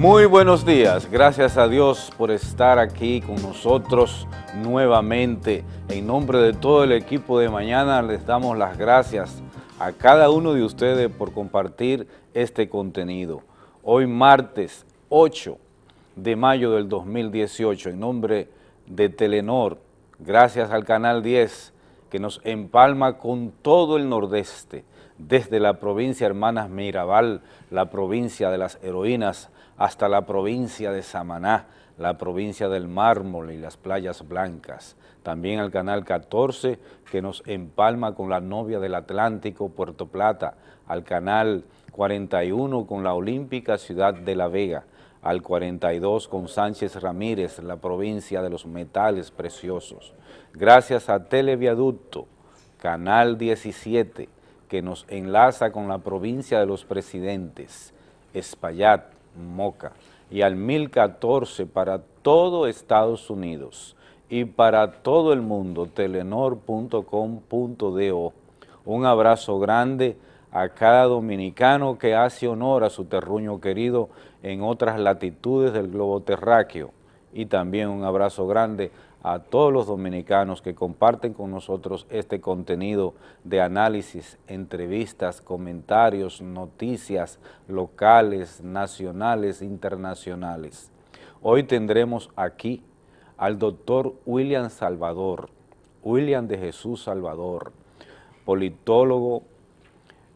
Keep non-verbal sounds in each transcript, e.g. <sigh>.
Muy buenos días, gracias a Dios por estar aquí con nosotros nuevamente. En nombre de todo el equipo de mañana les damos las gracias a cada uno de ustedes por compartir este contenido. Hoy martes 8 de mayo del 2018, en nombre de Telenor, gracias al Canal 10 que nos empalma con todo el nordeste, desde la provincia Hermanas Mirabal, la provincia de las heroínas, hasta la provincia de Samaná, la provincia del Mármol y las playas blancas. También al Canal 14, que nos empalma con la novia del Atlántico, Puerto Plata, al Canal 41 con la Olímpica Ciudad de La Vega, al 42 con Sánchez Ramírez, la provincia de los metales preciosos. Gracias a Televiaducto, Canal 17, que nos enlaza con la provincia de los presidentes, Espaillat, Moca, y al 1014 para todo Estados Unidos y para todo el mundo, telenor.com.do. Un abrazo grande a cada dominicano que hace honor a su terruño querido en otras latitudes del globo terráqueo y también un abrazo grande todos los dominicanos que comparten con nosotros este contenido de análisis, entrevistas, comentarios, noticias locales, nacionales, internacionales. Hoy tendremos aquí al doctor William Salvador, William de Jesús Salvador, politólogo,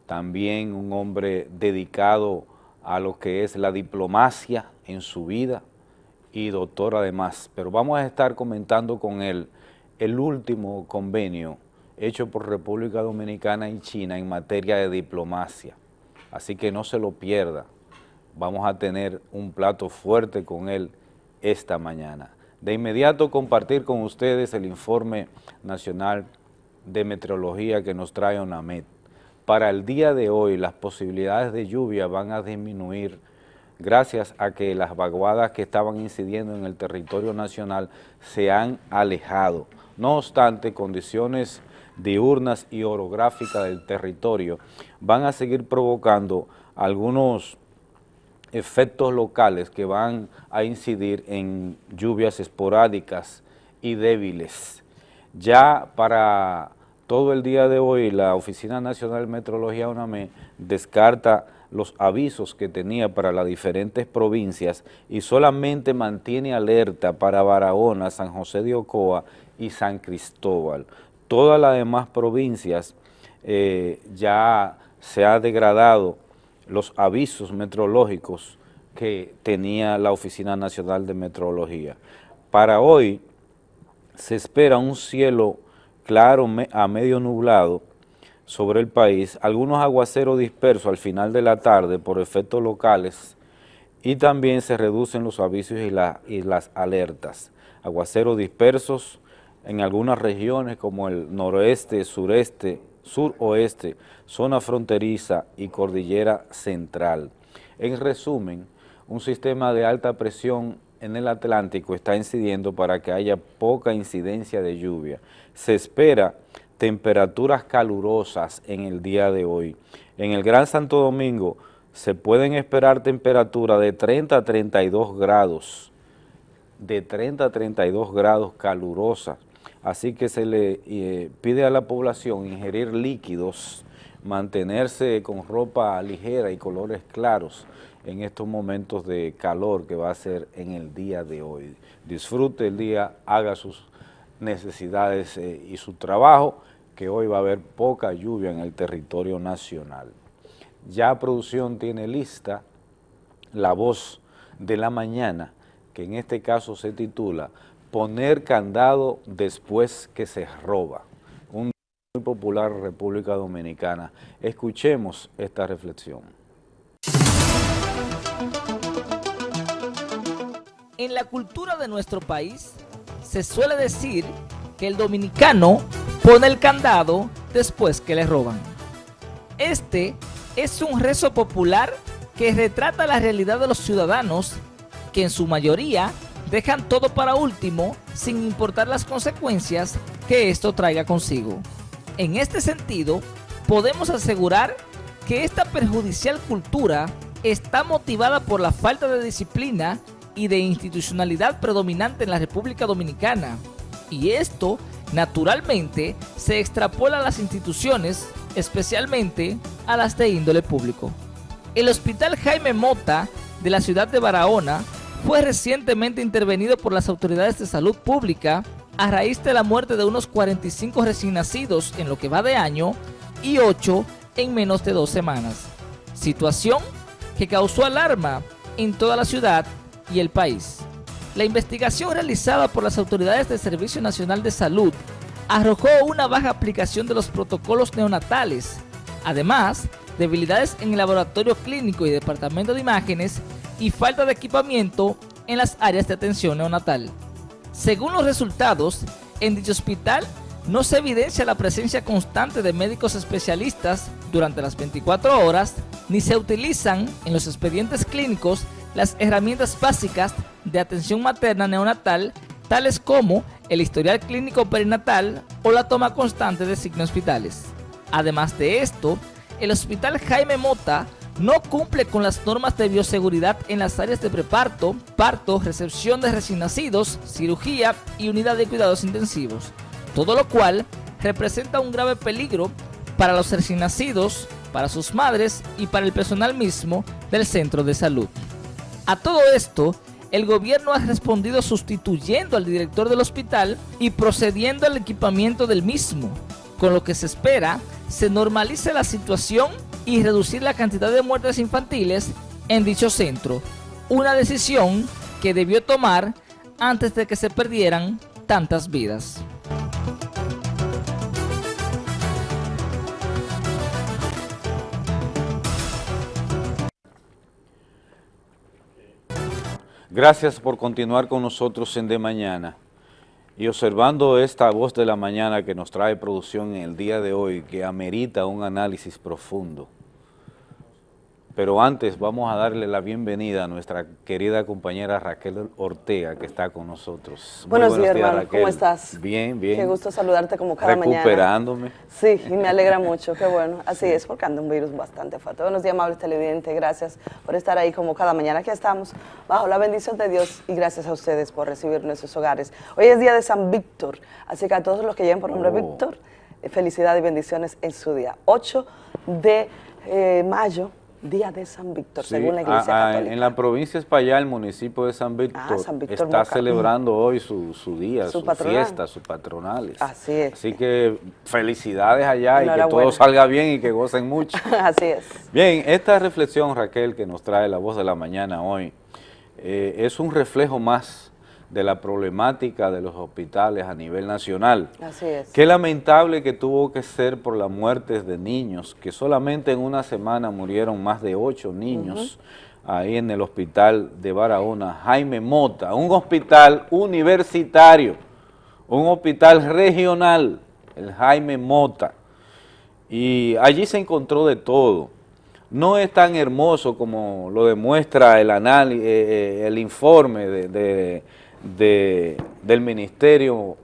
también un hombre dedicado a lo que es la diplomacia en su vida y doctor además, pero vamos a estar comentando con él el último convenio hecho por República Dominicana y China en materia de diplomacia, así que no se lo pierda, vamos a tener un plato fuerte con él esta mañana. De inmediato compartir con ustedes el informe nacional de meteorología que nos trae ONAMED. Para el día de hoy las posibilidades de lluvia van a disminuir gracias a que las vaguadas que estaban incidiendo en el territorio nacional se han alejado. No obstante, condiciones diurnas y orográficas del territorio van a seguir provocando algunos efectos locales que van a incidir en lluvias esporádicas y débiles. Ya para todo el día de hoy la Oficina Nacional de Metrología UNAME descarta los avisos que tenía para las diferentes provincias y solamente mantiene alerta para Barahona, San José de Ocoa y San Cristóbal. Todas las demás provincias eh, ya se ha degradado los avisos meteorológicos que tenía la Oficina Nacional de Meteorología. Para hoy se espera un cielo claro a medio nublado sobre el país, algunos aguaceros dispersos al final de la tarde por efectos locales y también se reducen los avisos y, las alertas. Aguaceros dispersos en algunas regiones como el noroeste, sureste, suroeste, zona fronteriza y cordillera central. En resumen, un sistema de alta presión en el Atlántico está incidiendo para que haya poca incidencia de lluvia. Se espera temperaturas calurosas en el día de hoy. En el Gran Santo Domingo se pueden esperar temperaturas de 30 a 32 grados, de 30 a 32 grados calurosas. Así que se le eh, pide a la población ingerir líquidos, mantenerse con ropa ligera y colores claros, en estos momentos de calor que va a ser en el día de hoy. Disfrute el día, haga sus necesidades eh, y su trabajo, que hoy va a haber poca lluvia en el territorio nacional. Ya producción tiene lista la voz de la mañana, que en este caso se titula Poner candado después que se roba. Un muy popular República Dominicana. Escuchemos esta reflexión. En la cultura de nuestro país se suele decir que el dominicano pone el candado después que le roban. Este es un rezo popular que retrata la realidad de los ciudadanos que en su mayoría dejan todo para último sin importar las consecuencias que esto traiga consigo. En este sentido, podemos asegurar que esta perjudicial cultura está motivada por la falta de disciplina y de institucionalidad predominante en la República Dominicana. Y esto, naturalmente, se extrapola a las instituciones, especialmente a las de índole público. El Hospital Jaime Mota de la ciudad de Barahona fue recientemente intervenido por las autoridades de salud pública a raíz de la muerte de unos 45 recién nacidos en lo que va de año y 8 en menos de dos semanas. Situación que causó alarma en toda la ciudad y el país. La investigación realizada por las autoridades del Servicio Nacional de Salud arrojó una baja aplicación de los protocolos neonatales, además debilidades en el laboratorio clínico y departamento de imágenes y falta de equipamiento en las áreas de atención neonatal. Según los resultados, en dicho hospital no se evidencia la presencia constante de médicos especialistas durante las 24 horas, ni se utilizan en los expedientes clínicos las herramientas básicas de atención materna neonatal, tales como el historial clínico perinatal o la toma constante de signos vitales. Además de esto, el Hospital Jaime Mota no cumple con las normas de bioseguridad en las áreas de preparto, parto, recepción de recién nacidos, cirugía y unidad de cuidados intensivos, todo lo cual representa un grave peligro para los recién nacidos, para sus madres y para el personal mismo del centro de salud. A todo esto, el gobierno ha respondido sustituyendo al director del hospital y procediendo al equipamiento del mismo, con lo que se espera se normalice la situación y reducir la cantidad de muertes infantiles en dicho centro, una decisión que debió tomar antes de que se perdieran tantas vidas. Gracias por continuar con nosotros en De Mañana. Y observando esta voz de la mañana que nos trae producción en el día de hoy, que amerita un análisis profundo, pero antes vamos a darle la bienvenida a nuestra querida compañera Raquel Ortega, que está con nosotros. buenos, días, hermano. ¿Cómo estás? Bien, bien. Qué gusto saludarte como cada mañana. Recuperándome. Sí, y me alegra mucho, qué bueno. Así es, porque anda un virus bastante fuerte. Buenos días, amables televidentes. Gracias por estar ahí como cada mañana. Aquí estamos, bajo la bendición de Dios, y gracias a ustedes por recibir nuestros hogares. Hoy es día de San Víctor, así que a todos los que lleven por nombre oh. Víctor, felicidad y bendiciones en su día. 8 de eh, mayo Día de San Víctor, según la Iglesia ah, ah, Católica. En la provincia de España, el municipio de San ah, Víctor, está celebrando hoy su, día, su, fiesta, sus patronales. Así es. Así que felicidades allá y que todo salga bien y que gocen mucho. <laughs> Así es. Bien, esta reflexión, Raquel, que nos trae la voz de la mañana hoy, eh, es un reflejo más de la problemática de los hospitales a nivel nacional. Así es. Qué lamentable que tuvo que ser por las muertes de niños, que solamente en una semana murieron más de ocho niños ahí en el hospital de Barahona, Jaime Mota, un hospital universitario, un hospital regional, el Jaime Mota, y allí se encontró de todo. No es tan hermoso como lo demuestra el, eh, eh, el informe de del Ministerio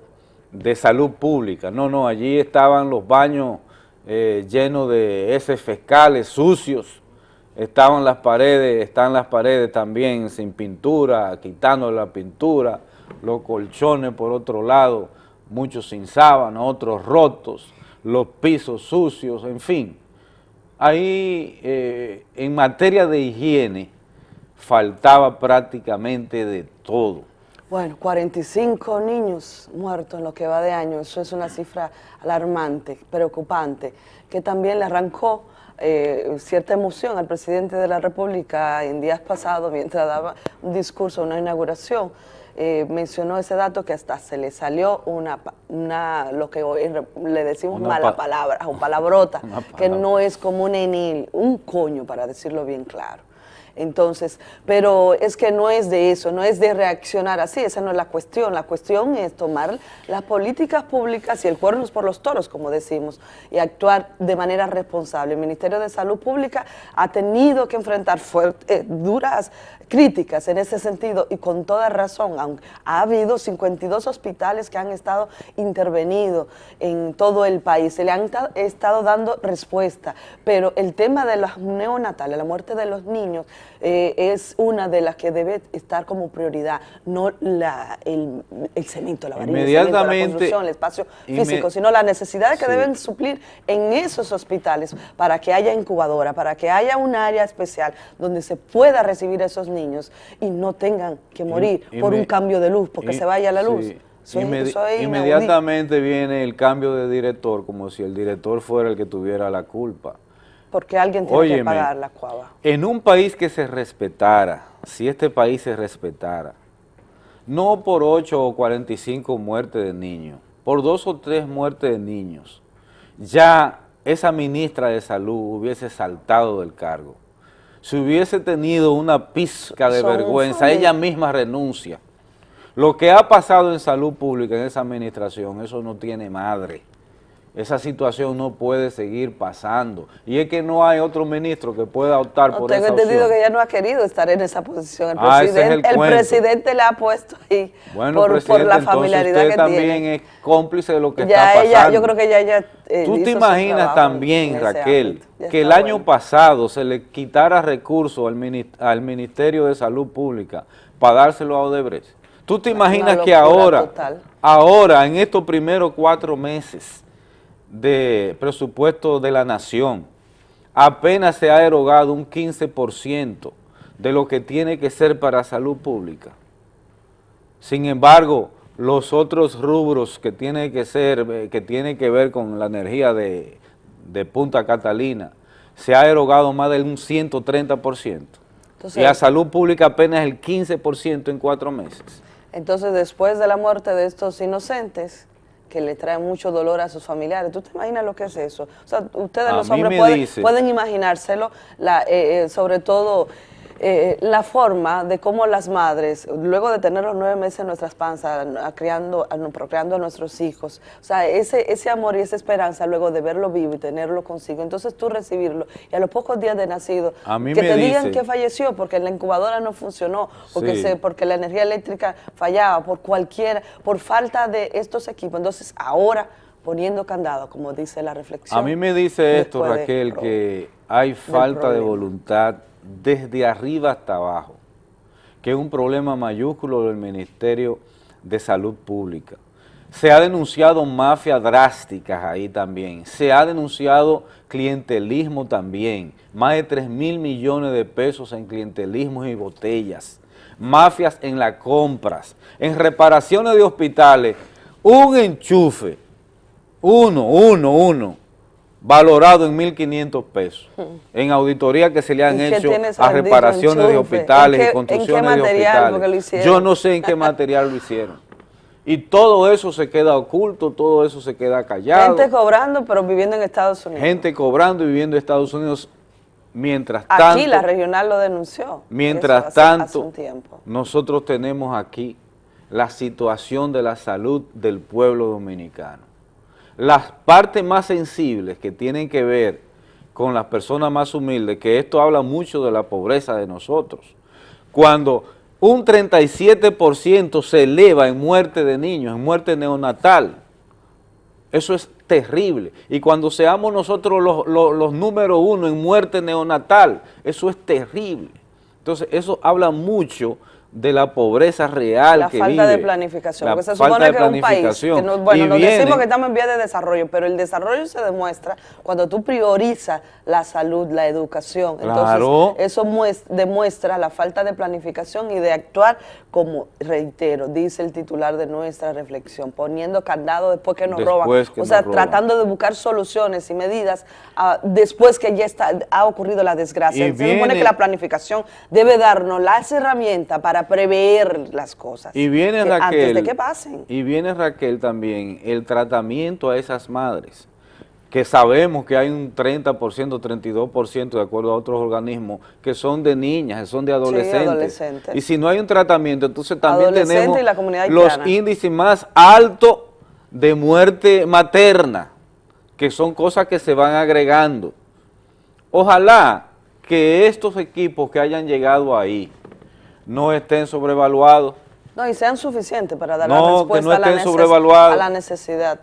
de Salud Pública. No, no, allí estaban los baños eh, llenos de heces fecales, sucios, estaban las paredes, están las paredes también sin pintura, quitando la pintura, los colchones por otro lado, muchos sin sábana, otros rotos, los pisos sucios, en fin. Ahí, eh, en materia de higiene, faltaba prácticamente de todo. Bueno, 45 niños muertos en lo que va de año, eso es una cifra alarmante, preocupante, que también le arrancó eh, cierta emoción al presidente de la República en días pasados mientras daba un discurso, una inauguración, eh, mencionó ese dato que hasta se le salió una, una lo que hoy le decimos mala palabra, o palabrota, que no es como un enil, un coño para decirlo bien claro. Entonces, pero es que no es de eso, no es de reaccionar así, esa no es la cuestión. La cuestión es tomar las políticas públicas y el cuerno por los toros, como decimos, y actuar de manera responsable. El Ministerio de Salud Pública ha tenido que enfrentar eh, duras críticas en ese sentido y con toda razón. Aunque ha habido 52 hospitales que han estado intervenidos en todo el país, se le han estado dando respuesta, pero el tema de los neonatales, la muerte de los niños, eh, es una de las que debe estar como prioridad, no la, el, el cemento, la varilla, el la construcción, el espacio físico, sino las necesidades que deben suplir en esos hospitales para que haya incubadora, para que haya un área especial donde se pueda recibir a esos niños y no tengan que morir por un cambio de luz, porque se vaya la luz. inmediatamente viene el cambio de director, como si el director fuera el que tuviera la culpa. Porque alguien tiene que pagar la cuava. En un país que se respetara, si este país se respetara, no por 8 o 45 muertes de niños, por dos o tres muertes de niños, ya esa ministra de salud hubiese saltado del cargo. Si hubiese tenido una pizca de vergüenza, ella misma renuncia. Lo que ha pasado en salud pública en esa administración, eso no tiene madre. Esa situación no puede seguir pasando. Y es que no hay otro ministro que pueda optar por esa Tengo entendido que ella no ha querido estar en esa posición. El, ah, presidente, el, presidente la ha puesto ahí bueno, por, la familiaridad usted también es cómplice de lo que está pasando. Ella, yo creo que ya ella eh, Tú te imaginas también, Raquel, que el año pasado se le quitara recursos al, al Ministerio de Salud Pública para dárselo a Odebrecht. Tú te imaginas que ahora, ahora, en estos primeros cuatro meses, de presupuesto de la nación, apenas se ha erogado un 15% de lo que tiene que ser para salud pública. Sin embargo, los otros rubros que tienen que ser, eh, que tienen que ver con la energía de, Punta Catalina, se ha erogado más del un 130%. y a salud pública apenas el 15% en cuatro meses. Entonces, después de la muerte de estos inocentes, que le trae mucho dolor a sus familiares. ¿Tú te imaginas lo que es eso? O sea, ustedes los hombres pueden, pueden, imaginárselo, la, eh, eh, sobre todo eh, la forma de cómo las madres, luego de tener los nueve meses en nuestras panzas, criando, procreando a nuestros hijos, o sea, ese, ese amor y esa esperanza luego de verlo vivo y tenerlo consigo, entonces tú recibirlo y a los pocos días de nacido, que te digan que falleció porque la incubadora no funcionó, porque, se, porque la energía eléctrica fallaba, por cualquier, por falta de estos equipos, entonces ahora poniendo candado, como dice la reflexión. A mí me dice esto, Raquel, que hay falta de voluntad desde arriba hasta abajo, que es un problema mayúsculo del Ministerio de Salud Pública. Se ha denunciado mafias drásticas ahí también, se ha denunciado clientelismo también, más de 3 mil millones de pesos en clientelismo y botellas, mafias en las compras, en reparaciones de hospitales, un enchufe, uno, uno, uno, valorado en 1.500 pesos, en auditoría que se le han hecho a reparaciones de hospitales y construcciones de hospitales. Yo no sé en qué material lo hicieron. Y todo eso se queda oculto, todo eso se queda callado. Gente cobrando, pero viviendo en Estados Unidos. Gente cobrando y viviendo en Estados Unidos mientras tanto... Aquí la regional lo denunció. Mientras tanto, nosotros tenemos aquí la situación de la salud del pueblo dominicano las partes más sensibles que tienen que ver con las personas más humildes, que esto habla mucho de la pobreza de nosotros. Cuando un 37% se eleva en muerte de niños, en muerte neonatal, eso es terrible. Y cuando seamos nosotros los, los número uno en muerte neonatal, eso es terrible. Entonces, eso habla mucho de la pobreza real la que falta de planificación, porque se supone que es un país, que bueno, nos decimos que estamos en vía de desarrollo, pero el desarrollo se demuestra cuando tú priorizas la salud, la educación, entonces eso demuestra la falta de planificación y de actuar como, reitero, dice el titular de nuestra reflexión, poniendo candado después que nos roban, o sea, tratando de buscar soluciones y medidas ah, después que ya está, ha ocurrido la desgracia. se supone que la planificación debe darnos las herramientas para prever las cosas. Y viene Raquel, antes de que pasen. Y viene Raquel también, el tratamiento a esas madres, que sabemos que hay un 30%, 32% de acuerdo a otros organismos, que son de niñas, que son de adolescentes. Y si no hay un tratamiento, entonces también tenemos los índices más altos de muerte materna, que son cosas que se van agregando. Ojalá que estos equipos que hayan llegado ahí, no estén sobrevaluados. No, y sean suficientes para dar la respuesta a, la necesidad.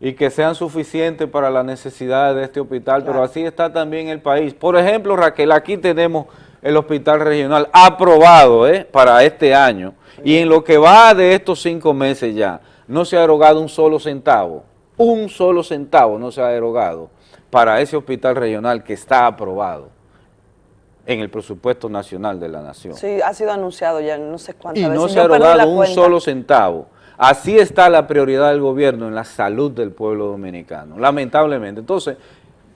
Y que sean suficientes para las necesidades de este hospital, pero así está también el país. Por ejemplo, Raquel, aquí tenemos el hospital regional aprobado ¿eh? para este año y en lo que va de estos cinco meses ya, no se ha erogado un solo centavo, un solo centavo no se ha erogado para ese hospital regional que está aprobado en el presupuesto nacional de la nación. Sí, ha sido anunciado ya no sé cuántas y veces. Y no se ha erogado un solo centavo. Así está la prioridad del gobierno en la salud del pueblo dominicano, lamentablemente. Entonces,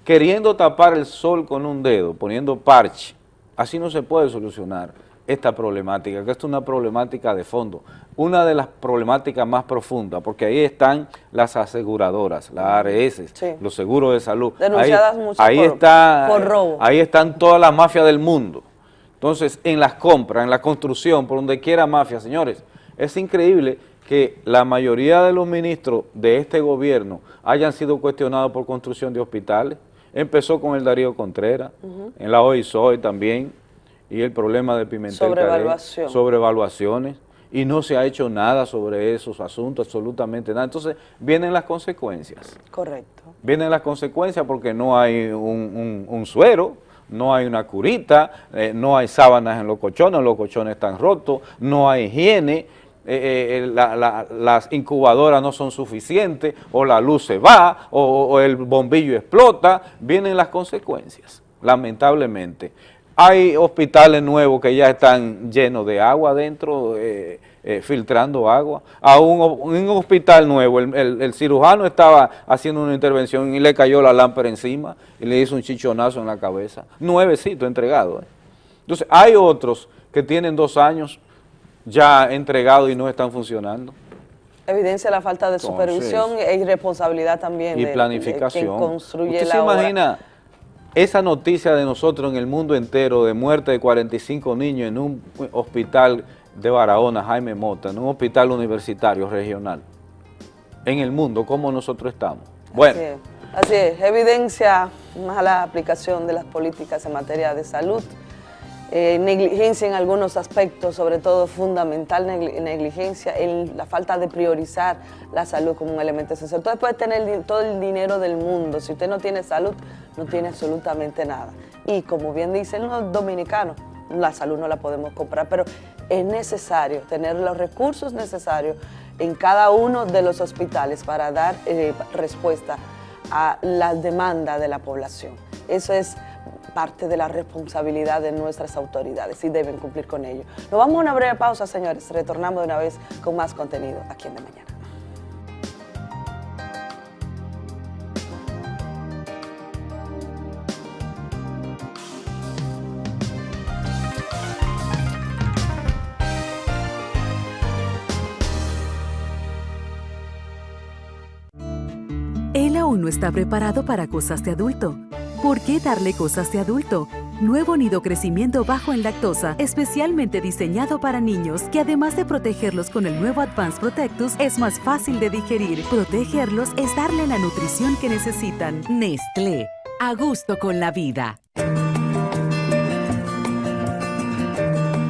queriendo tapar el sol con un dedo, poniendo parche, así no se puede solucionar esta problemática, que esto es una problemática de fondo, una de las problemáticas más profundas, porque ahí están las aseguradoras, las ARS, los seguros de salud. Denunciadas ahí, por, está, por robo. Ahí están todas las mafias del mundo. Entonces, en las compras, en la construcción, por donde quiera mafia, señores, es increíble que la mayoría de los ministros de este gobierno hayan sido cuestionados por construcción de hospitales. Empezó con el Darío Contreras, en la OISOE también, y el problema de Pimentel Sobrevaluación. sobrevaluaciones, y no se ha hecho nada sobre esos asuntos, absolutamente nada. Entonces, vienen las consecuencias. Correcto. Vienen las consecuencias porque no hay un, suero, no hay una curita, eh, no hay sábanas en los colchones, los colchones están rotos, no hay higiene, eh, eh, las incubadoras no son suficientes, o la luz se va, o el bombillo explota, vienen las consecuencias, lamentablemente. Hay hospitales nuevos que ya están llenos de agua adentro, eh, eh, filtrando agua. A un, un hospital nuevo, el, cirujano estaba haciendo una intervención y le cayó la lámpara encima y le hizo un chichonazo en la cabeza. Nuevecito entregado. Eh. Entonces, hay otros que tienen dos años ya entregados y no están funcionando. Evidencia la falta de supervisión e irresponsabilidad también y de, planificación. quien construye ¿Usted la se imagina esa noticia de nosotros en el mundo entero de muerte de 45 niños en un hospital de Barahona, Jaime Mota, en un hospital universitario regional, en el mundo, ¿cómo nosotros estamos? Bueno. Así es, así es. evidencia mala aplicación de las políticas en materia de salud, eh, negligencia en algunos aspectos, sobre todo fundamental negligencia en la falta de priorizar la salud como un elemento esencial. Usted puede tener todo el dinero del mundo, si usted no tiene salud, no tiene absolutamente nada. Y como bien dicen los dominicanos, la salud no la podemos comprar, pero es necesario tener los recursos necesarios en cada uno de los hospitales para dar eh, respuesta a la demanda de la población. Eso es parte de la responsabilidad de nuestras autoridades y deben cumplir con ello. Nos vamos a una breve pausa, señores. Retornamos de una vez con más contenido aquí en De Mañana. Él aún no está preparado para cosas de adulto ¿Por qué darle cosas de adulto? Nuevo nido crecimiento bajo en lactosa, especialmente diseñado para niños, que además de protegerlos con el nuevo Advanced Protectus, es más fácil de digerir. Protegerlos es darle la nutrición que necesitan. Nestlé, a gusto con la vida.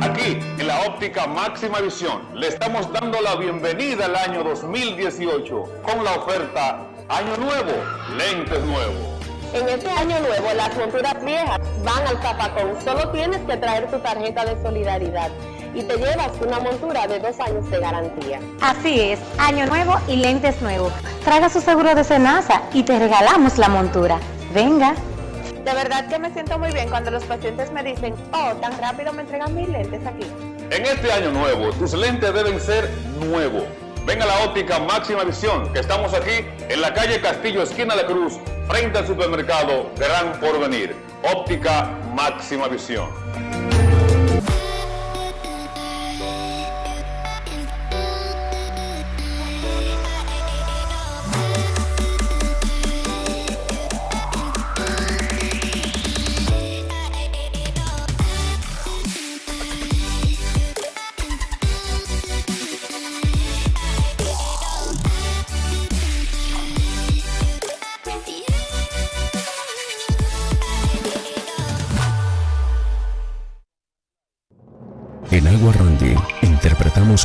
Aquí, en la óptica máxima visión, le estamos dando la bienvenida al año 2018 con la oferta Año Nuevo, Lentes Nuevos. En este año nuevo, las monturas viejas van al zapacón. Solo tienes que traer tu tarjeta de solidaridad y te llevas una montura de dos años de garantía. Así es, año nuevo y lentes nuevos. Traga su seguro de cenaza y te regalamos la montura. Venga. De verdad que me siento muy bien cuando los pacientes me dicen, oh, tan rápido me entregan mis lentes aquí. En este año nuevo, tus lentes deben ser nuevos Venga la óptica Máxima Visión, que estamos aquí en la calle Castillo, esquina de Cruz, frente al supermercado Gran Porvenir. Óptica Máxima Visión.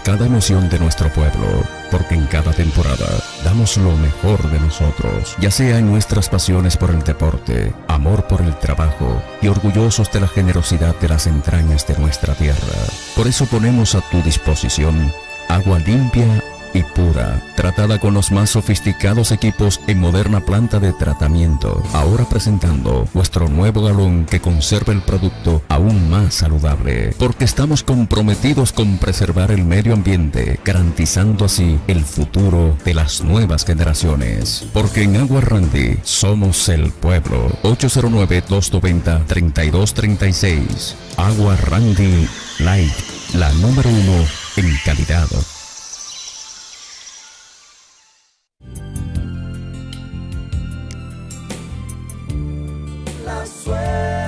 Cada emoción de nuestro pueblo, porque en cada temporada damos lo mejor de nosotros, ya sea en nuestras pasiones por el deporte, amor por el trabajo y orgullosos de la generosidad de las entrañas de nuestra tierra. Por eso ponemos a tu disposición agua limpia pura, tratada con los más sofisticados equipos en moderna planta de tratamiento. Ahora presentando nuestro nuevo galón que conserva el producto aún más saludable, porque estamos comprometidos con preservar el medio ambiente, garantizando así el futuro de las nuevas generaciones. Porque en Agua Randy somos el pueblo. 809-290-3236. Agua Randy Light, la número uno en calidad. sueño.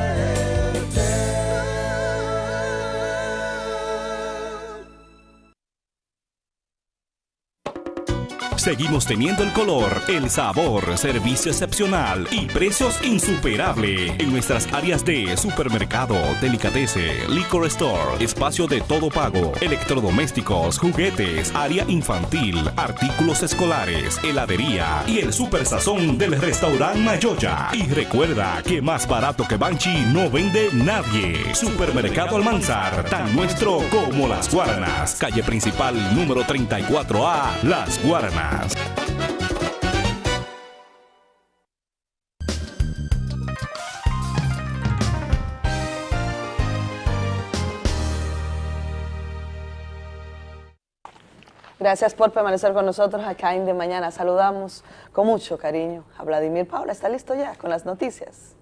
Seguimos teniendo el color, el sabor, servicio excepcional y precios insuperables en nuestras áreas de supermercado, delicatese, liquor store, espacio de todo pago, electrodomésticos, juguetes, área infantil, artículos escolares, heladería y el super sazón del restaurante Mayoya. Y recuerda que más barato que Banchi no vende nadie. Supermercado Almanzar, tan nuestro como las Guaranas. Calle principal número 34A, Las Guaranas. Gracias por permanecer con nosotros acá en De Mañana. Saludamos con mucho cariño a Vladimir Paula. ¿Está listo ya con las noticias?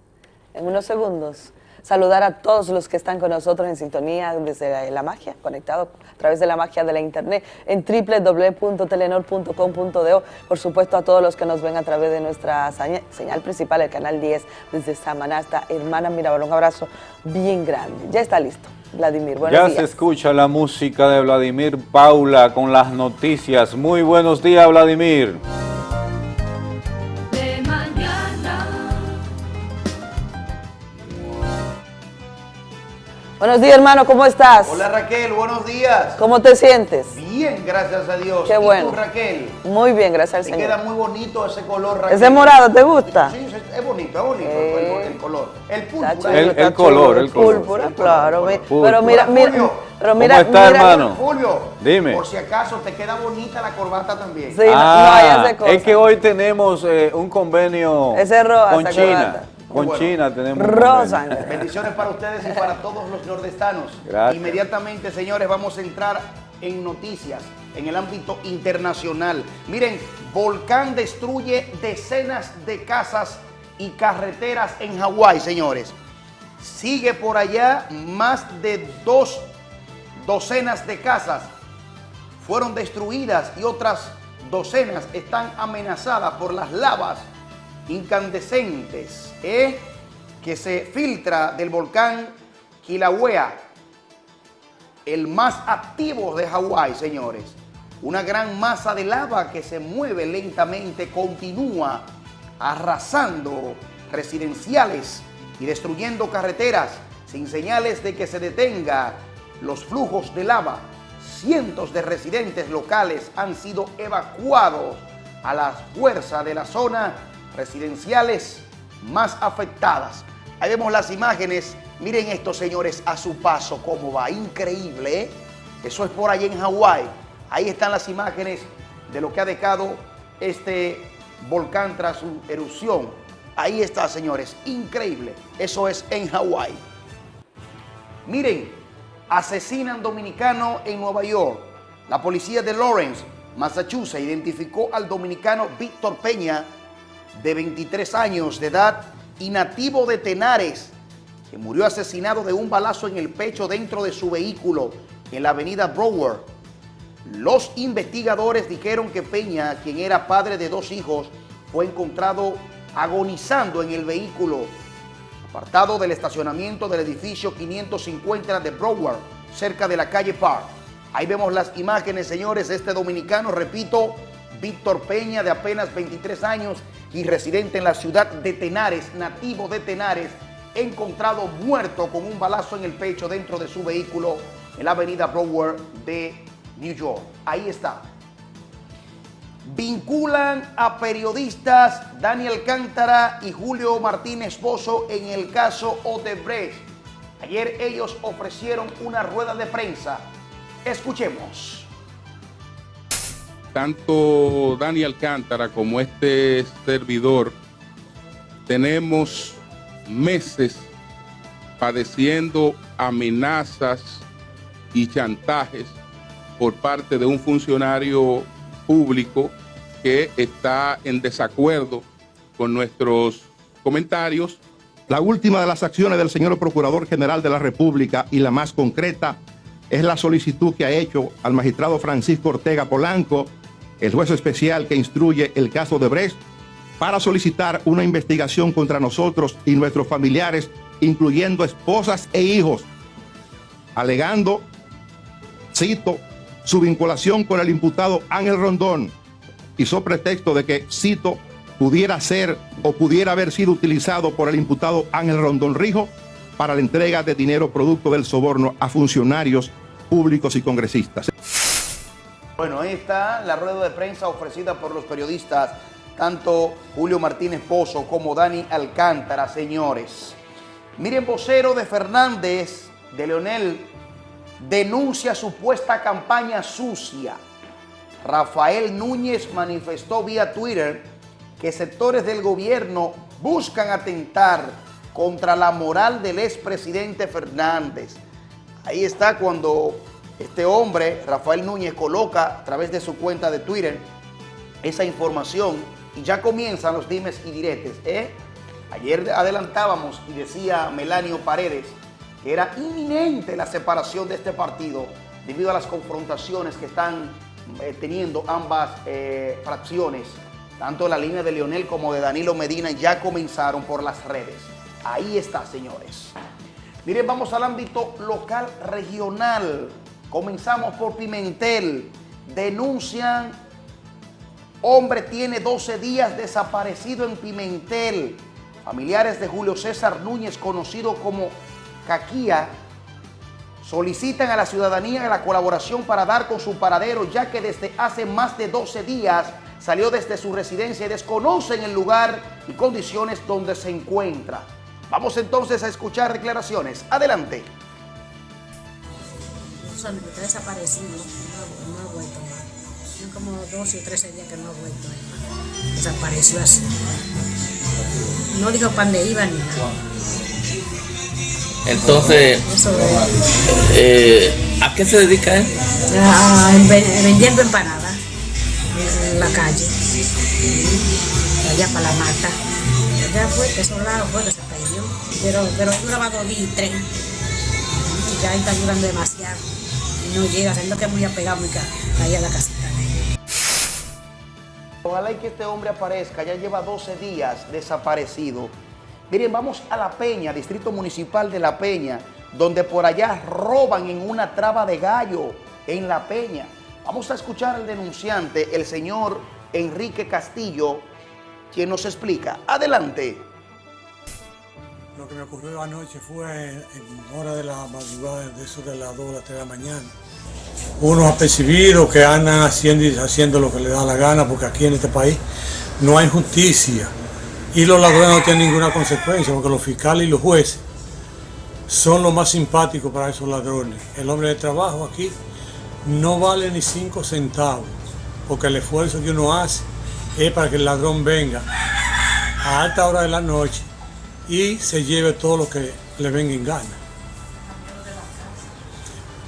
En unos segundos saludar a todos los que están con nosotros en sintonía desde la magia, conectado a través de la magia de la internet en www.telenor.com.do. Por supuesto a todos los que nos ven a través de nuestra señal principal, el canal 10 desde Samaná hasta Hermana Mirabal. Un abrazo bien grande. Ya está listo. Vladimir, buenos días. Ya se escucha la música de Vladimir Paula con las noticias. Muy buenos días, Vladimir. Buenos días, hermano, ¿cómo estás? Hola, Raquel, buenos días. ¿Cómo te sientes? Bien, gracias a Dios. Qué bueno. ¿Y tú, Raquel? Muy bien, gracias al te Señor. queda muy bonito ese color, Raquel. ¿Ese morado te gusta? Sí, es bonito, es bonito el, el, color. El púrpura. El, el color, el color. Púrpura, claro. Pero mira, mira, pero mira, ¿Cómo está, mira, hermano? Julio, Dime. Por si acaso te queda bonita la corbata también. Sí, ah, no, hay ese cosa. Es que hoy tenemos eh, un convenio ese roja, con China. Corbata. Con bueno. China tenemos. Rosa. Bendiciones para ustedes y para todos los nordestanos. Gracias. Inmediatamente, señores, vamos a entrar en noticias en el ámbito internacional. Miren, volcán destruye decenas de casas y carreteras en Hawái, señores. Sigue por allá más de dos docenas de casas fueron destruidas y otras docenas están amenazadas por las lavas incandescentes que se filtra del volcán Kilauea, el más activo de Hawái, señores. Una gran masa de lava que se mueve lentamente, continúa arrasando residenciales y destruyendo carreteras sin señales de que se detenga los flujos de lava. Cientos de residentes locales han sido evacuados a la fuerza de la zona residenciales más afectadas. Ahí vemos las imágenes. Miren esto, señores, a su paso, cómo va. Increíble, ¿eh? Eso es por ahí en Hawái. Ahí están las imágenes de lo que ha dejado este volcán tras su erupción. Ahí está, señores. Increíble. Eso es en Hawái. Miren, asesinan dominicano en Nueva York. La policía de Lawrence, Massachusetts, identificó al dominicano Víctor Peña, de 23 años de edad y nativo de Tenares, que murió asesinado de un balazo en el pecho dentro de su vehículo en la avenida Broward. Los investigadores dijeron que Peña, quien era padre de dos hijos, fue encontrado agonizando en el vehículo, apartado del estacionamiento del edificio 550 de Broward, cerca de la calle Park. Ahí vemos las imágenes, señores, este dominicano, repito, Víctor Peña, de apenas 23 años y residente en la ciudad de Tenares, nativo de Tenares, encontrado muerto con un balazo en el pecho dentro de su vehículo en la avenida Broward de New York. Ahí está. Vinculan a periodistas Daniel Cántara y Julio Martínez Pozo en el caso Odebrecht. Ayer ellos ofrecieron una rueda de prensa. Escuchemos. Tanto Daniel Cántara como este servidor tenemos meses padeciendo amenazas y chantajes por parte de un funcionario público que está en desacuerdo con nuestros comentarios. La última de las acciones del señor Procurador General de la República y la más concreta es la solicitud que ha hecho al magistrado Francisco Ortega Polanco, el juez especial que instruye el caso de Brecht, para solicitar una investigación contra nosotros y nuestros familiares, incluyendo esposas e hijos, alegando, cito, su vinculación con el imputado Ángel Rondón, hizo pretexto de que, cito, pudiera ser o pudiera haber sido utilizado por el imputado Ángel Rondón Rijo para la entrega de dinero producto del soborno a funcionarios públicos y congresistas. Bueno, ahí está la rueda de prensa ofrecida por los periodistas, tanto Julio Martínez Pozo como Dani Alcántara, señores. Miren, vocero de Fernández, de Leonel, denuncia supuesta campaña sucia. Rafael Núñez manifestó vía Twitter que sectores del gobierno buscan atentar contra la moral del expresidente Fernández. Ahí está cuando este hombre, Rafael Núñez, coloca a través de su cuenta de Twitter esa información y ya comienzan los dimes y diretes. ¿eh? Ayer adelantábamos y decía Melanio Paredes que era inminente la separación de este partido debido a las confrontaciones que están eh, teniendo ambas eh, fracciones, tanto la línea de Leonel como de Danilo Medina ya comenzaron por las redes. Ahí está, señores. Miren, vamos al ámbito local regional. Comenzamos por Pimentel. Denuncian, hombre tiene 12 días desaparecido en Pimentel. Familiares de Julio César Núñez, conocido como Caquía, solicitan a la ciudadanía la colaboración para dar con su paradero, ya que desde hace más de 12 días salió desde su residencia y desconocen el lugar y condiciones donde se encuentra. Vamos entonces a escuchar declaraciones. Adelante. Está desaparecido, no, no ha vuelto más. Son como 12 o 13 días que no ha vuelto. Desapareció así. No dijo para dónde iba ni nada. Entonces, eh, ¿a qué se dedica él? A, vendiendo empanadas en la calle, allá para la mata. Ya fue, que esos lados fue que se pero, pero duraba dos días y tres. Ya está durando demasiado. No llega, siendo que es muy apegado ahí a la casita. Ojalá y que este hombre aparezca, ya lleva 12 días desaparecido. Miren, vamos a La Peña, Distrito Municipal de La Peña, donde por allá roban en una traba de gallo en La Peña. Vamos a escuchar al denunciante, el señor Enrique Castillo, quien nos explica. Adelante. Lo que me ocurrió anoche fue en hora de la madrugada, de eso de las 2 o las 3 de la mañana. Unos apercibidos que andan haciendo y haciendo lo que les da la gana, porque aquí en este país no hay justicia. Y los ladrones no tienen ninguna consecuencia, porque los fiscales y los jueces son los más simpáticos para esos ladrones. El hombre de trabajo aquí no vale ni cinco centavos, porque el esfuerzo que uno hace es para que el ladrón venga a alta hora de la noche y se lleve todo lo que le venga en gana.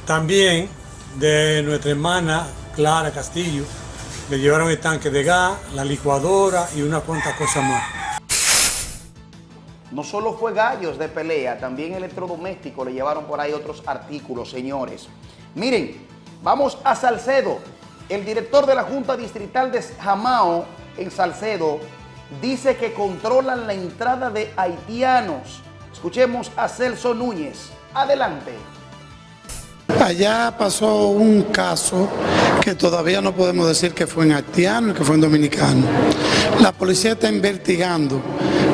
También de nuestra hermana Clara Castillo, le llevaron el tanque de gas, la licuadora y una cuantas cosas más. No solo fue gallos de pelea, también electrodoméstico, le llevaron por ahí otros artículos, señores. Miren, vamos a Salcedo. El director de la Junta Distrital de Jamao, en Salcedo, dice que controlan la entrada de haitianos. Escuchemos a Celso Núñez. Adelante. Allá pasó un caso que todavía no podemos decir que fue en haitiano, que fue en dominicano. La policía está investigando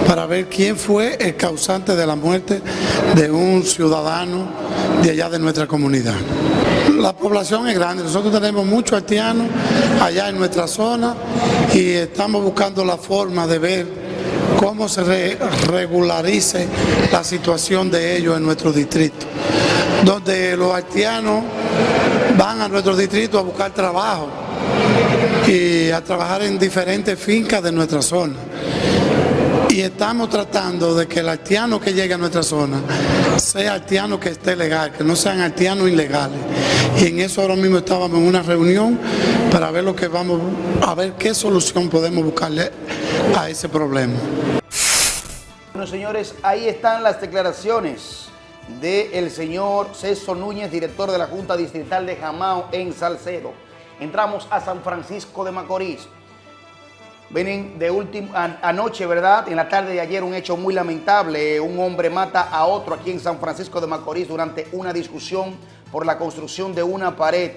para ver quién fue el causante de la muerte de un ciudadano de allá de nuestra comunidad. La población es grande, nosotros tenemos muchos haitianos allá en nuestra zona y estamos buscando la forma de ver cómo se re- regularice la situación de ellos en nuestro distrito, donde los haitianos van a nuestro distrito a buscar trabajo y a trabajar en diferentes fincas de nuestra zona. Y estamos tratando de que el haitiano que llegue a nuestra zona sea haitiano que esté legal, que no sean haitianos ilegales. Y en eso ahora mismo estábamos en una reunión para ver lo que vamos a ver qué solución podemos buscarle a ese problema. Bueno, señores, ahí están las declaraciones del señor César Núñez, director de la Junta Distrital de Jamao en Salcedo. Entramos a San Francisco de Macorís. Vienen de último, an- anoche, ¿verdad? En la tarde de ayer, un hecho muy lamentable. Un hombre mata a otro aquí en San Francisco de Macorís durante una discusión por la construcción de una pared.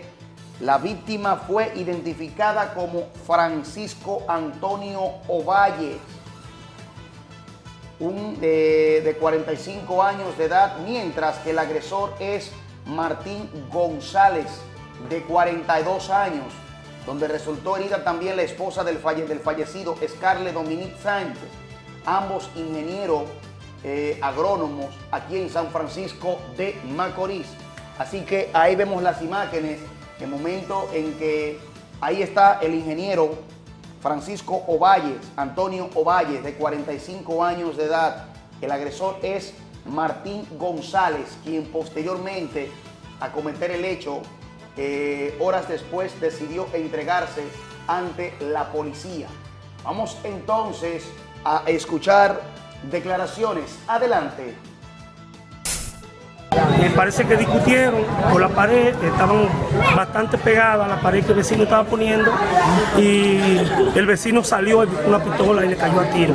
La víctima fue identificada como Francisco Antonio Ovalle, un eh, de 45 años de edad, mientras que el agresor es Martín González, de 42 años, donde resultó herida también la esposa del, falle- del fallecido, Scarlett Dominique Sánchez, ambos ingenieros eh, agrónomos aquí en San Francisco de Macorís. Así que ahí vemos las imágenes, el momento en que ahí está el ingeniero Francisco Ovalles, Antonio Ovalles, de 45 años de edad. El agresor es Martín González, quien posteriormente a cometer el hecho, eh, horas después decidió entregarse ante la policía. Vamos entonces a escuchar declaraciones. Adelante. Me parece que discutieron por la pared, estaban bastante pegadas a la pared que el vecino estaba poniendo y el vecino salió buscó una pistola y le cayó a tiro.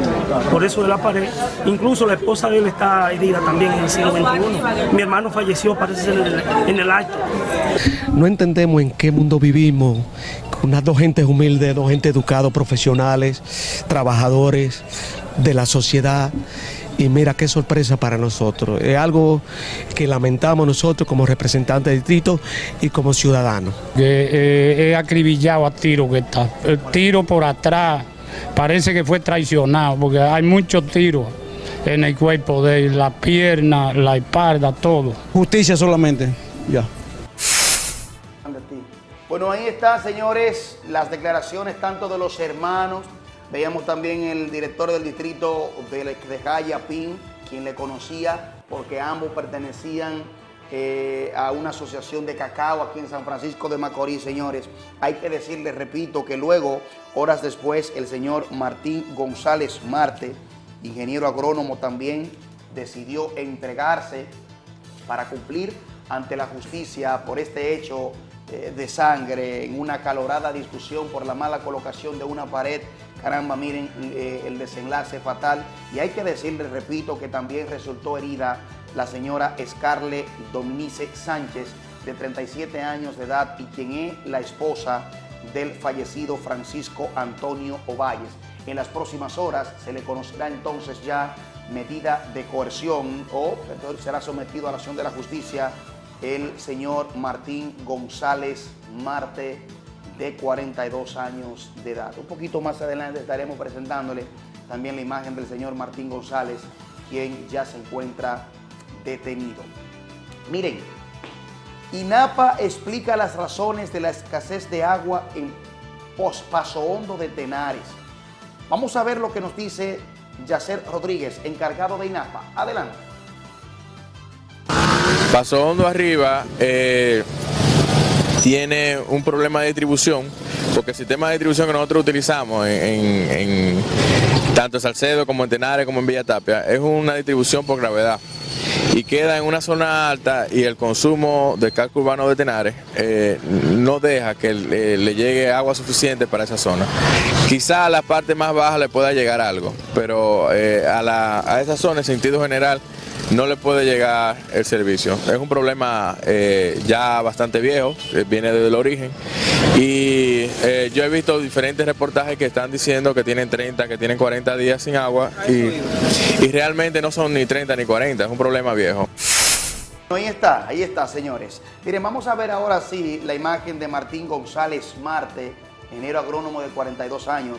Por eso de la pared. Incluso la esposa de él está herida también en el siglo XXI. Mi hermano falleció, parece ser en el, en el acto. No entendemos en qué mundo vivimos, con unas dos gentes humildes, dos gente educados, profesionales, trabajadores de la sociedad. Y mira qué sorpresa para nosotros. Es algo que lamentamos nosotros como representantes del distrito y como ciudadanos. eh, es acribillado a tiro que está. El tiro por atrás parece que fue traicionado porque hay muchos tiros en el cuerpo de él, la pierna, la espalda, todo. Justicia solamente, ya. Bueno, ahí está, señores, las declaraciones tanto de los hermanos. Veíamos también el director del distrito de, de Jaya, Pin, quien le conocía porque ambos pertenecían eh, a una asociación de cacao aquí en San Francisco de Macorís, señores. Hay que decirles, repito, que luego, horas después, el señor Martín González Marte, ingeniero agrónomo también, decidió entregarse para cumplir ante la justicia por este hecho eh, de sangre en una calorada discusión por la mala colocación de una pared. Caramba, miren eh, el desenlace fatal. Y hay que decirle, repito, que también resultó herida la señora Scarlett Dominice Sánchez, de 37 años de edad y quien es la esposa del fallecido Francisco Antonio Ovalles. En las próximas horas se le conocerá entonces ya medida de coerción o será sometido a la acción de la justicia el señor Martín González Marte, de 42 años de edad. Un poquito más adelante estaremos presentándole también la imagen del señor Martín González, quien ya se encuentra detenido. Miren, INAPA explica las razones de la escasez de agua en Paso Hondo de Tenares. Vamos a ver lo que nos dice Yacer Rodríguez, encargado de INAPA. Adelante. Paso Hondo arriba eh, tiene un problema de distribución, porque el sistema de distribución que nosotros utilizamos en, tanto en Salcedo como en Tenares como en Villa Tapia es una distribución por gravedad y queda en una zona alta y el consumo del casco urbano de Tenares eh, no deja que eh, le llegue agua suficiente para esa zona. Quizá a la parte más baja le pueda llegar algo, pero eh, a, la- a esa zona en sentido general no le puede llegar el servicio. Es un problema eh, ya bastante viejo, eh, viene desde el origen. Y eh, yo he visto diferentes reportajes que están diciendo que tienen 30, que tienen 40 días sin agua y, y realmente no son ni 30 ni 40, es un problema viejo. Ahí está, ahí está, señores. Miren, vamos a ver ahora sí la imagen de Martín González Marte, ingeniero agrónomo de 42 años,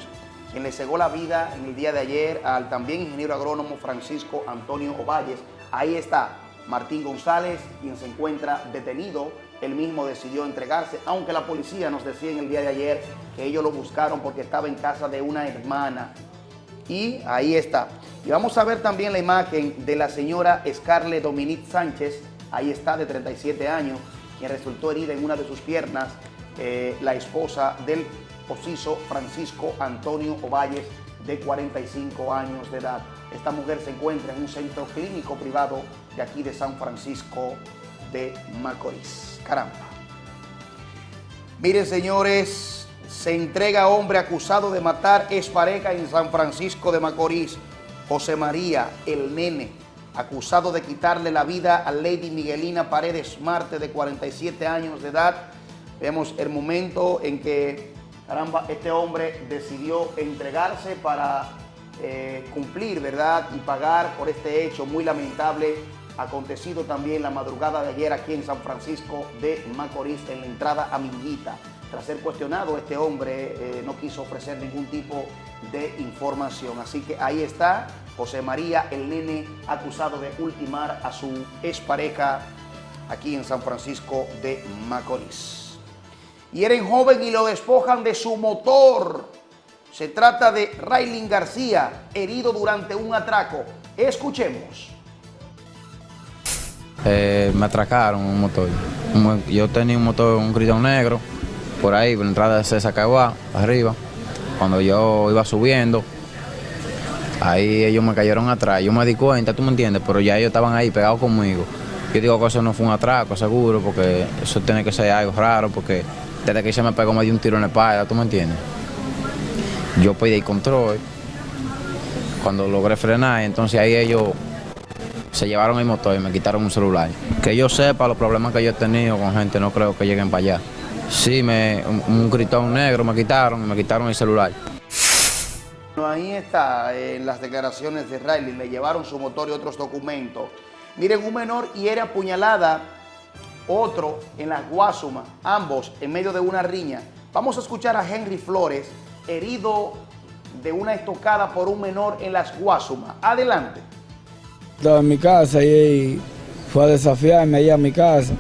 quien le cegó la vida en el día de ayer al también ingeniero agrónomo Francisco Antonio Ovalles. Ahí está Martín González, quien se encuentra detenido. Él mismo decidió entregarse, aunque la policía nos decía en el día de ayer que ellos lo buscaron porque estaba en casa de una hermana. Y ahí está. Y vamos a ver también la imagen de la señora Scarlett Dominique Sánchez, ahí está, de 37 años, quien resultó herida en una de sus piernas, eh, la esposa del Ociso Francisco Antonio Ovalles, de 45 años de edad. Esta mujer se encuentra en un centro clínico privado de aquí de San Francisco de Macorís. Caramba. Miren, señores, se entrega hombre acusado de matar pareja en San Francisco de Macorís. José María, el nene, acusado de quitarle la vida a Lady Miguelina Paredes Marte, de 47 años de edad. Vemos el momento en que, caramba, este hombre decidió entregarse para eh, cumplir, ¿verdad? Y pagar por este hecho muy lamentable acontecido también la madrugada de ayer aquí en San Francisco de Macorís, en la entrada a Minguita. Tras ser cuestionado, este hombre eh, no quiso ofrecer ningún tipo de información. Así que ahí está José María, el nene acusado de ultimar a su expareja aquí en San Francisco de Macorís. Hieren joven y lo despojan de su motor. Se trata de Raylin García, herido durante un atraco. Escuchemos. Eh, me atracaron un motor. Yo tenía un motor, un gritón negro, por ahí, por la entrada de César Caguá, arriba. Cuando yo iba subiendo, ahí ellos me cayeron atrás. Yo me di cuenta, tú me entiendes, pero ya ellos estaban ahí pegados conmigo. Yo digo que eso no fue un atraco, seguro, porque eso tiene que ser algo raro, porque desde que se me pegó me dio un tiro en la espalda, tú me entiendes. Yo pedí control. Cuando logré frenar, entonces ahí ellos se llevaron el motor y me quitaron un celular. Que yo sepa los problemas que yo he tenido con gente, no creo que lleguen para allá. Sí, me, un, gritón negro me quitaron, me quitaron el celular. Ahí está en las declaraciones de Riley, le llevaron su motor y otros documentos. Miren, un menor hiere apuñalada, otro en las Guasuma, ambos en medio de una riña. Vamos a escuchar a Henry Flores, herido de una estocada por un menor en las Guasuma. Adelante. Estaba en mi casa y fue a desafiarme ahí a mi casa.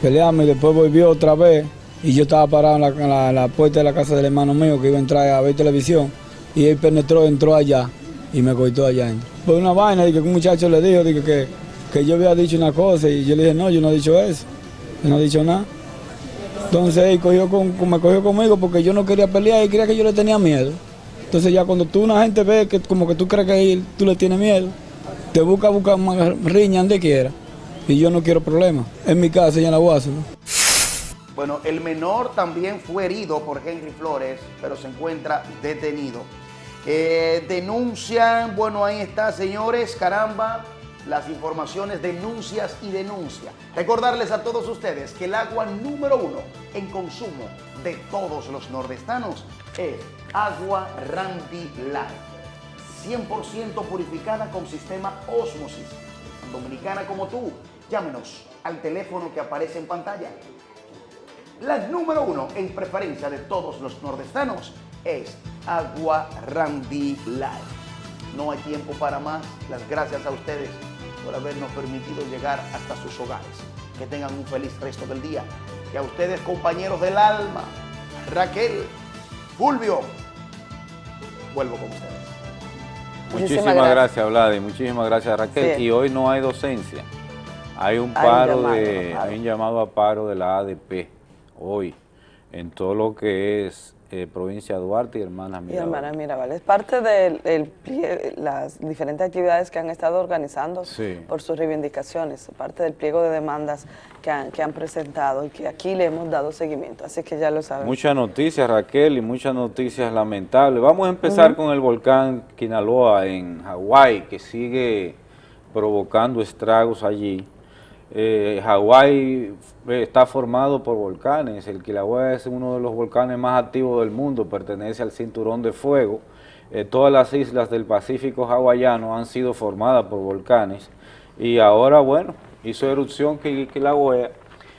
Peleamos y después volvió otra vez. Y yo estaba parado en la, puerta de la casa del hermano mío que iba a entrar a ver televisión. Y él penetró, entró allá y me cortó allá. Fue una vaina, que un muchacho le dijo que, que yo había dicho una cosa y yo le dije, no, yo no he dicho eso. Yo no he dicho nada. Entonces él cogió con, me cogió conmigo porque yo no quería pelear y creía que yo le tenía miedo. Entonces ya cuando tú una gente ve que como que tú crees que tú le tienes miedo, te busca, busca riña donde quiera. Y yo no quiero problemas. En mi casa y en la UAS. Bueno, el menor también fue herido por Henry Flores, pero se encuentra detenido. Eh, denuncian, bueno, ahí está, señores, caramba, las informaciones, denuncias y denuncias. Recordarles a todos ustedes que el agua número uno en consumo de todos los nordestanos es agua Randy Light. 100% purificada con sistema Osmosis. Dominicana como tú, llámenos al teléfono que aparece en pantalla. La número uno en preferencia de todos los nordestanos es Agua Randy Light. No hay tiempo para más. Las gracias a ustedes por habernos permitido llegar hasta sus hogares. Que tengan un feliz resto del día. Y a ustedes, compañeros del alma, Raquel, Fulvio, vuelvo con ustedes. Muchísimas, gracias, Vladi. Muchísimas gracias, Raquel. Y hoy no hay docencia. Hay un paro de, hay un llamado a paro de la ADP hoy en todo lo que es eh, provincia de Duarte y Hermanas Mirabal. Y Hermanas Mirabal. Es parte de las diferentes actividades que han estado organizando por sus reivindicaciones, parte del pliego de demandas que han, que han presentado y que aquí le hemos dado seguimiento, así que ya lo saben. Muchas noticias, Raquel, y muchas noticias lamentables. Vamos a empezar con el volcán Kinaloa en Hawái, que sigue provocando estragos allí. Eh, Hawái eh, está formado por volcanes, el Kilauea es uno de los volcanes más activos del mundo, pertenece al cinturón de fuego. Eh, todas las islas del Pacífico hawaiano han sido formadas por volcanes y ahora, bueno, hizo erupción Kilauea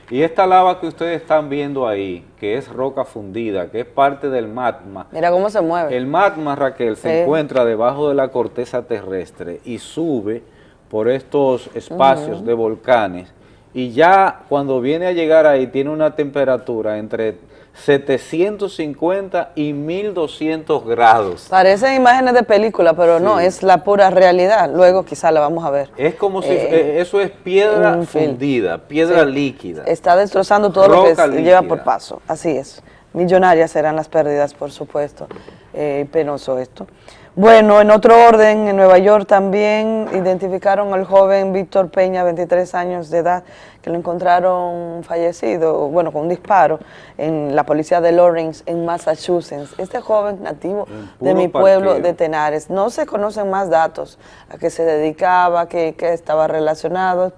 y esta lava que ustedes están viendo ahí, que es roca fundida, que es parte del magma. Mira cómo se mueve. El magma, Raquel, se encuentra debajo de la corteza terrestre y sube por estos espacios de volcanes y ya cuando viene a llegar ahí tiene una temperatura entre 750 y 1200 grados. Parecen imágenes de película, pero no, es la pura realidad. Luego quizá la vamos a ver. Es como si, eh, eh, eso es piedra fundida, piedra líquida. Está destrozando todo lo que lleva por paso, así es. Millonarias serán las pérdidas, por supuesto. Eh, penoso esto. Bueno, en otro orden, en Nueva York también identificaron al joven Víctor Peña, 23 años de edad, que lo encontraron fallecido, bueno, con un disparo en la policía de Lawrence, en Massachusetts. Este joven nativo de mi pueblo de Tenares. No se conocen más datos, a qué se dedicaba, a qué estaba relacionado.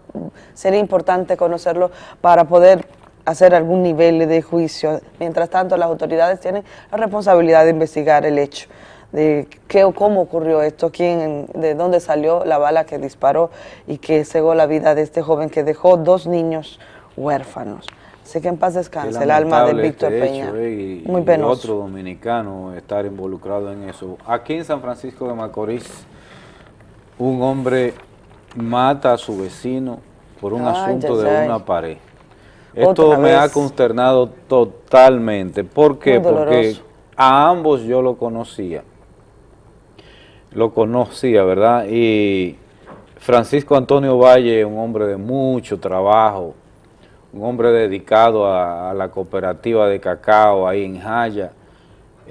Sería importante conocerlo para poder hacer algún nivel de juicio. Mientras tanto, las autoridades tienen la responsabilidad de investigar el hecho de qué o cómo ocurrió esto, quién, de dónde salió la bala que disparó y que cegó la vida de este joven que dejó dos niños huérfanos. Así que en paz descanse el alma de Víctor este Peña. Eh, y, Muy penoso. otro dominicano estar involucrado en eso. Aquí en San Francisco de Macorís, un hombre mata a su vecino por un asunto de una pared. Esto me ha consternado totalmente. ¿Por qué? Porque a ambos yo lo conocía lo conocía, ¿verdad? Y Francisco Antonio Valle, un hombre de mucho trabajo, un hombre dedicado a, la cooperativa de cacao ahí en Jaya,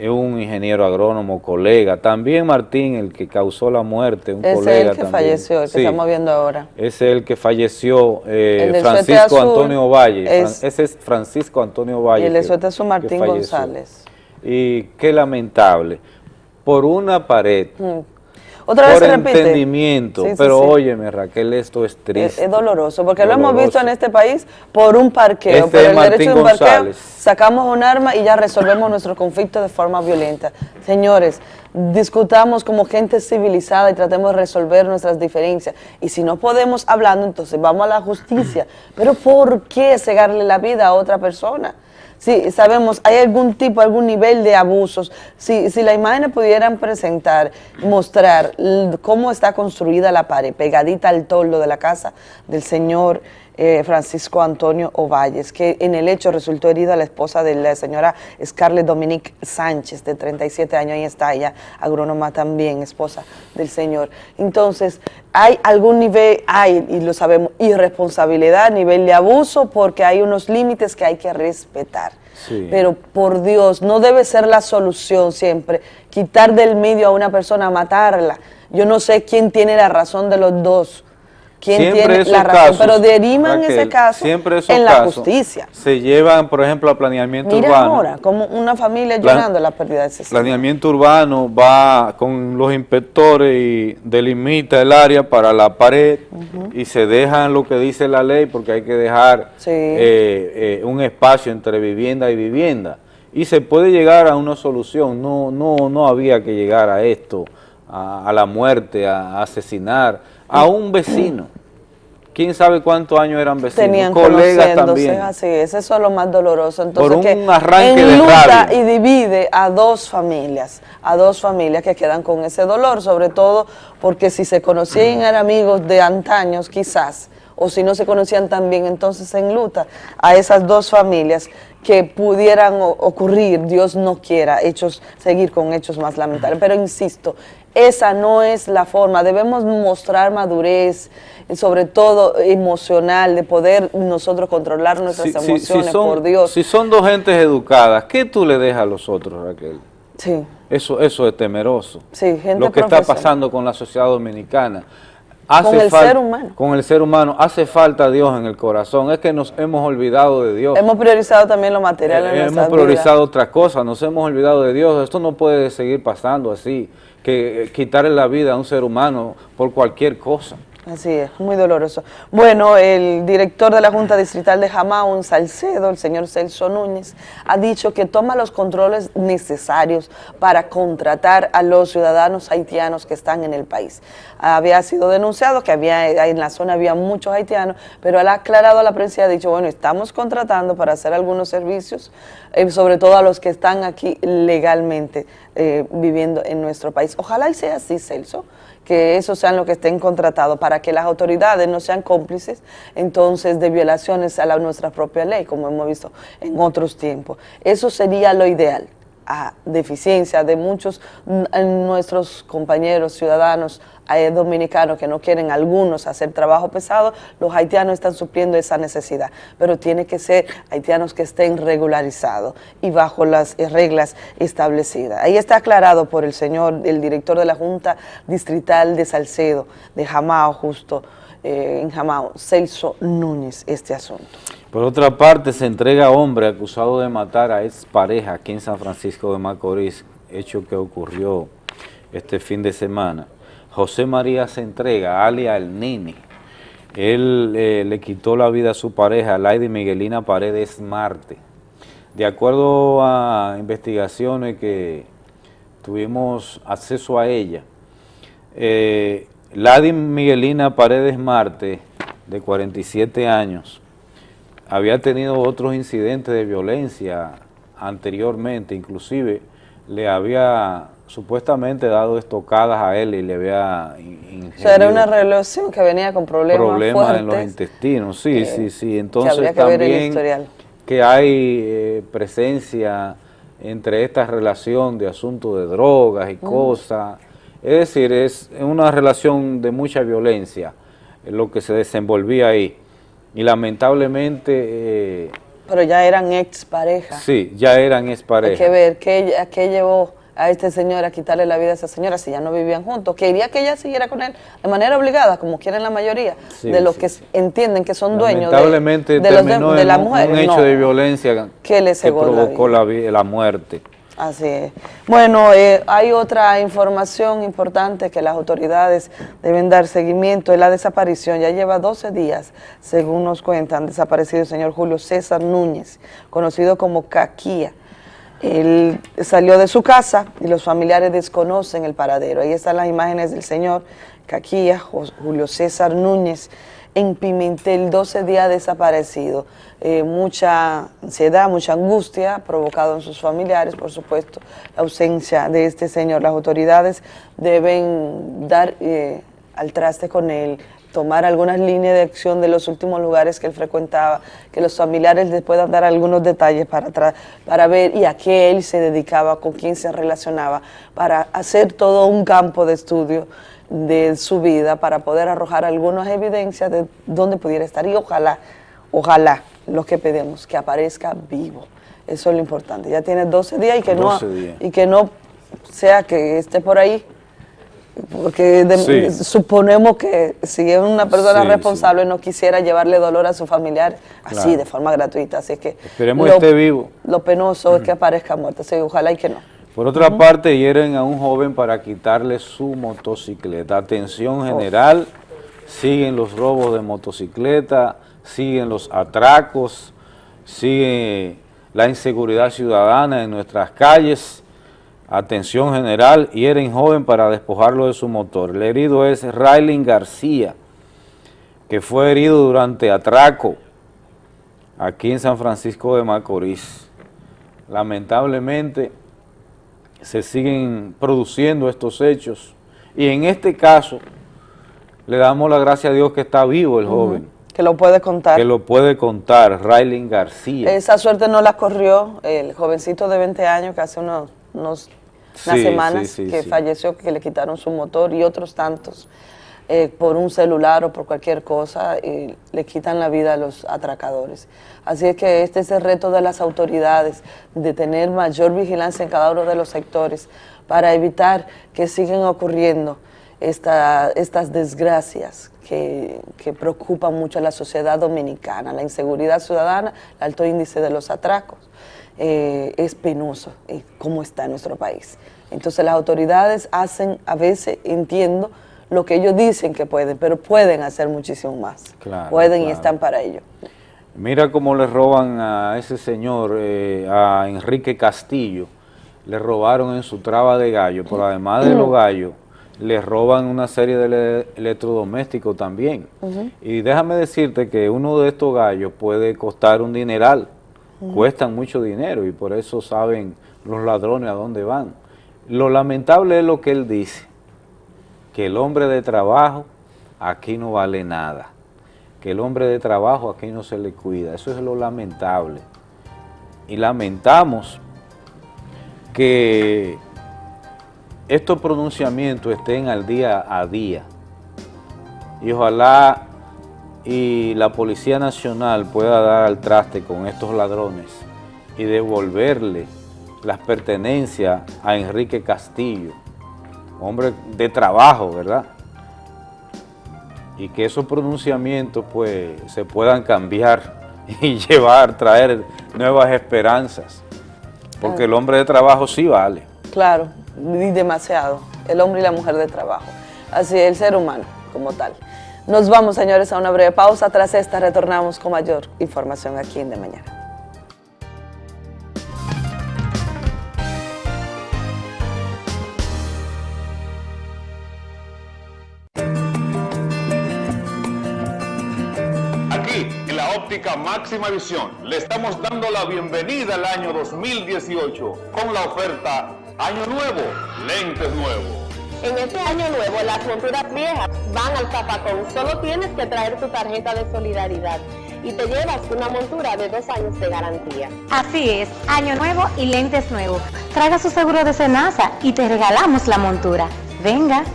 un ingeniero agrónomo, colega. También Martín, el que causó la muerte, un colega Es el que falleció, el que estamos viendo ahora. Es el que falleció, eh, Francisco Antonio Valle. ese es Francisco Antonio Valle. Y el de su Martín González. Y qué lamentable por una pared. Mm. Otra vez se repite. entendimiento, pero óyeme Raquel, esto es triste. Es, doloroso, porque lo hemos visto en este país por un parqueo, este por el derecho de un parqueo, sacamos un arma y ya resolvemos nuestro conflicto de forma violenta. Señores, discutamos como gente civilizada y tratemos de resolver nuestras diferencias. Y si no podemos hablando, entonces vamos a la justicia. Pero ¿por qué cegarle la vida a otra persona? Si sabemos, hay algún tipo, algún nivel de abusos, si, si las imágenes pudieran presentar, mostrar cómo está construida la pared, pegadita al toldo de la casa del señor eh, Francisco Antonio Ovalles, que en el hecho resultó herida la esposa de la señora Scarlett Dominique Sánchez, de 37 años, ahí está ella, agrónoma también, esposa del señor. Entonces, hay algún nivel, hay, y lo sabemos, irresponsabilidad, nivel de abuso, porque hay unos límites que hay que respetar. Pero por Dios, no debe ser la solución siempre, quitar del medio a una persona, matarla. Yo no sé quién tiene la razón de los dos quién tiene la razón, pero derivan ese caso en la justicia. Se llevan, por ejemplo, a planeamiento Mira urbano. ahora, como una familia llorando la pérdida de ese Planeamiento urbano va con los inspectores y delimita el área para la pared y se dejan lo que dice la ley porque hay que dejar eh, eh, un espacio entre vivienda y vivienda. Y se puede llegar a una solución, no, no, no había que llegar a esto, a, a la muerte, a asesinar a un vecino. ¿Quién sabe cuántos años eran vecinos? Tenían colegas también. Así es, eso es lo más doloroso. Entonces, Por un arranque de y divide a dos familias, a dos familias que quedan con ese dolor, sobre todo porque si se conocían eran amigos de antaños quizás, o si no se conocían también, entonces en luta a esas dos familias que pudieran ocurrir, Dios no quiera, hechos, seguir con hechos más lamentables. Pero insisto, esa no es la forma, debemos mostrar madurez, sobre todo emocional, de poder nosotros controlar nuestras emociones, por Dios. Si son dos gentes educadas, ¿qué tú le dejas a los otros, Raquel? Sí. Eso, eso es temeroso. Sí, gente Lo que está pasando con la sociedad dominicana. Hace con el ser humano. Con el ser humano. Hace falta Dios en el corazón. Es que nos hemos olvidado de Dios. Hemos priorizado también lo material en eh, Hemos priorizado otras cosas. Nos hemos olvidado de Dios. Esto no puede seguir pasando así. Que quitarle la vida a un ser humano por cualquier cosa. Así es, muy doloroso. Bueno, el director de la Junta Distrital de Jamao, en Salcedo, el señor Celso Núñez, ha dicho que toma los controles necesarios para contratar a los ciudadanos haitianos que están en el país. Había sido denunciado que había en la zona había muchos haitianos, pero él ha aclarado a la prensa y ha dicho, bueno, estamos contratando para hacer algunos servicios, eh, sobre todo a los que están aquí legalmente eh, viviendo en nuestro país. Ojalá y sea así, Celso, que esos sean los que estén contratados para que las autoridades no sean cómplices entonces de violaciones a la, nuestra propia ley, como hemos visto en otros tiempos. Eso sería lo ideal a deficiencia de muchos nuestros compañeros ciudadanos hay dominicanos que no quieren algunos hacer trabajo pesado, los haitianos están supliendo esa necesidad, pero tiene que ser haitianos que estén regularizados y bajo las reglas establecidas. Ahí está aclarado por el señor, el director de la Junta Distrital de Salcedo, de Jamao, justo eh, en Jamao, Celso Núñez, este asunto. Por otra parte, se entrega a hombre acusado de matar a ex pareja aquí en San Francisco de Macorís, hecho que ocurrió este fin de semana. José María se entrega, alia el Nini. Él eh, le quitó la vida a su pareja, Lady Miguelina Paredes Marte. De acuerdo a investigaciones que tuvimos acceso a ella, eh, Lady Miguelina Paredes Marte, de 47 años, había tenido otros incidentes de violencia anteriormente, inclusive le había supuestamente dado estocadas a él y le había O sea, era una relación que venía con problemas Problemas en los intestinos, sí, sí, sí. Entonces también que hay eh, presencia entre esta relación de asuntos de drogas y cosas. Es decir, es una relación de mucha violencia lo que se desenvolvía ahí. Y lamentablemente... Eh, Pero ya eran exparejas. Sí, ya eran exparejas. Hay que ver qué, a qué llevó a este señor a quitarle la vida a esa señora si ya no vivían juntos. Quería que ella siguiera con él de manera obligada, como quieren la mayoría de los que entienden que son dueños de, de, los de, la mujer. Un hecho de violencia que, le provocó la, la, muerte. Así es. Bueno, eh, hay otra información importante que las autoridades deben dar seguimiento, es la desaparición. Ya lleva 12 días, según nos cuentan, desaparecido el señor Julio César Núñez, conocido como Caquía. Él salió de su casa y los familiares desconocen el paradero. Ahí están las imágenes del señor Caquía, Julio César Núñez, en Pimentel, 12 días desaparecido. Eh, mucha ansiedad, mucha angustia provocado en sus familiares, por supuesto, la ausencia de este señor. Las autoridades deben dar eh, al traste con él, tomar algunas líneas de acción de los últimos lugares que él frecuentaba, que los familiares les puedan dar algunos detalles para, para ver y a qué él se dedicaba, con quién se relacionaba, para hacer todo un campo de estudio de su vida, para poder arrojar algunas evidencias de dónde pudiera estar y ojalá, ojalá, lo que pedimos, que aparezca vivo. Eso es lo importante. Ya tiene 12 días y que, no, y que no sea que esté por ahí porque suponemos que si es una persona responsable no quisiera llevarle dolor a su familiar así, de forma gratuita. Así que Esperemos lo, esté vivo. Lo penoso es que aparezca muerto, así, ojalá y que no. Por otra parte, hieren a un joven para quitarle su motocicleta. Atención general, siguen los robos de motocicleta, siguen los atracos, sigue la inseguridad ciudadana en nuestras calles Atención general, hieren joven para despojarlo de su motor. El herido es Raylin García, que fue herido durante atraco aquí en San Francisco de Macorís. Lamentablemente se siguen produciendo estos hechos y en este caso le damos la gracia a Dios que está vivo el joven. Que lo puede contar. Que lo puede contar, Raylin García. Esa suerte no la corrió el jovencito de 20 años que hace unos unas semanas que falleció, que le quitaron su motor y otros tantos eh, por un celular o por cualquier cosa y le quitan la vida a los atracadores. Así es que este es el reto de las autoridades, de tener mayor vigilancia en cada uno de los sectores para evitar que sigan ocurriendo estas desgracias que, que, preocupan mucho a la sociedad dominicana, la inseguridad ciudadana, el alto índice de los atracos. Eh, es penoso eh, cómo está nuestro país. Entonces las autoridades hacen, a veces entiendo, lo que ellos dicen que pueden, pero pueden hacer muchísimo más. Claro, pueden y están para ello. Mira cómo le roban a ese señor, eh, a Enrique Castillo, le robaron en su traba de gallo, pero además de los gallos, le roban una serie de ele- electrodomésticos también. Y déjame decirte que uno de estos gallos puede costar un dineral, cuestan mucho dinero y por eso saben los ladrones a dónde van. Lo lamentable es lo que él dice, que el hombre de trabajo aquí no vale nada, que el hombre de trabajo aquí no se le cuida, eso es lo lamentable. Y lamentamos que estos pronunciamientos estén al día a día. Y ojalá y la Policía Nacional pueda dar al traste con estos ladrones y devolverle las pertenencias a Enrique Castillo, hombre de trabajo, ¿verdad? Y que esos pronunciamientos pues se puedan cambiar <laughs> y llevar, traer nuevas esperanzas, porque el hombre de trabajo sí vale. Claro, y demasiado. El hombre y la mujer de trabajo. Así, el ser humano como tal. Nos vamos, señores, a una breve pausa. Tras esta retornamos con mayor información aquí en De Mañana. Máxima visión, le estamos dando la bienvenida al año 2018 con la oferta Año Nuevo, lentes nuevos. En este año nuevo, las monturas viejas van al zapacón. Solo tienes que traer tu tarjeta de solidaridad y te llevas una montura de dos años de garantía. Así es, año nuevo y lentes nuevos. Traiga su seguro de Senasa y te regalamos la montura. Venga.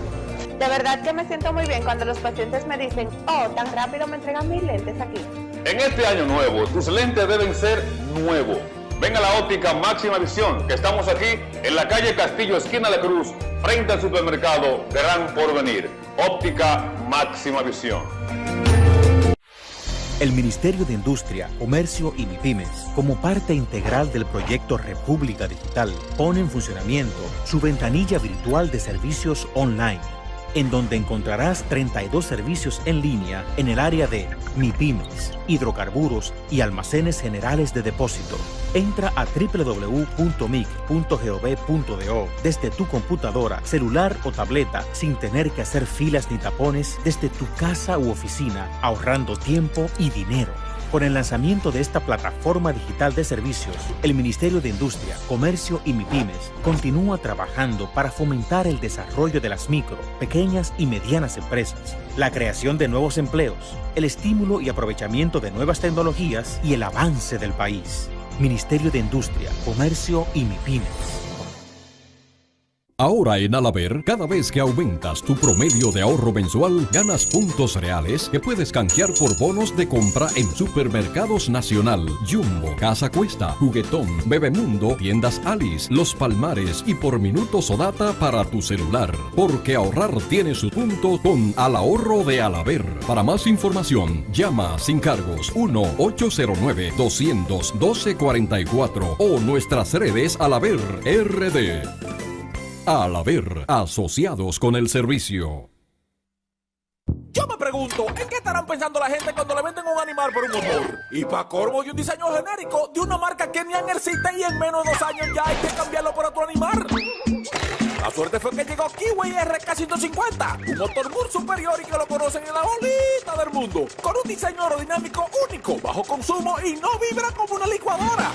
De verdad que me siento muy bien cuando los pacientes me dicen, oh, tan rápido me entregan mis lentes aquí. En este año nuevo, tus lentes deben ser nuevos. Ven a la óptica máxima visión, que estamos aquí en la calle Castillo, esquina de Cruz, frente al supermercado Gran Porvenir. Óptica máxima visión. El Ministerio de Industria, Comercio y MIPIMES, como parte integral del proyecto República Digital, pone en funcionamiento su ventanilla virtual de servicios online, en donde encontrarás 32 servicios en línea en el área de MIPIMES, hidrocarburos y almacenes generales de depósito. Entra a www.mic.gov.do desde tu computadora, celular o tableta sin tener que hacer filas ni tapones desde tu casa u oficina, ahorrando tiempo y dinero. Con el lanzamiento de esta plataforma digital de servicios, el Ministerio de Industria, Comercio y MIPIMES continúa trabajando para fomentar el desarrollo de las micro, pequeñas y medianas empresas, la creación de nuevos empleos, el estímulo y aprovechamiento de nuevas tecnologías y el avance del país. Ministerio de Industria, Comercio y MIPIMES. Ahora en Alaber, cada vez que aumentas tu promedio de ahorro mensual, ganas puntos reales que puedes canjear por bonos de compra en Supermercados Nacional, Jumbo, Casa Cuesta, Juguetón, Bebemundo, Tiendas Alice, Los Palmares y por minutos o data para tu celular. Porque ahorrar tiene su punto con Al Ahorro de Alaber. Para más información, llama sin cargos 1-809-212-44 o nuestras redes Alaber RD. Al haber asociados con el servicio. Yo me pregunto, ¿en qué estarán pensando la gente cuando le venden un animal por un motor? Y para corvo y un diseño genérico de una marca que ni existe y en menos de dos años ya hay que cambiarlo por otro animal. La suerte fue que llegó Kiwi RK150, un motor muy superior y que lo conocen en la bolita del mundo, con un diseño aerodinámico único, bajo consumo y no vibra como una licuadora.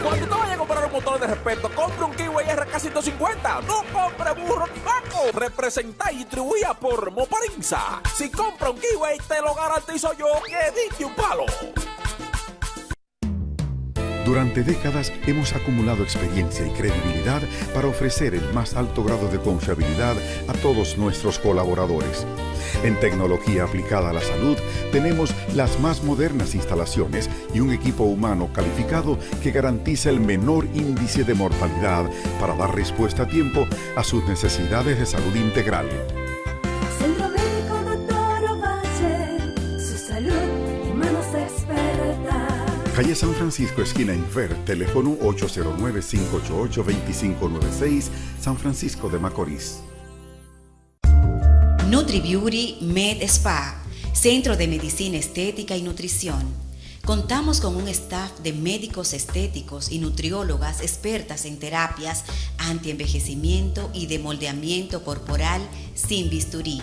Cuando te vayas a comprar un motor de respeto, compre un Kiwi RK150, no compre burro ni vaco. Representa y distribuida por Moparinza. Si compra un Kiwi, te lo garantizo yo que diste un palo. Durante décadas hemos acumulado experiencia y credibilidad para ofrecer el más alto grado de confiabilidad a todos nuestros colaboradores. En tecnología aplicada a la salud tenemos las más modernas instalaciones y un equipo humano calificado que garantiza el menor índice de mortalidad para dar respuesta a tiempo a sus necesidades de salud integral. Calle San Francisco, esquina Infer, teléfono 809-588-2596, San Francisco de Macorís. NutriBeauty Med Spa, Centro de Medicina Estética y Nutrición. Contamos con un staff de médicos estéticos y nutriólogas expertas en terapias antienvejecimiento y de moldeamiento corporal sin bisturí.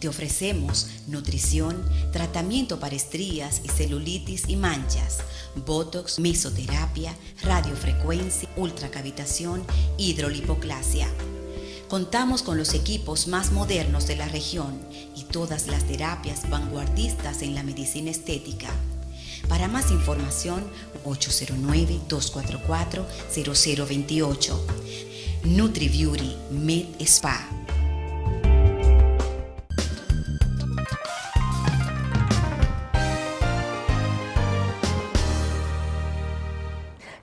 Te ofrecemos nutrición, tratamiento para estrías y celulitis y manchas, botox, mesoterapia, radiofrecuencia, ultracavitación, hidrolipoclasia. Contamos con los equipos más modernos de la región y todas las terapias vanguardistas en la medicina estética. Para más información, 809-244-0028. NutriBeauty Med Spa.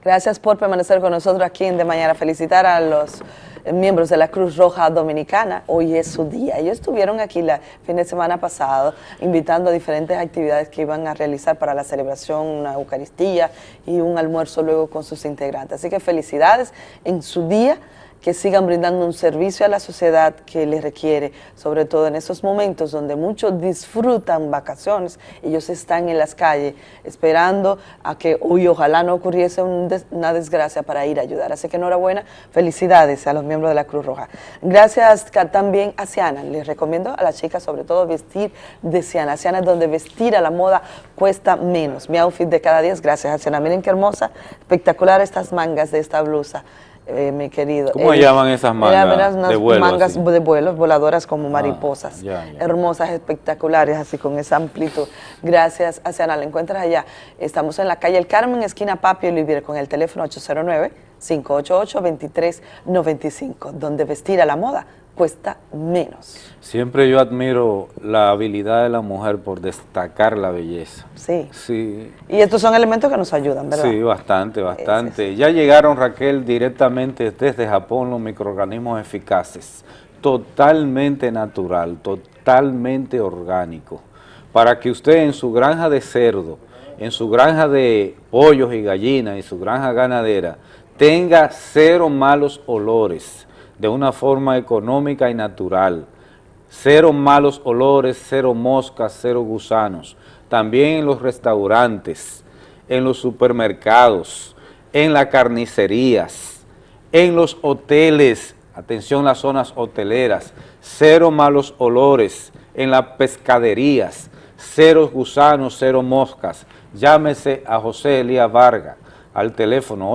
Gracias por permanecer con nosotros aquí en De Mañana. Felicitar a los miembros de la Cruz Roja Dominicana. Hoy es su día. Ellos estuvieron aquí el fin de semana pasado invitando a diferentes actividades que iban a realizar para la celebración, una Eucaristía y un almuerzo luego con sus integrantes. Así que felicidades en su día que sigan brindando un servicio a la sociedad que les requiere, sobre todo en esos momentos donde muchos disfrutan vacaciones, ellos están en las calles esperando a que hoy ojalá no ocurriese una desgracia para ir a ayudar. Así que enhorabuena, felicidades a los miembros de la Cruz Roja. Gracias también a Ciana, les recomiendo a las chicas sobre todo vestir de Ciana. Ciana es donde vestir a la moda cuesta menos. Mi outfit de cada día es gracias a Ciana. Miren qué hermosa, espectacular estas mangas de esta blusa eh, mi querido. ¿Cómo Eh, llaman esas mangas unas de vuelo mangas así? Ah, de vuelo, voladoras como mariposas. ya, ya. Hermosas, espectaculares, así con esa amplitud. Gracias, Asiana. La encuentras allá. Estamos en la calle El Carmen, esquina Papio Olivier, con el teléfono 809-588-2395, donde vestir a la moda cuesta menos. Siempre yo admiro la habilidad de la mujer por destacar la belleza. Sí. Sí, Y estos son elementos que nos ayudan, ¿verdad? sí, bastante, bastante. Ya llegaron, Raquel, directamente desde Japón los microorganismos eficaces, totalmente natural, totalmente orgánico, para que usted en su granja de cerdo, en su granja de pollos y gallinas, en su granja ganadera, tenga cero malos olores, de una forma económica y natural. Cero malos olores, cero moscas, cero gusanos. También en los restaurantes, en los supermercados, en las carnicerías, en los hoteles, atención las zonas hoteleras, cero malos olores, en las pescaderías, cero gusanos, cero moscas. Llámese a José Elías Vargas al teléfono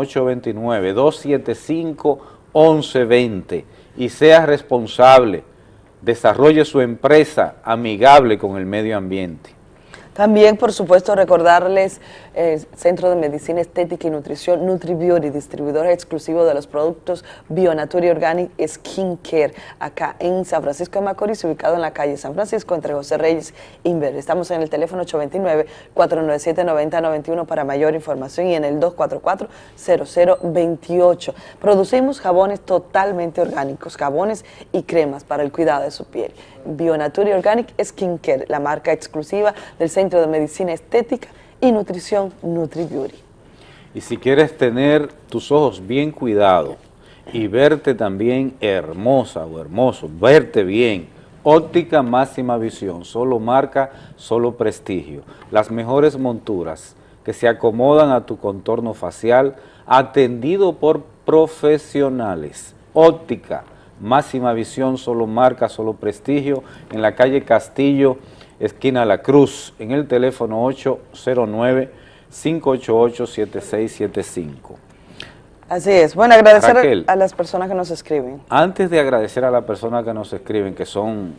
829-275-1120 y sea responsable, desarrolle su empresa amigable con el medio ambiente. También, por supuesto, recordarles eh, Centro de Medicina Estética y Nutrición NutriBeauty, distribuidor exclusivo de los productos Bionature Organic Skin Care, acá en San Francisco de Macorís, ubicado en la calle San Francisco, entre José Reyes e Inver. Estamos en el teléfono 829-497-9091 para mayor información y en el 244-0028. Producimos jabones totalmente orgánicos, jabones y cremas para el cuidado de su piel. Bionature Organic Skin Care, la marca exclusiva del Centro de Medicina Estética y Nutrición NutriBeauty. Y si quieres tener tus ojos bien cuidados y verte también hermosa o hermoso, verte bien, óptica máxima visión, solo marca, solo prestigio. Las mejores monturas que se acomodan a tu contorno facial, atendido por profesionales. Óptica, máxima visión, solo marca, solo prestigio, en la calle Castillo, esquina La Cruz, en el teléfono 809-588-7675. Así es. Bueno, agradecer Raquel. a las personas que nos escriben. Antes de agradecer a las personas que nos escriben, que son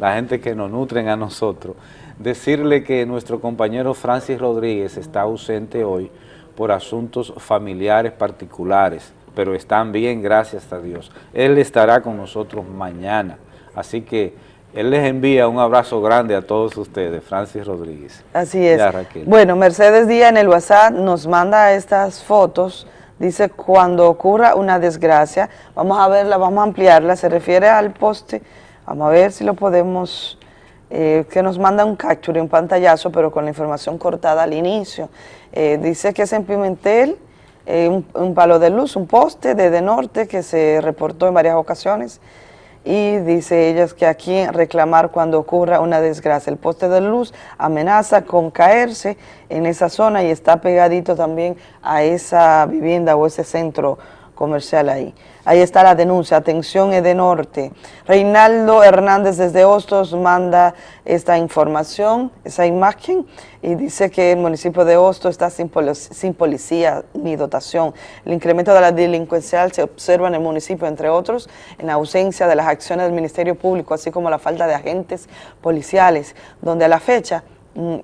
la gente que nos nutren a nosotros, decirle que nuestro compañero Francis Rodríguez está ausente hoy por asuntos familiares particulares, pero están bien, gracias a Dios. Él estará con nosotros mañana, así que él les envía un abrazo grande a todos ustedes, Francis Rodríguez. Así es. Bueno, Mercedes Díaz en el WhatsApp nos manda estas fotos. Dice, cuando ocurra una desgracia, vamos a verla, vamos a ampliarla, se refiere al poste. Vamos a ver si lo podemos, eh, que nos manda un capture, un pantallazo, pero con la información cortada al inicio. Eh, dice que es en Pimentel, eh, un, un palo de luz, un poste de, de norte que se reportó en varias ocasiones y dice ellas que aquí reclamar cuando ocurra una desgracia. El poste de luz amenaza con caerse en esa zona y está pegadito también a esa vivienda o ese centro comercial ahí. Ahí está la denuncia, atención Norte. Reinaldo Hernández desde Hostos manda esta información, esa imagen, y dice que el municipio de Hostos está sin, policía ni dotación. El incremento de la delincuencial se observa en el municipio, entre otros, en ausencia de las acciones del Ministerio Público, así como la falta de agentes policiales, donde a la fecha mm,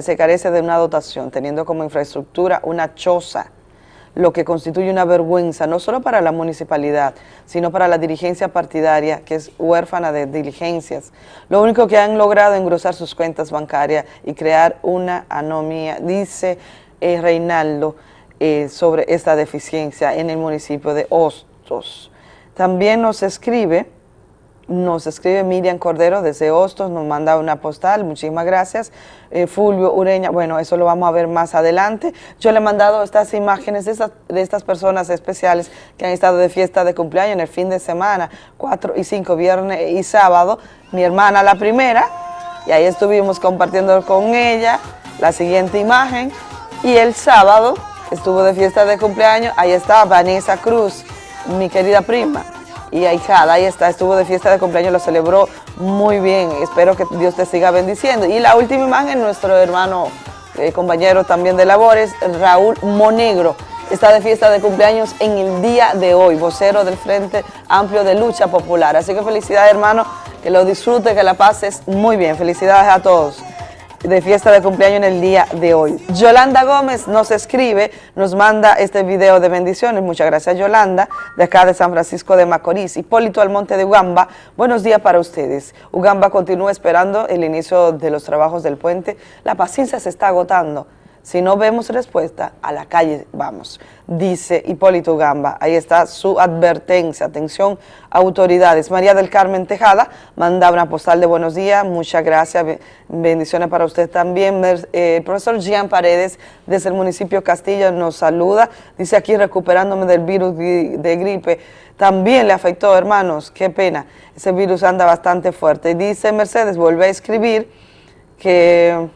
se carece de una dotación, teniendo como infraestructura una choza, lo que constituye una vergüenza no solo para la municipalidad, sino para la dirigencia partidaria, que es huérfana de diligencias. Lo único que han logrado es engrosar sus cuentas bancarias y crear una anomía, dice eh, Reinaldo, eh, sobre esta deficiencia en el municipio de Hostos. También nos escribe nos escribe Miriam Cordero desde Hostos, nos manda una postal, muchísimas gracias. Eh, Fulvio Ureña, bueno, eso lo vamos a ver más adelante. Yo le he mandado estas imágenes de, de estas personas especiales que han estado de fiesta de cumpleaños en el fin de semana, 4 y 5, viernes y sábado. Mi hermana la primera, y ahí estuvimos compartiendo con ella la siguiente imagen. Y el sábado estuvo de fiesta de cumpleaños, ahí está Vanessa Cruz, mi querida prima y ahijada, ahí está, estuvo de fiesta de cumpleaños, lo celebró muy bien, espero que Dios te siga bendiciendo. Y la última imagen, nuestro hermano, eh, compañero también de labores, Raúl Monegro, está de fiesta de cumpleaños en el día de hoy, vocero del Frente Amplio de Lucha Popular. Así que felicidades hermano, que lo disfrute, que la pases muy bien, felicidades a todos de fiesta de cumpleaños en el día de hoy. Yolanda Gómez nos escribe, nos manda este video de bendiciones. Muchas gracias Yolanda, de acá de San Francisco de Macorís. Hipólito Almonte de Ugamba, buenos días para ustedes. Ugamba continúa esperando el inicio de los trabajos del puente. La paciencia se está agotando. Si no vemos respuesta, a la calle vamos, dice Hipólito Gamba. Ahí está su advertencia. Atención, autoridades. María del Carmen Tejada manda una postal de buenos días. Muchas gracias. Bendiciones para usted también. Eh, el profesor Jean Paredes, desde el municipio Castillo, nos saluda. Dice aquí, recuperándome del virus de gripe. También le afectó, hermanos. Qué pena. Ese virus anda bastante fuerte. Dice Mercedes, vuelve a escribir que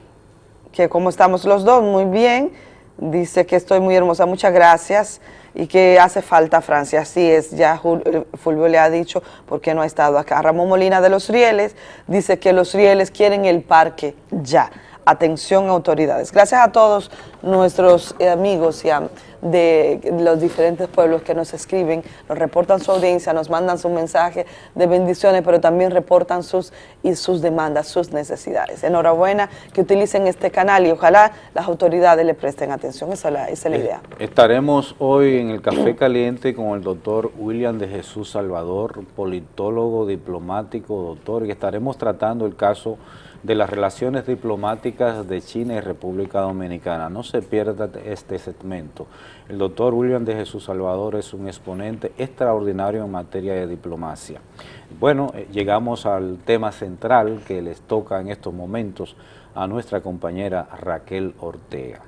que como estamos los dos, muy bien, dice que estoy muy hermosa, muchas gracias, y que hace falta Francia, así es, ya eh, Fulvio le ha dicho porque no ha estado acá. Ramón Molina de Los Rieles dice que los Rieles quieren el parque ya. Atención autoridades. Gracias a todos nuestros amigos y a de los diferentes pueblos que nos escriben, nos reportan su audiencia, nos mandan su mensaje de bendiciones, pero también reportan sus, y sus demandas, sus necesidades. Enhorabuena que utilicen este canal y ojalá las autoridades le presten atención, esa es la, esa es la idea. Estaremos hoy en el Café Caliente con el doctor William de Jesús Salvador, politólogo, diplomático, doctor, y estaremos tratando el caso de las relaciones diplomáticas de China y República Dominicana. No se pierda este segmento. El doctor William de Jesús Salvador es un exponente extraordinario en materia de diplomacia. Bueno, eh, llegamos al tema central que les toca en estos momentos a nuestra compañera Raquel Ortega.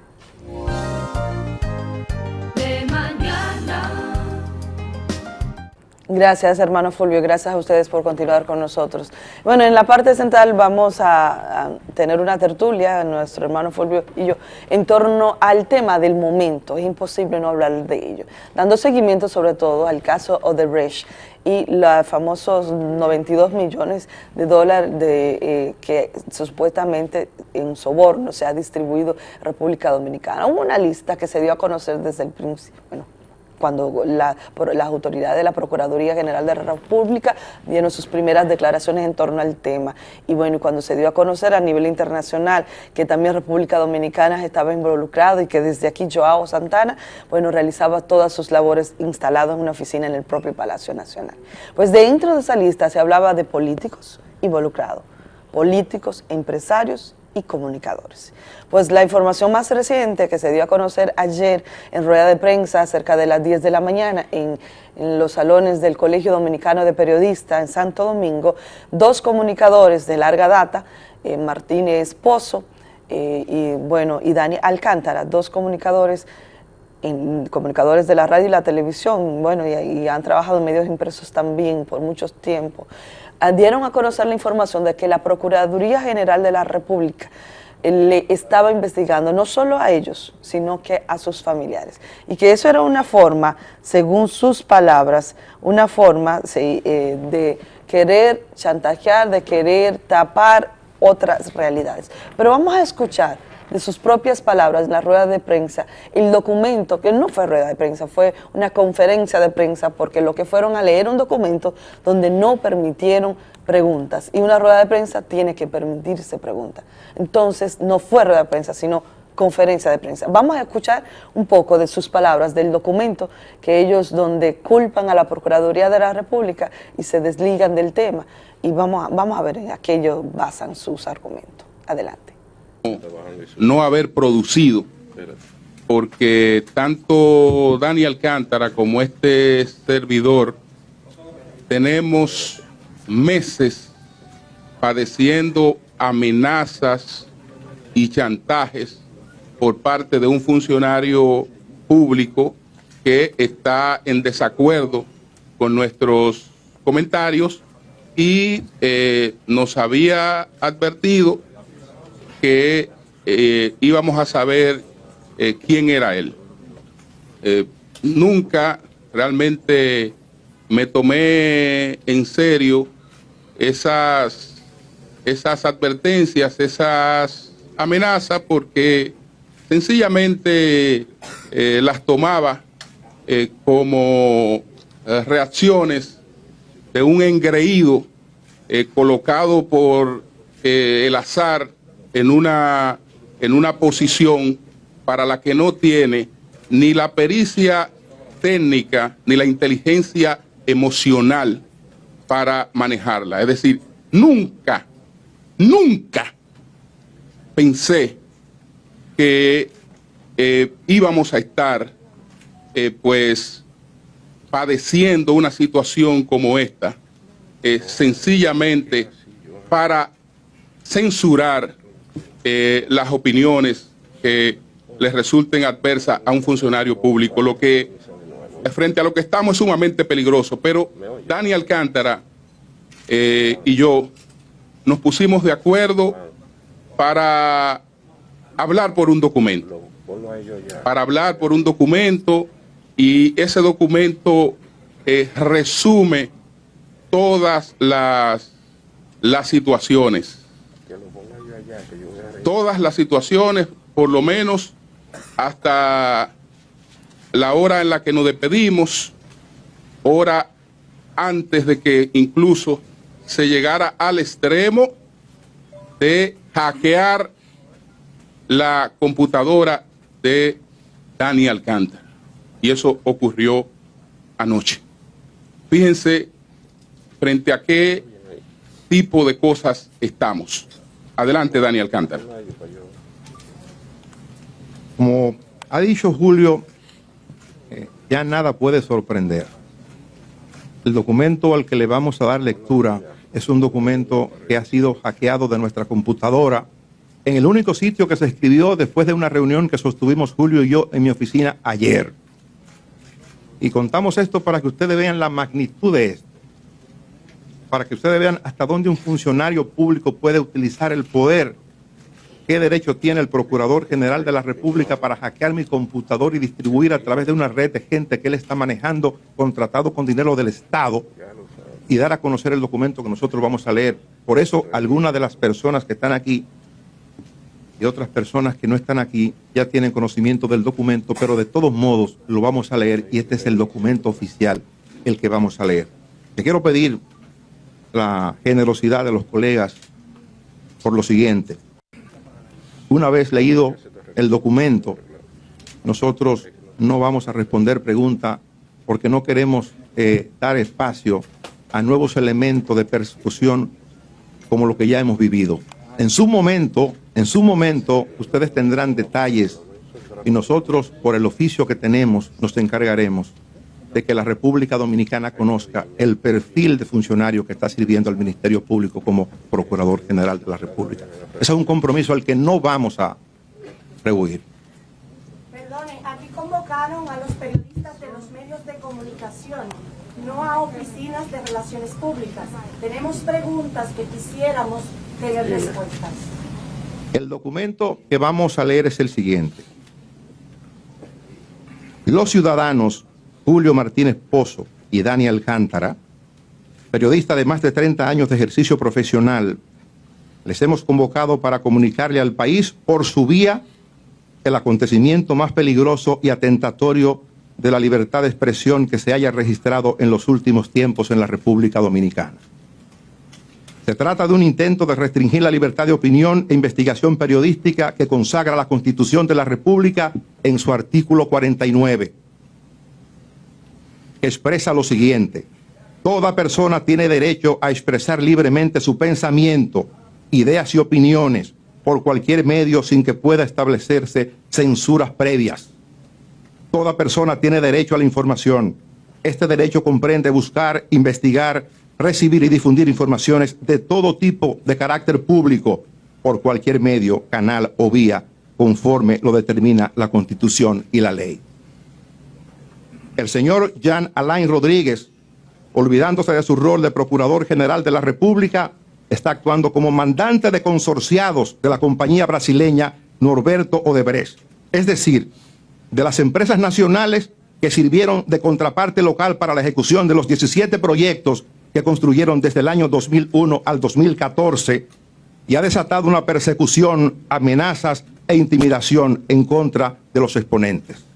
Gracias, hermano Fulvio. Gracias a ustedes por continuar con nosotros. Bueno, en la parte central vamos a, tener una tertulia, nuestro hermano Fulvio y yo, en torno al tema del momento. Es imposible no hablar de ello. Dando seguimiento sobre todo al caso Odebrecht y los famosos 92 millones de dólares de, eh, que supuestamente en soborno se ha distribuido República Dominicana. Una lista que se dio a conocer desde el principio, bueno, cuando la, las autoridades de la Procuraduría General de la República dieron sus primeras declaraciones en torno al tema. Y bueno, cuando se dio a conocer a nivel internacional que también República Dominicana estaba involucrado y que desde aquí Joao Santana, bueno, realizaba todas sus labores instalado en una oficina en el propio Palacio Nacional. Pues dentro de esa lista se hablaba de políticos involucrados, políticos, empresarios comunicadores. Pues la información más reciente que se dio a conocer ayer en rueda de prensa cerca de las 10 de la mañana en, los salones del Colegio Dominicano de Periodistas en Santo Domingo, dos comunicadores de larga data, eh, Martínez Pozo eh, y, bueno, y Dani Alcántara, dos comunicadores comunicadores de la radio y la televisión, bueno, y, han trabajado en medios impresos también por mucho tiempo, ah, dieron a conocer la información de que la Procuraduría General de la República eh, le estaba investigando no solo a ellos, sino que a sus familiares. Y que eso era una forma, según sus palabras, una forma eh, de querer chantajear, de querer tapar otras realidades. Pero vamos a escuchar de sus propias palabras la rueda de prensa el documento, que no fue rueda de prensa, fue una conferencia de prensa, porque lo que fueron a leer un documento donde no permitieron preguntas. Y una rueda de prensa tiene que permitirse preguntas. Entonces, no fue rueda de prensa, sino conferencia de prensa. Vamos a escuchar un poco de sus palabras, del documento que ellos donde culpan a la Procuraduría de la República y se desligan del tema. Y vamos a, vamos a ver en aquello basan sus argumentos. Adelante. No haber producido, porque tanto Dani Alcántara como este servidor tenemos meses padeciendo amenazas y chantajes por parte de un funcionario público que está en desacuerdo con nuestros comentarios y eh, nos había advertido que eh, íbamos a saber eh, quién era él. Eh, nunca realmente me tomé en serio esas, esas advertencias, esas amenazas, porque sencillamente las tomaba como reacciones de un engreído colocado por el azar en una, en una posición para la que no tiene ni la pericia técnica ni la inteligencia emocional para manejarla. Es decir, nunca, nunca pensé que eh, íbamos a estar eh, pues padeciendo una situación como esta, eh, sencillamente para censurar eh, las opiniones que les resulten adversas a un funcionario público, lo que frente a lo que estamos es sumamente peligroso. Pero Dani Alcántara eh, y yo nos pusimos de acuerdo para hablar por un documento, para hablar por un documento y ese documento eh, resume todas las, las situaciones, todas las situaciones, por lo menos hasta la hora en la que nos despedimos, hora antes de que incluso se llegara al extremo de hackear la computadora de Dani Alcántara. Y eso ocurrió anoche. Fíjense frente a qué tipo de cosas estamos. Adelante, Dani Alcántara. Como ha dicho Julio, eh, ya nada puede sorprender. El documento al que le vamos a dar lectura es un documento que ha sido hackeado de nuestra computadora en el único sitio que se escribió después de una reunión que sostuvimos Julio y yo en mi oficina ayer. Y contamos esto para que ustedes vean la magnitud de esto, para que ustedes vean hasta dónde un funcionario público puede utilizar el poder ¿Qué derecho tiene el Procurador General de la República para hackear mi computador y distribuir a través de una red de gente que él está manejando, contratado con dinero del Estado, y dar a conocer el documento que nosotros vamos a leer? Por eso, algunas de las personas que están aquí y otras personas que no están aquí ya tienen conocimiento del documento, pero de todos modos lo vamos a leer y este es el documento oficial, el que vamos a leer. Te quiero pedir la generosidad de los colegas por lo siguiente. Una vez leído el documento, nosotros no vamos a responder preguntas porque no queremos eh, dar espacio a nuevos elementos de persecución como lo que ya hemos vivido. En su momento, en su momento, ustedes tendrán detalles y nosotros, por el oficio que tenemos, nos encargaremos de que la República Dominicana conozca el perfil de funcionario que está sirviendo al Ministerio Público como Procurador General de la República. Ese es un compromiso al que no vamos a rehuir. Perdone, aquí convocaron a los periodistas de los medios de comunicación, no a oficinas de relaciones públicas. Tenemos preguntas que quisiéramos tener respuestas. El documento que vamos a leer es el siguiente. Los ciudadanos Julio Martínez Pozo y Dani Alcántara, periodista de más de 30 años de ejercicio profesional, les hemos convocado para comunicarle al país por su vía el acontecimiento más peligroso y atentatorio de la libertad de expresión que se haya registrado en los últimos tiempos en la República Dominicana. Se trata de un intento de restringir la libertad de opinión e investigación periodística que consagra la Constitución de la República en su artículo 49. Expresa lo siguiente, toda persona tiene derecho a expresar libremente su pensamiento, ideas y opiniones por cualquier medio sin que pueda establecerse censuras previas. Toda persona tiene derecho a la información. Este derecho comprende buscar, investigar, recibir y difundir informaciones de todo tipo de carácter público por cualquier medio, canal o vía, conforme lo determina la Constitución y la ley. El señor Jean Alain Rodríguez, olvidándose de su rol de Procurador General de la República, está actuando como mandante de consorciados de la compañía brasileña Norberto Odebrecht, es decir, de las empresas nacionales que sirvieron de contraparte local para la ejecución de los 17 proyectos que construyeron desde el año 2001 al 2014 y ha desatado una persecución, amenazas e intimidación en contra de los exponentes.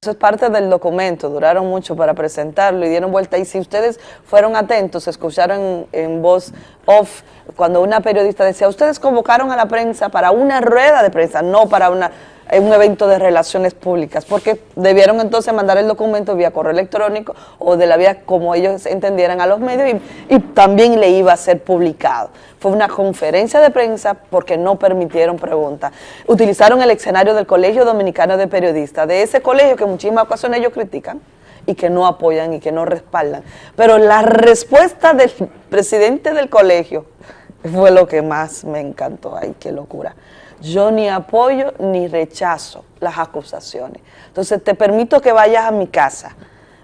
Eso es parte del documento, duraron mucho para presentarlo y dieron vuelta. Y si ustedes fueron atentos, escucharon en, voz off cuando una periodista decía, ustedes convocaron a la prensa para una rueda de prensa, no para una un evento de relaciones públicas, porque debieron entonces mandar el documento vía correo electrónico o de la vía como ellos entendieran a los medios y, y, también le iba a ser publicado. Fue una conferencia de prensa porque no permitieron preguntas. Utilizaron el escenario del Colegio Dominicano de Periodistas, de ese colegio que en muchísimas ocasiones ellos critican y que no apoyan y que no respaldan. Pero la respuesta del presidente del colegio fue lo que más me encantó. Ay, qué locura yo ni apoyo ni rechazo las acusaciones. Entonces te permito que vayas a mi casa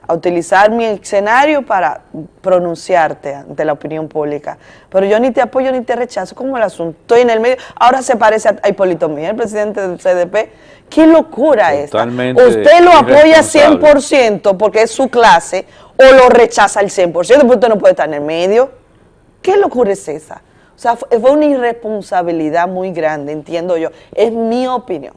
a utilizar mi escenario para pronunciarte ante la opinión pública. Pero yo ni te apoyo ni te rechazo, como el asunto. Estoy en el medio. Ahora se parece a Hipólito Miguel, el presidente del CDP. ¡Qué locura Totalmente esta! Usted lo apoya 100% porque es su clase o lo rechaza al 100%, porque usted no puede estar en el medio. ¿Qué locura es esa? O sea, fue una irresponsabilidad muy grande, entiendo yo. Es mi opinión,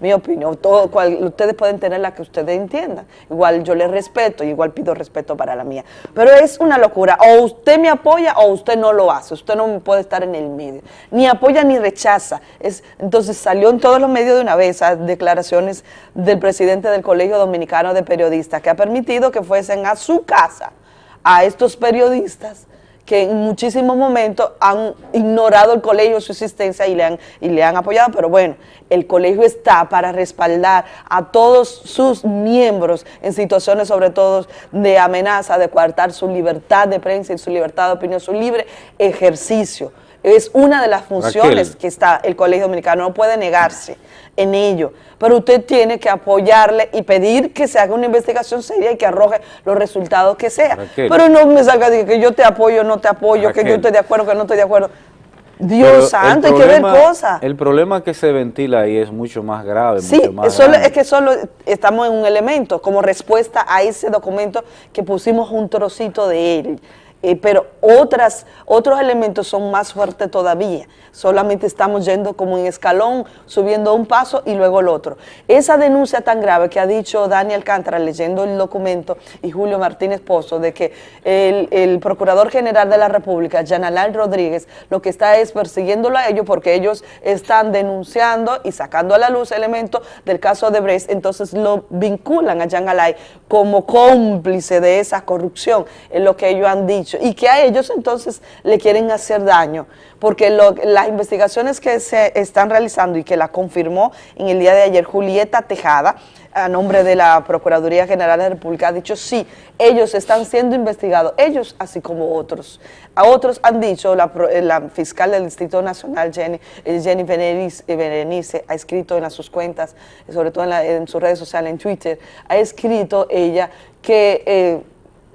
mi opinión. Todo, cual, ustedes pueden tener la que ustedes entiendan. Igual yo les respeto, igual pido respeto para la mía. Pero es una locura. O usted me apoya o usted no lo hace. Usted no puede estar en el medio. Ni apoya ni rechaza. Es, entonces salió en todos los medios de una vez declaraciones del presidente del Colegio Dominicano de Periodistas que ha permitido que fuesen a su casa a estos periodistas que en muchísimos momentos han ignorado el colegio, su existencia y le, han, y le han apoyado, pero bueno, el colegio está para respaldar a todos sus miembros en situaciones sobre todo de amenaza, de coartar su libertad de prensa y su libertad de opinión, su libre ejercicio. Es una de las funciones que está el Colegio Dominicano, no puede negarse en ello, pero usted tiene que apoyarle y pedir que se haga una investigación seria y que arroje los resultados que sea. Pero no me salga de que yo te apoyo, no te apoyo, que yo estoy de acuerdo, que no estoy de acuerdo. Dios santo, hay que ver cosas. El problema que se ventila ahí es mucho más grave. Sí, mucho más es que solo estamos en un elemento como respuesta a ese documento que pusimos un trocito de él. Eh, pero otras, otros elementos son más fuertes todavía. Solamente estamos yendo como en escalón, subiendo un paso y luego el otro. Esa denuncia tan grave que ha dicho Daniel Cántara leyendo el documento y Julio Martínez Pozo de que el, Procurador General de la República, Janalán Rodríguez, lo que está es persiguiéndolo a ellos porque ellos están denunciando y sacando a la luz elementos del caso de Brest, entonces lo vinculan a Jan Alay como cómplice de esa corrupción, es lo que ellos han dicho y que a ellos entonces le quieren hacer daño, porque las investigaciones que se están realizando y que la confirmó en el día de ayer Julieta Tejada, a nombre de la Procuraduría General de la República, ha dicho sí, ellos están siendo investigados, ellos así como otros. A otros han dicho, la, eh, fiscal del Distrito Nacional, Jenny, eh, Jenny Berenice, eh, Berenice, ha escrito en sus cuentas, sobre todo en, la- en sus redes sociales, en Twitter, ha escrito ella que...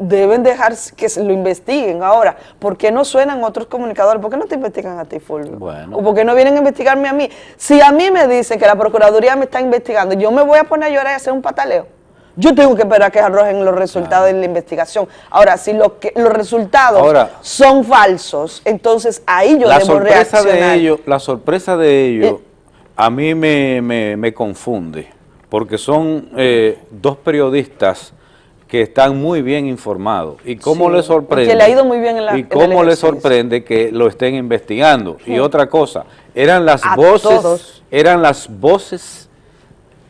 deben dejar que se lo investiguen. Ahora, ¿por qué no suenan otros comunicadores? ¿Por qué no te investigan a ti, Fulvio? Bueno. ¿O por qué no vienen a investigarme a mí? Si a mí me dicen que la Procuraduría me está investigando, yo me voy a poner a llorar y hacer un pataleo. Yo tengo que esperar a que arrojen los resultados de la investigación. Ahora, si lo que, los resultados Ahora- son falsos, entonces ahí yo la debo sorpresa reaccionar. de ellos, la sorpresa de ellos a mí me, me- me confunde, porque son eh, dos periodistas que están muy bien informados. ¿Y cómo Sí, les sorprende? que le ha ido muy bien en la- ¿Y cómo les sorprende que lo estén investigando? Y otra cosa, eran las A voces, todos. eran las voces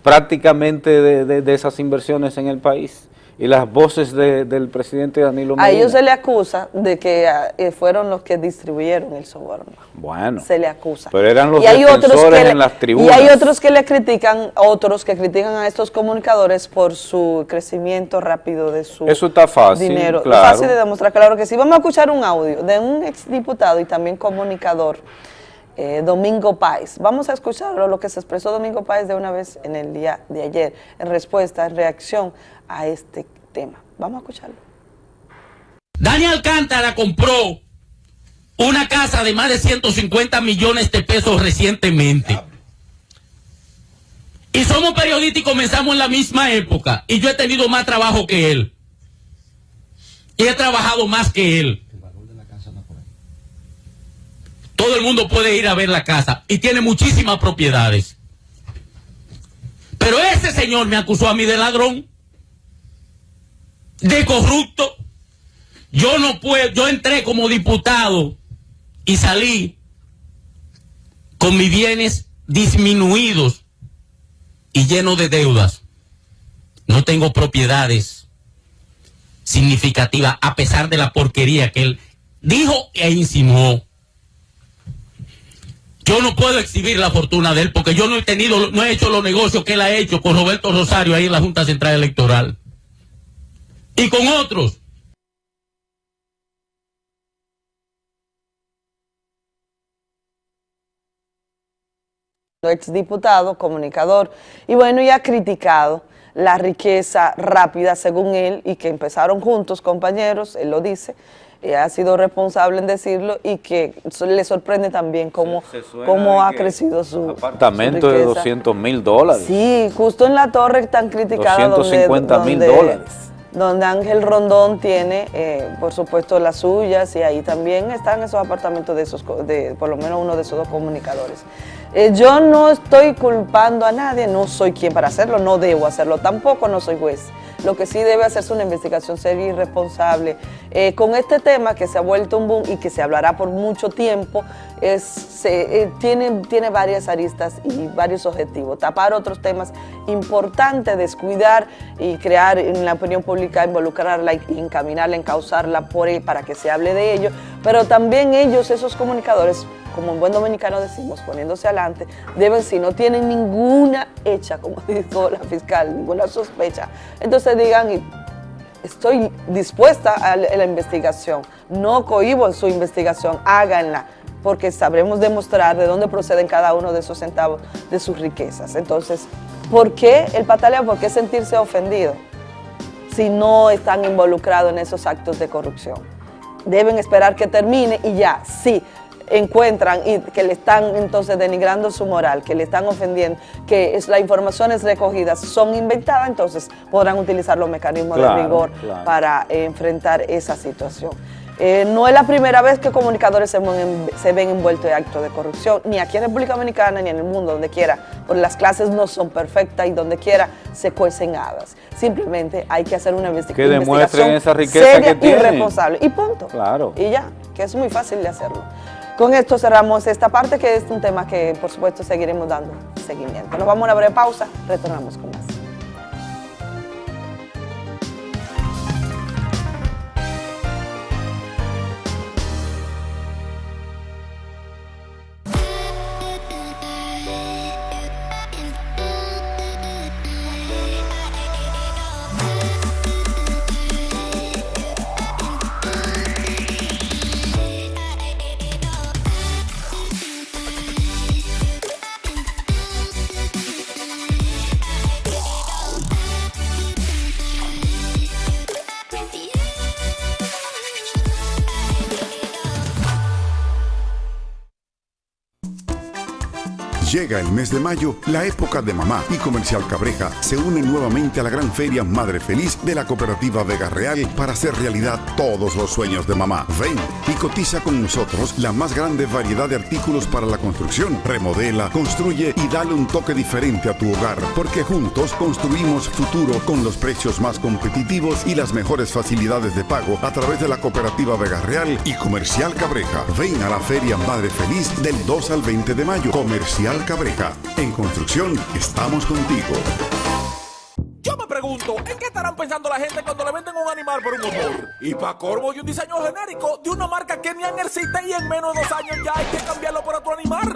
prácticamente de, de- de esas inversiones en el país y las voces de- del presidente Danilo A Medina. ellos se le acusa de que ah, eh, fueron los que distribuyeron el soborno. Bueno. se le acusa. Pero eran los Y hay otros que le- en las Y tribunas. hay otros que le critican, otros que critican a estos comunicadores por su crecimiento rápido de su Eso está fácil, dinero. claro. Fácil de demostrar, claro que sí. Vamos a escuchar un audio de un exdiputado y también comunicador, eh, Domingo Páez. Vamos a escucharlo, lo que se expresó Domingo Páez de una vez en el día de ayer, en respuesta, en reacción a este tema. Vamos a escucharlo. Dani Alcántara compró una casa de más de 150 millones de pesos recientemente. Y somos periodistas y comenzamos en la misma época. Y yo he tenido más trabajo que él. Y he trabajado más que él. Todo el mundo puede ir a ver la casa. Y tiene muchísimas propiedades. Pero ese señor me acusó a mí de ladrón. De corrupto. Yo no puedo, yo entré como diputado y salí con mis bienes disminuidos y llenos de deudas. No tengo propiedades significativas a pesar de la porquería que él dijo e insinuó. Yo no puedo exhibir la fortuna de él porque yo no he tenido, no he hecho los negocios que él ha hecho con Roberto Rosario ahí en la Junta Central Electoral. Y con otros. exdiputado, comunicador, y bueno, y ha criticado la riqueza rápida, según él, y que empezaron juntos, compañeros, él lo dice, y ha sido responsable en decirlo, y que le sorprende también cómo, cómo ha crecido su apartamento su de riqueza. 200 mil dólares. Sí, justo en la torre tan criticada 250 donde, mil dólares. Donde Ángel Rondón tiene, eh, por supuesto, las suyas y ahí también están esos apartamentos de esos, de por lo menos uno de esos dos comunicadores. Eh, yo no estoy culpando a nadie, no soy quien para hacerlo, no debo hacerlo, tampoco no soy juez. Lo que sí debe hacerse una investigación seria y responsable. Eh, con este tema que se ha vuelto un boom y que se hablará por mucho tiempo, es, eh, tiene, tiene varias aristas y varios objetivos. Tapar otros temas importantes, descuidar y crear en la opinión pública, involucrarla encaminarla, encauzarla por, e- para que se hable de ello. Pero también ellos, esos comunicadores, como en buen dominicano decimos, poniéndose adelante, deben, si no tienen ninguna hecha, como <laughs> dijo la fiscal, ninguna sospecha, entonces digan, estoy dispuesta a la a la investigación, no cohibo en su investigación, háganla, porque sabremos demostrar de dónde proceden cada uno de esos centavos de sus riquezas. Entonces, ¿por qué el pataleo? ¿Por qué sentirse ofendido si no están involucrados en esos actos de corrupción? Deben esperar que termine y ya, sí, encuentran y que le están entonces denigrando su moral, que le están ofendiendo, que es, las informaciones recogidas son inventadas, entonces podrán utilizar los mecanismos Claro, de rigor claro. para eh, enfrentar esa situación. Eh, no es la primera vez que comunicadores se, ven- se ven envueltos en actos de corrupción, ni aquí en República Dominicana ni en el mundo, donde quiera, porque las clases no son perfectas y donde quiera se cuecen habas. Simplemente hay que hacer una investi- Que demuestren investigación esa riqueza seria que y responsable. Y punto. Claro. Y ya, que es muy fácil de hacerlo. Con esto cerramos esta parte, que es un tema que por supuesto seguiremos dando seguimiento. Nos vamos a una breve pausa, retornamos con más. Llega el mes de mayo, la época de mamá y Comercial Cabreja se une nuevamente a la gran feria Madre Feliz de la cooperativa Vega Real para hacer realidad todos los sueños de mamá. Ven y cotiza con nosotros la más grande variedad de artículos para la construcción. Remodela, construye y dale un toque diferente a tu hogar, porque juntos construimos futuro con los precios más competitivos y las mejores facilidades de pago a través de la cooperativa Vega Real y Comercial Cabreja. Ven a la feria Madre Feliz del 2 al 20 de mayo. Comercial Cabreja. En construcción estamos contigo. Yo me pregunto, ¿en qué estarán pensando la gente cuando le venden un animal por un motor? Y para corvo y un diseño genérico de una marca que ni existe y en menos de dos años ya hay que cambiarlo por otro animal.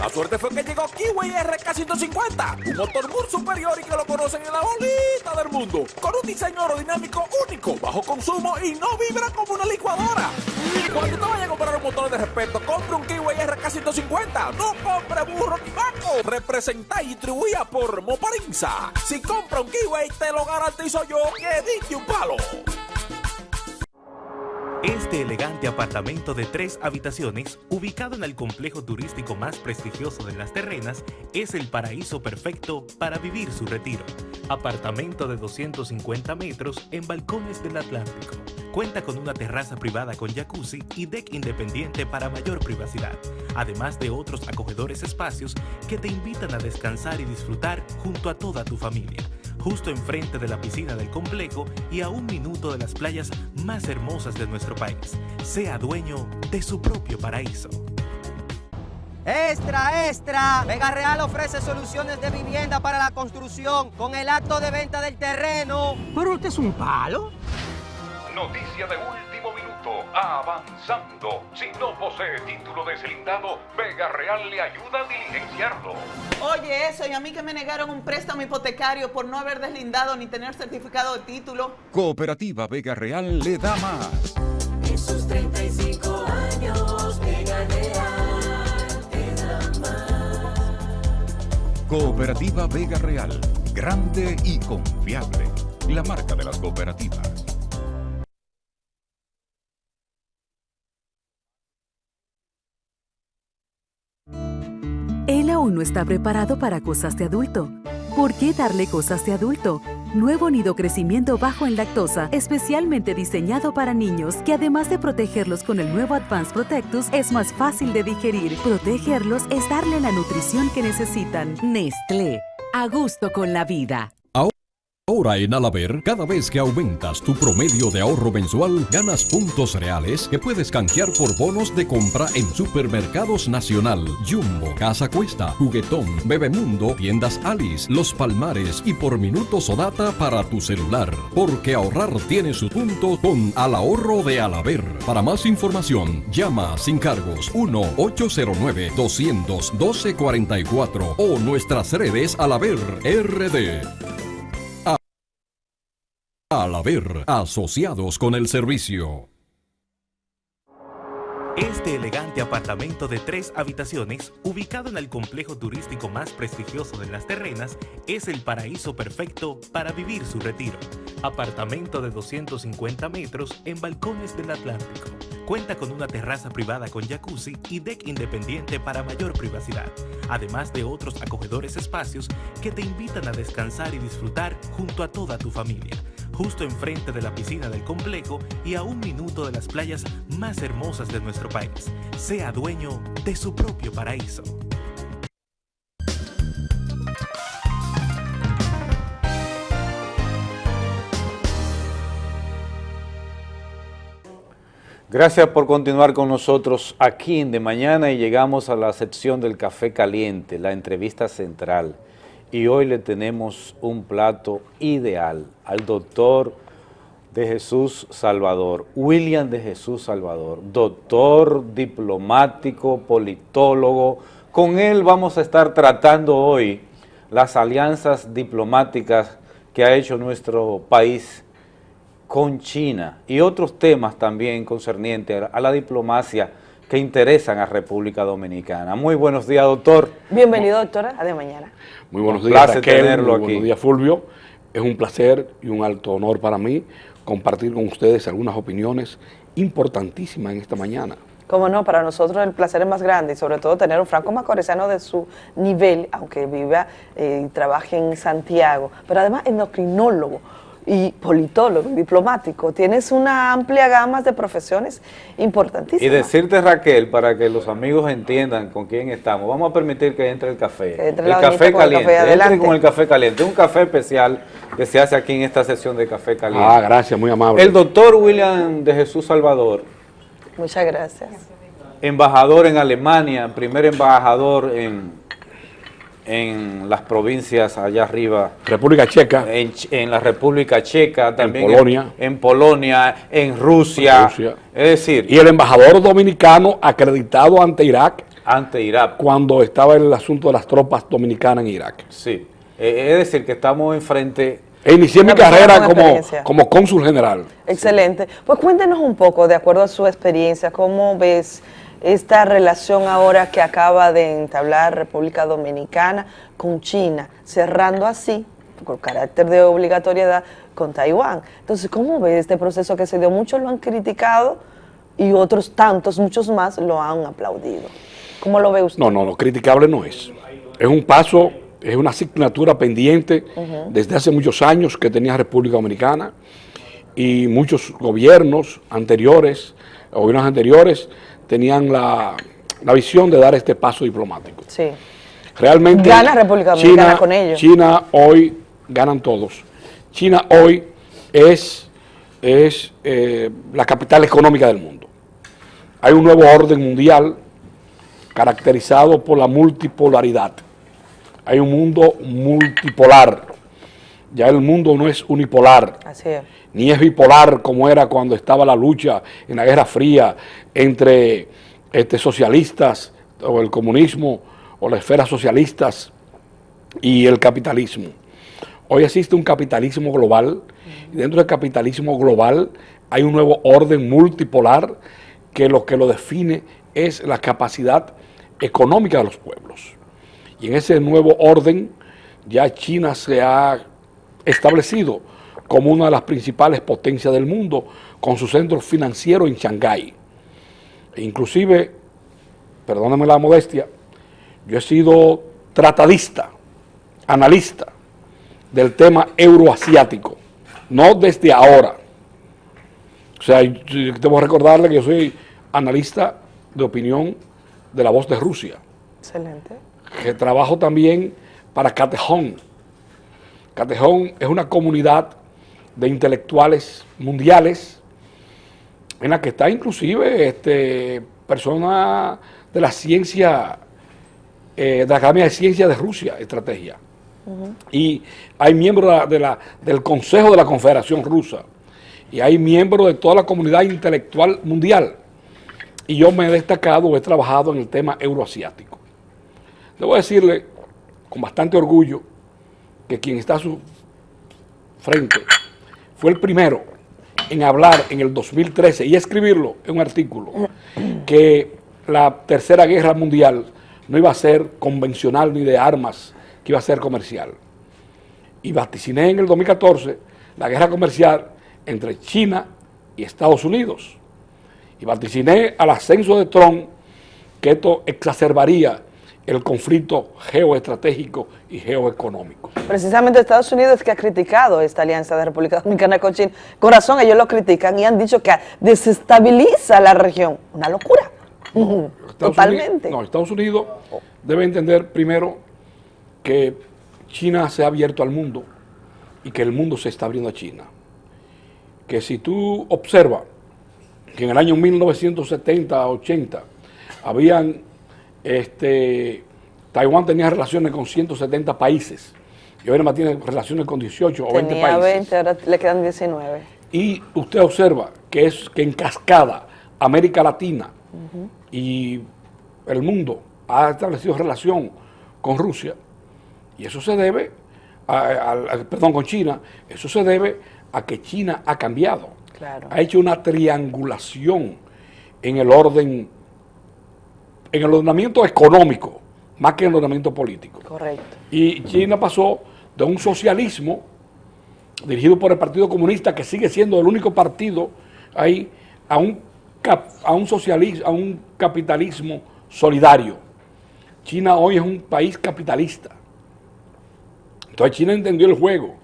La suerte fue que llegó Kiwi RK150, un motor muy superior y que lo conocen en la bolita del mundo, con un diseño aerodinámico único, bajo consumo y no vibra como una licuadora. Cuando te vayas a comprar un motor de respeto, compre un Kiwi RK150, no compre burro ni vaco. Representa y distribuida por Moparinza. Si compra un Kiwi, te lo garantizo yo que diste un palo. Este elegante apartamento de tres habitaciones, ubicado en el complejo turístico más prestigioso de las terrenas, es el paraíso perfecto para vivir su retiro. Apartamento de 250 metros en balcones del Atlántico. Cuenta con una terraza privada con jacuzzi y deck independiente para mayor privacidad, además de otros acogedores espacios que te invitan a descansar y disfrutar junto a toda tu familia justo enfrente de la piscina del complejo y a un minuto de las playas más hermosas de nuestro país. Sea dueño de su propio paraíso. Extra, extra. Vega Real ofrece soluciones de vivienda para la construcción con el acto de venta del terreno. Pero usted es un palo. Noticia de minuto. Avanzando. Si no posee título deslindado, Vega Real le ayuda a diligenciarlo. Oye, eso, y a mí que me negaron un préstamo hipotecario por no haber deslindado ni tener certificado de título. Cooperativa Vega Real le da más. En sus 35 años, Vega Real te da más. Cooperativa Vega Real. Grande y confiable. La marca de las cooperativas. Él aún no está preparado para cosas de adulto. ¿Por qué darle cosas de adulto? Nuevo nido crecimiento bajo en lactosa, especialmente diseñado para niños, que además de protegerlos con el nuevo Advanced Protectus, es más fácil de digerir. Protegerlos es darle la nutrición que necesitan. Nestlé, a gusto con la vida. Ahora en Alaber, cada vez que aumentas tu promedio de ahorro mensual, ganas puntos reales que puedes canjear por bonos de compra en Supermercados Nacional, Jumbo, Casa Cuesta, Juguetón, Bebemundo, Tiendas Alice, Los Palmares y por minutos o data para tu celular. Porque ahorrar tiene su punto con Al Ahorro de Alaber. Para más información, llama sin cargos 1-809-212-44 o nuestras redes Alaber RD. Al haber asociados con el servicio. Este elegante apartamento de tres habitaciones, ubicado en el complejo turístico más prestigioso de las terrenas, es el paraíso perfecto para vivir su retiro. Apartamento de 250 metros en balcones del Atlántico. Cuenta con una terraza privada con jacuzzi y deck independiente para mayor privacidad, además de otros acogedores espacios que te invitan a descansar y disfrutar junto a toda tu familia justo enfrente de la piscina del complejo y a un minuto de las playas más hermosas de nuestro país. Sea dueño de su propio paraíso. Gracias por continuar con nosotros aquí en De Mañana y llegamos a la sección del café caliente, la entrevista central. Y hoy le tenemos un plato ideal al doctor de Jesús Salvador, William de Jesús Salvador, doctor, diplomático, politólogo. Con él vamos a estar tratando hoy las alianzas diplomáticas que ha hecho nuestro país con China y otros temas también concernientes a la diplomacia que interesan a República Dominicana. Muy buenos días, doctor. Bienvenido, doctora, a de mañana. Muy buenos Un días, placer Raquel, tenerlo muy aquí. buenos días, Fulvio. Es un placer y un alto honor para mí compartir con ustedes algunas opiniones importantísimas en esta mañana. Como no, para nosotros el placer es más grande y sobre todo tener un franco macorizano de su nivel, aunque viva eh, y trabaje en Santiago, pero además endocrinólogo y politólogo, y diplomático. Tienes una amplia gama de profesiones importantísimas. Y decirte, Raquel, para que los amigos entiendan con quién estamos, vamos a permitir que entre el café. Que entre el café el caliente. café, entre adelante. con el café caliente. Un café especial que se hace aquí en esta sesión de café caliente. Ah, gracias, muy amable. El doctor William de Jesús Salvador, Muchas gracias. embajador en Alemania, primer embajador en, en las provincias allá arriba. República Checa. En, Ch- en la República Checa, también Polonia. En, Polonia, en Rusia. Rusia. Es decir, Y el embajador dominicano acreditado ante Irak ante Irak. cuando estaba el asunto de las tropas dominicanas en Irak. Sí. Eh, es decir, que estamos enfrente. E inicié mi carrera como, como cónsul general. Excelente. Pues cuéntenos un poco, de acuerdo a su experiencia, cómo ves esta relación ahora que acaba de entablar República Dominicana con China, cerrando así, con carácter de obligatoriedad, con Taiwán. Entonces, ¿cómo ves este proceso que se dio? Muchos lo han criticado y otros tantos, muchos más, lo han aplaudido. ¿Cómo lo ve usted? No, no, lo criticable no es. Es un paso, es una asignatura pendiente desde hace muchos años que tenía República Dominicana y muchos gobiernos anteriores, gobiernos anteriores, tenían la, la visión de dar este paso diplomático. Sí. Realmente Gana República Dominicana China, con ello. China hoy ganan todos. China hoy es, es eh, la capital económica del mundo. Hay un nuevo orden mundial caracterizado por la multipolaridad. Hay un mundo multipolar. Ya el mundo no es unipolar Así es. ni es bipolar como era cuando estaba la lucha en la Guerra Fría entre este, socialistas o el comunismo o las esferas socialistas y el capitalismo. Hoy existe un capitalismo global y dentro del capitalismo global hay un nuevo orden multipolar que lo que lo define es la capacidad económica de los pueblos. Y en ese nuevo orden ya China se ha establecido como una de las principales potencias del mundo, con su centro financiero en Shanghái. E inclusive, perdóname la modestia, yo he sido tratadista, analista del tema euroasiático, no desde ahora. O sea, debo recordarle que yo soy analista de opinión de la voz de Rusia, Excelente. que trabajo también para Catejón. Catejón es una comunidad de intelectuales mundiales en la que está inclusive este, personas de la ciencia, eh, de la Academia de Ciencias de Rusia, estrategia. Y hay miembros de la- de la- del Consejo de la Confederación Rusa. Y hay miembros de toda la comunidad intelectual mundial. Y yo me he destacado, he trabajado en el tema euroasiático. Debo decirle con bastante orgullo que quien está a su frente fue el primero en hablar en el 2013 y escribirlo en un artículo que la tercera guerra mundial no iba a ser convencional ni de armas, que iba a ser comercial. Y vaticiné en el 2014 la guerra comercial entre China y Estados Unidos. Y vaticiné al ascenso de Trump que esto exacerbaría el conflicto geoestratégico y geoeconómico. Precisamente Estados Unidos es que ha criticado esta alianza de República Dominicana con China. Con razón, ellos lo critican y han dicho que desestabiliza la región. Una locura. Estados Totalmente. Unidos- no, Estados Unidos debe entender primero que China se ha abierto al mundo y que el mundo se está abriendo a China. Que si tú observas que en el año 1970-80 habían, este, Taiwán tenía relaciones con 170 países y ahora más tiene relaciones con 18 o 20 Tenía países. 20, ahora le quedan 19. Y usted observa que es que en cascada América Latina y el mundo ha establecido relación con Rusia y eso se debe, a, a- a- perdón, con China, eso se debe a que China ha cambiado, Claro. ha hecho una triangulación en el orden, en el ordenamiento económico, más que en el ordenamiento político. Correcto. Y China pasó de un socialismo dirigido por el Partido Comunista, que sigue siendo el único partido ahí, a un cap- a un socialismo, a un capitalismo solidario. China hoy es un país capitalista. Entonces China entendió el juego.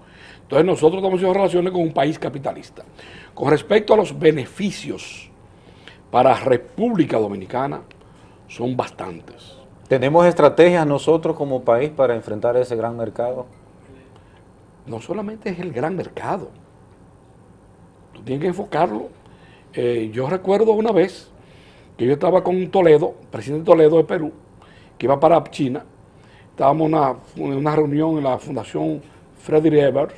Entonces nosotros estamos haciendo relaciones con un país capitalista. Con respecto a los beneficios para República Dominicana, son bastantes. ¿Tenemos estrategias nosotros como país para enfrentar ese gran mercado? No solamente es el gran mercado. Tú tienes que enfocarlo. Eh, yo recuerdo una vez que yo estaba con Toledo, presidente Toledo de Perú, que iba para China. Estábamos en una, una reunión en la Fundación Frederick Ebert,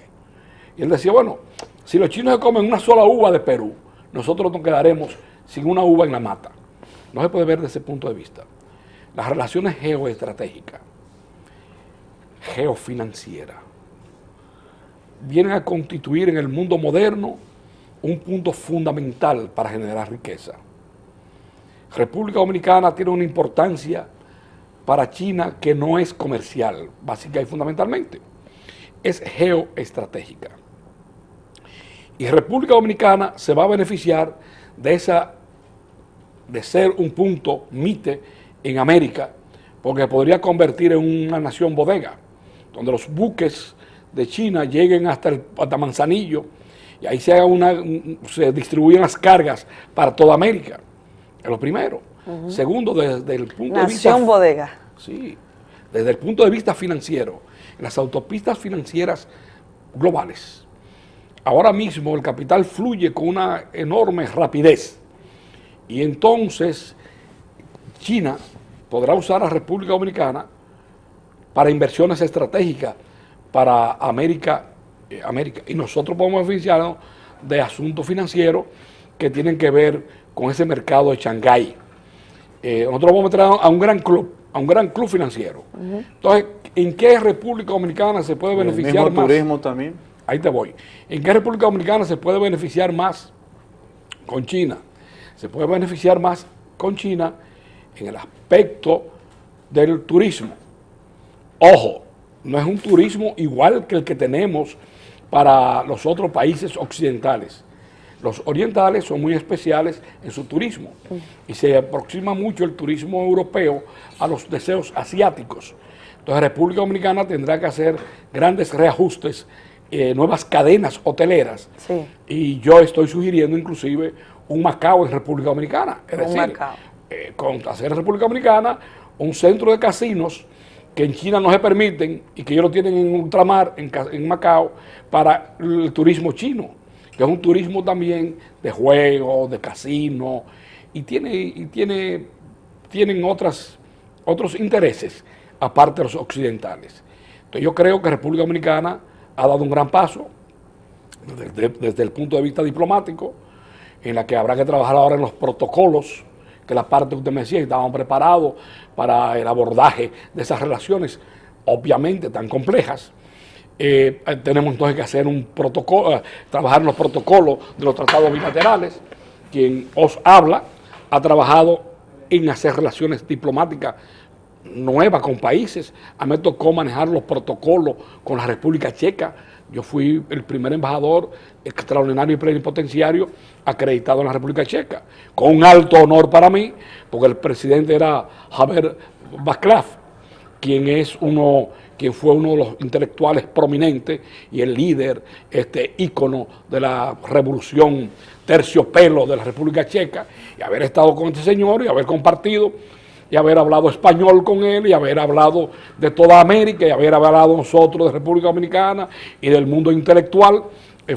y él decía, bueno, si los chinos se comen una sola uva de Perú, nosotros nos quedaremos sin una uva en la mata. No se puede ver desde ese punto de vista. Las relaciones geoestratégicas, geofinancieras, vienen a constituir en el mundo moderno un punto fundamental para generar riqueza. República Dominicana tiene una importancia para China que no es comercial, básica y fundamentalmente, es geoestratégica. Y República Dominicana se va a beneficiar de esa de ser un punto MITE en América, porque podría convertir en una nación bodega, donde los buques de China lleguen hasta, el, hasta Manzanillo y ahí se, haga una, un- se distribuyen las cargas para toda América. Es lo primero. Segundo, desde el punto de vista... Nación bodega. Sí, desde el punto de vista financiero, las autopistas financieras globales, ahora mismo el capital fluye con una enorme rapidez y entonces China podrá usar a República Dominicana para inversiones estratégicas para América, eh, América. y nosotros podemos beneficiarnos de asuntos financieros que tienen que ver con ese mercado de Shanghái. Eh, nosotros vamos a meter a un gran club, a un gran club financiero. Entonces, ¿en qué República Dominicana se puede El beneficiar mismo más? turismo también. Ahí te voy. ¿En qué República Dominicana se puede beneficiar más con China? Se puede beneficiar más con China en el aspecto del turismo. Ojo, no es un turismo igual que el que tenemos para los otros países occidentales. Los orientales son muy especiales en su turismo y se aproxima mucho el turismo europeo a los deseos asiáticos. Entonces República Dominicana tendrá que hacer grandes reajustes, eh, nuevas cadenas hoteleras Sí. y yo estoy sugiriendo inclusive un Macao en República Dominicana. Es Un decir, Macao. eh, con hacer en República Dominicana un centro de casinos que en China no se permiten y que ellos lo tienen en ultramar, en, Ca- en Macao, para el turismo chino, que es un turismo también de juegos, de casino, y tiene, y tiene, tienen otras, otros intereses, aparte de los occidentales. Entonces yo creo que República Dominicana ha dado un gran paso desde, desde el punto de vista diplomático, en la que habrá que trabajar ahora en los protocolos, que la parte que usted me decía, estaban preparados para el abordaje de esas relaciones, obviamente tan complejas. Eh, tenemos entonces que hacer un protocolo, eh, trabajar en los protocolos de los tratados bilaterales. Quien os habla ha trabajado en hacer relaciones diplomáticas nuevas con países. A mí me tocó manejar los protocolos con la República Checa. Yo fui el primer embajador extraordinario y plenipotenciario acreditado en la República Checa, con un alto honor para mí, porque el presidente era Javier Václav, quien es uno, quien fue uno de los intelectuales prominentes y el líder, este ícono de la revolución terciopelo de la República Checa, y haber estado con este señor y haber compartido y haber hablado español con él y haber hablado de toda América y haber hablado nosotros de República Dominicana y del mundo intelectual,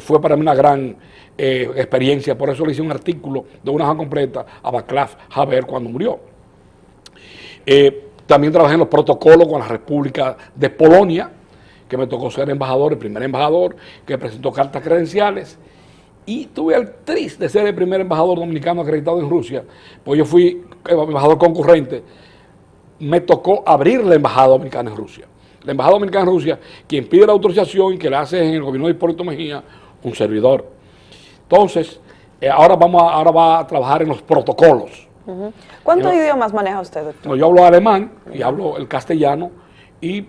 fue para mí una gran eh, experiencia. Por eso le hice un artículo de una hoja completa a Václav Havel cuando murió. Eh, también trabajé en los protocolos con la República de Polonia, que me tocó ser embajador, el primer embajador que presentó cartas credenciales. Y tuve el triste de ser el primer embajador dominicano acreditado en Rusia, pues yo fui embajador concurrente. Me tocó abrir la embajada dominicana en Rusia. La embajada dominicana en Rusia, quien pide la autorización y que la hace en el gobierno de Hipólito Mejía, un servidor. Entonces, eh, ahora, vamos a, ahora va a trabajar en los protocolos. Ujú. ¿Cuántos Yo- idiomas maneja usted, doctor? No, yo hablo alemán y hablo el castellano y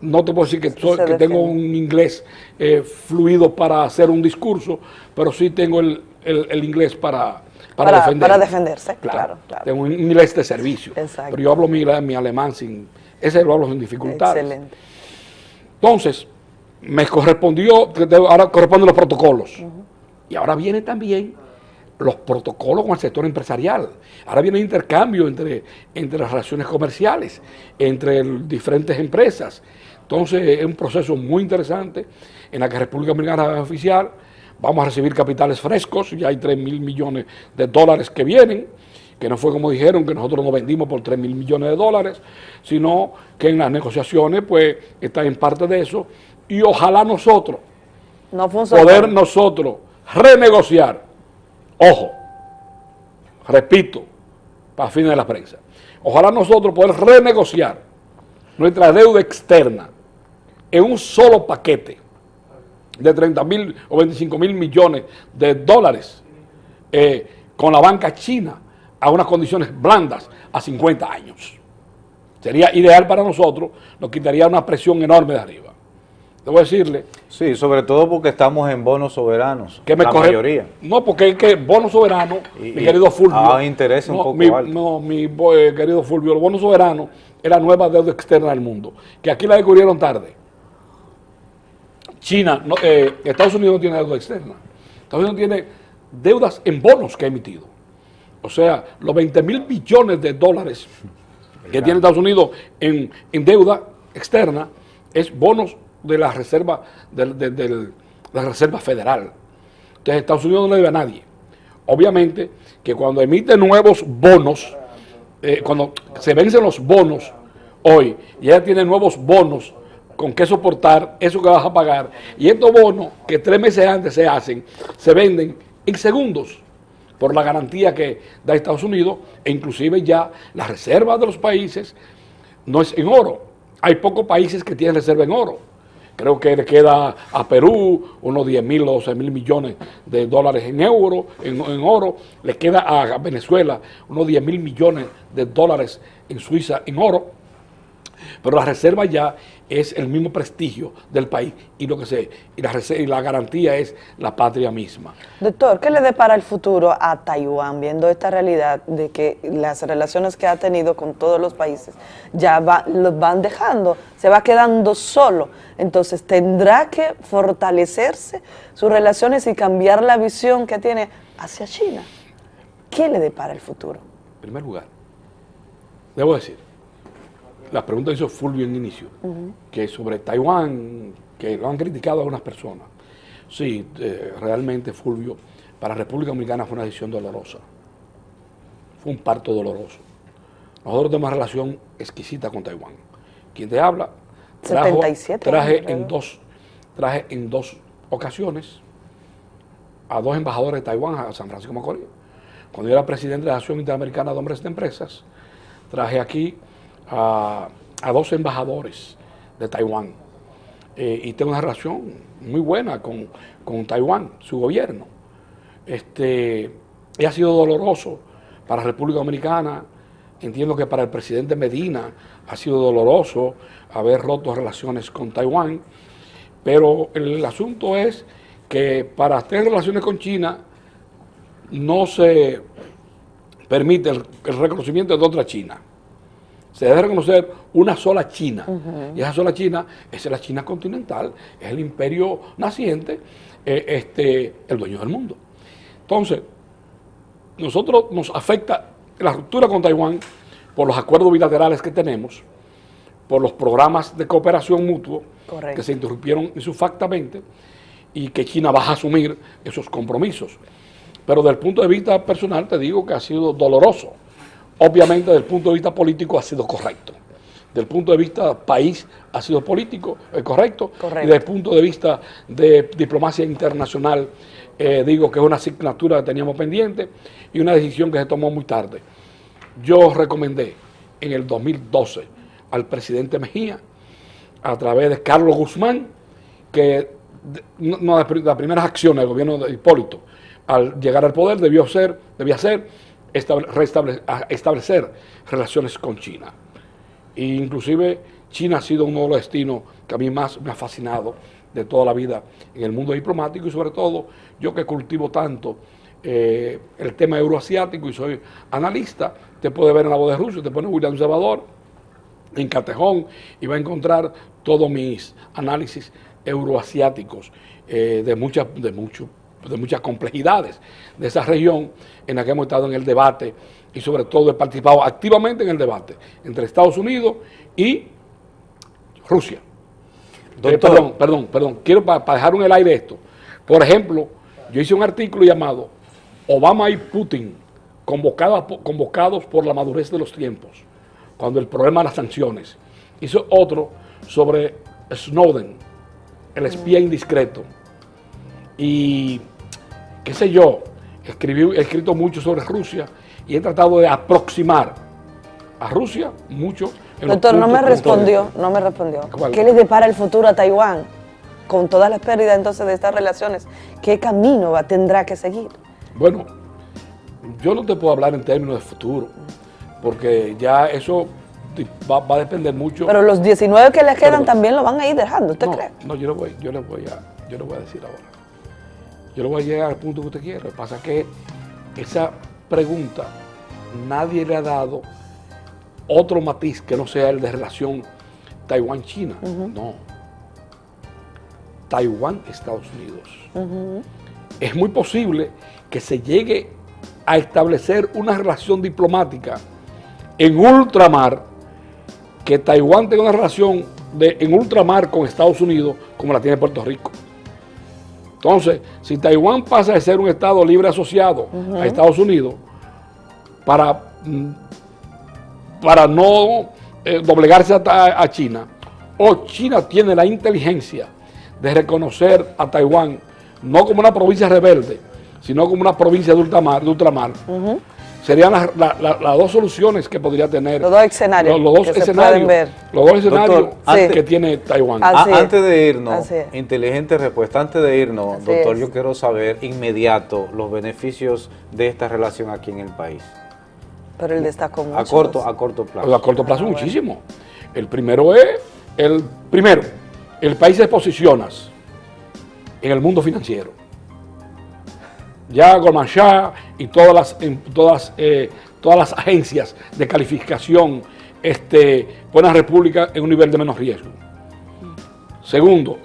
no te puedo decir que, soy- que tengo un inglés eh, fluido para hacer un discurso, pero sí tengo el, el- el inglés para, para, Para, defender. para defenderse, claro, claro. Tengo un inglés de servicio. Exacto. Pero yo hablo mi, mi alemán sin... Ese lo hablo sin dificultades. Excelente. Entonces, me correspondió, ahora corresponden los protocolos. Y ahora viene también los protocolos con el sector empresarial. Ahora viene el intercambio entre, entre las relaciones comerciales, entre el- diferentes empresas. Entonces, es un proceso muy interesante en la que República Dominicana es oficial. Vamos a recibir capitales frescos, ya hay 3 mil millones de dólares que vienen, que no fue como dijeron, que nosotros nos vendimos por 3 mil millones de dólares, sino que en las negociaciones, pues, está en parte de eso. Y ojalá nosotros, No poder nosotros renegociar, ojo, repito, para fines de la prensa, ojalá nosotros poder renegociar nuestra deuda externa en un solo paquete de 30 mil o 25 mil millones de dólares eh, con la banca china a unas condiciones blandas a 50 años. Sería ideal para nosotros, nos quitaría una presión enorme de arriba. Debo decirle Sí, sobre todo porque estamos en bonos soberanos, que me la mayoría. No, porque es que bono soberano, Y- mi querido Fulvio. a intereses un no, poco mi. No, mi eh, querido Fulvio, el bono soberano es la nueva deuda externa del mundo, que aquí la descubrieron tarde. China, no, eh, Estados Unidos no tiene deuda externa. Estados Unidos tiene deudas en bonos que ha emitido. O sea, los 20 mil billones de dólares que tiene Estados Unidos en, en deuda externa es bonos de la reserva del- de la reserva federal. Entonces Estados Unidos no le debe a nadie. Obviamente que cuando emite nuevos bonos, eh, cuando se vencen los bonos hoy, y ella tiene nuevos bonos con que soportar eso que vas a pagar, y estos bonos que tres meses antes se hacen, se venden en segundos por la garantía que da Estados Unidos, e inclusive ya las reservas de los países no es en oro. Hay pocos países que tienen reserva en oro. Creo que le queda a Perú unos 10 mil o 12 mil millones de dólares en euro, en, en oro. Le queda a Venezuela unos 10 mil millones de dólares en Suiza en oro. Pero la reserva ya es el mismo prestigio del país y lo que se y la, y la garantía es la patria misma. Doctor, ¿qué le depara el futuro a Taiwán viendo esta realidad de que las relaciones que ha tenido con todos los países ya va- los van dejando, se va quedando solo? Entonces tendrá que fortalecerse sus relaciones y cambiar la visión que tiene hacia China. ¿Qué le depara el futuro? En primer lugar, debo decir, la pregunta que hizo Fulvio en inicio, que sobre Taiwán, que lo han criticado algunas personas. Sí, eh, realmente Fulvio, para República Dominicana fue una decisión dolorosa. Fue un parto doloroso. Nosotros tenemos una relación exquisita con Taiwán. Quien te habla, trajo- 77 traje años, en dos, traje en dos ocasiones a dos embajadores de Taiwán a San Francisco de Macorís. Cuando yo era presidente de la Asociación Interamericana de Hombres de Empresas, traje aquí a, a dos embajadores de Taiwán. Eh, y tengo una relación muy buena con, con Taiwán, su gobierno. Este, ha sido doloroso para la República Dominicana. Entiendo que para el presidente Medina ha sido doloroso haber roto relaciones con Taiwán. Pero el asunto es que para tener relaciones con China no se permite el reconocimiento de otra China. Se debe reconocer una sola China. Y esa sola China es la China continental, es el imperio naciente, eh, este, el dueño del mundo. Entonces, nosotros nos afecta la ruptura con Taiwán por los acuerdos bilaterales que tenemos, por los programas de cooperación mutuo Correcto. que se interrumpieron insufactamente y que China va a asumir esos compromisos. Pero desde el punto de vista personal te digo que ha sido doloroso. Obviamente desde el punto de vista político ha sido correcto. Desde el punto de vista país ha sido político, eh, correcto. Correcto. Y desde el punto de vista de diplomacia internacional, eh, digo que es una asignatura que teníamos pendiente y una decisión que se tomó muy tarde. Yo recomendé en el 2012 al presidente Mejía, a través de Carlos Guzmán, que una de las primeras acciones del gobierno de Hipólito al llegar al poder debió ser, debía ser establecer relaciones con China. E inclusive China ha sido uno de los destinos que a mí más me ha fascinado de toda la vida en el mundo diplomático y sobre todo yo que cultivo tanto eh, el tema euroasiático y soy analista, te puede ver en la voz de Rusia, te pone William Salvador en Catejón y va a encontrar todos mis análisis euroasiáticos eh, de, muchas, de, mucho, de muchas complejidades de esa región en la que hemos estado en el debate y sobre todo he participado activamente en el debate entre Estados Unidos y Rusia. Eh, perdón, perdón, perdón, quiero para dejar en el aire esto. Por ejemplo, yo hice un artículo llamado Obama y Putin convocados, convocados por la madurez de los tiempos, cuando el problema de las sanciones. Hice otro sobre Snowden, el espía indiscreto. Y qué sé yo, escribí, he escrito mucho sobre Rusia y he tratado de aproximar a Rusia mucho. en los Doctor, no me respondió, no me respondió. ¿Cuál? ¿Qué le depara el futuro a Taiwán? Con todas las pérdidas entonces de estas relaciones, ¿qué camino va, tendrá que seguir? Bueno, yo no te puedo hablar en términos de futuro, porque ya eso va, va a depender mucho. Pero los 19 que le quedan también lo van a ir dejando, ¿usted no, cree? No, yo le voy, yo le voy a, yo le voy a decir ahora. Yo le voy a llegar al punto que usted quiere. Lo que pasa es que esa pregunta nadie le ha dado otro matiz que no sea el de relación Taiwán-China. No. Taiwán-Estados Unidos. Es muy posible que se llegue a establecer una relación diplomática en ultramar, que Taiwán tenga una relación de, en ultramar con Estados Unidos como la tiene Puerto Rico. Entonces, si Taiwán pasa de ser un Estado libre asociado a Estados Unidos para, mm, para no eh, doblegarse a, a China, o China tiene la inteligencia de reconocer a Taiwán no como una provincia rebelde, sino como una provincia de ultramar, de ultramar serían las la- la- las dos soluciones que podría tener. Los dos escenarios Los, los dos escenarios, pueden ver. Los dos escenarios Doctor, antes- que tiene Taiwán. Así A- es. antes de irnos, inteligente respuesta, antes de irnos, Así doctor, es. yo quiero saber inmediato los beneficios de esta relación aquí en el país. Pero él destacó mucho. A corto, a corto plazo. Pues a corto plazo muchísimo. El primero es, el primero, el país se posiciona en el mundo financiero. Ya Goldman Sachs y todas las, en todas, eh, todas las agencias de calificación este, ponen República en un nivel de menos riesgo. Segundo,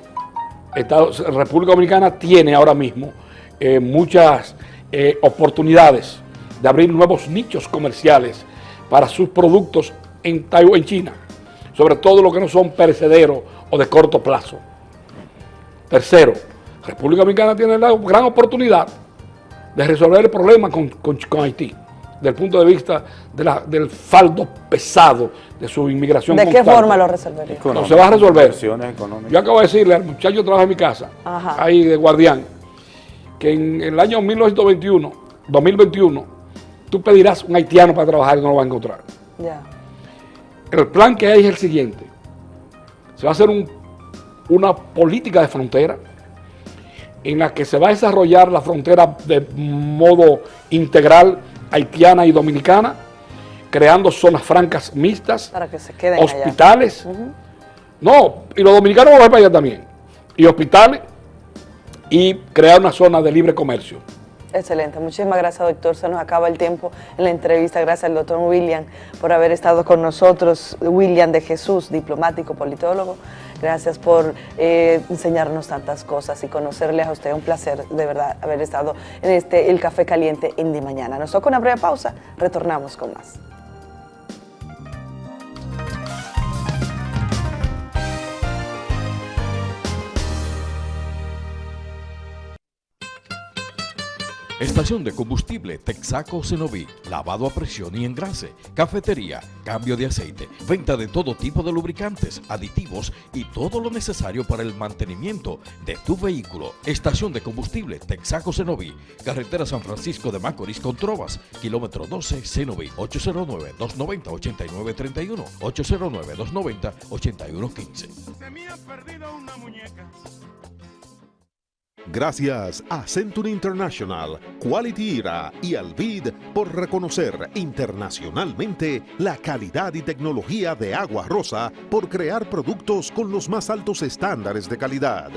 Estados- República Dominicana tiene ahora mismo eh, muchas eh, oportunidades de abrir nuevos nichos comerciales para sus productos en en China, sobre todo lo que no son perecederos o de corto plazo. Tercero, República Dominicana tiene la gran oportunidad de resolver el problema con, con- con Haití, desde el punto de vista de la- del faldo pesado de su inmigración. ¿De qué forma lo resolvería? No, se va a resolver. Yo acabo de decirle al muchacho que trabaja en mi casa, Ajá. ahí de guardián, que en el año 1921, 2021, tú pedirás un haitiano para trabajar y no lo vas a encontrar. Ya. El plan que hay es el siguiente. Se va a hacer un- una política de frontera en la que se va a desarrollar la frontera de modo integral haitiana y dominicana, creando zonas francas mixtas, Para que se queden allá. hospitales. No, y los dominicanos van a ir para allá también. Y hospitales y crear una zona de libre comercio. Excelente, muchísimas gracias doctor, se nos acaba el tiempo en la entrevista, gracias al doctor William por haber estado con nosotros, William de Jesús, diplomático, politólogo, gracias por eh, enseñarnos tantas cosas y conocerle a usted, un placer de verdad haber estado en este El Café Caliente en Di Mañana. Nos toca una breve pausa, retornamos con más. Estación de combustible Texaco Cenoví, lavado a presión y engrase, cafetería, cambio de aceite, venta de todo tipo de lubricantes, aditivos y todo lo necesario para el mantenimiento de tu vehículo. Estación de combustible Texaco Cenoví, carretera San Francisco de Macorís con Trovas, kilómetro 12 Cenoví, 809-290-8931, 809-290-8115. Se me ha perdido una muñeca. Gracias a Century International, Quality IRA y Alvid por reconocer internacionalmente la calidad y tecnología de Agua Rosa por crear productos con los más altos estándares de calidad.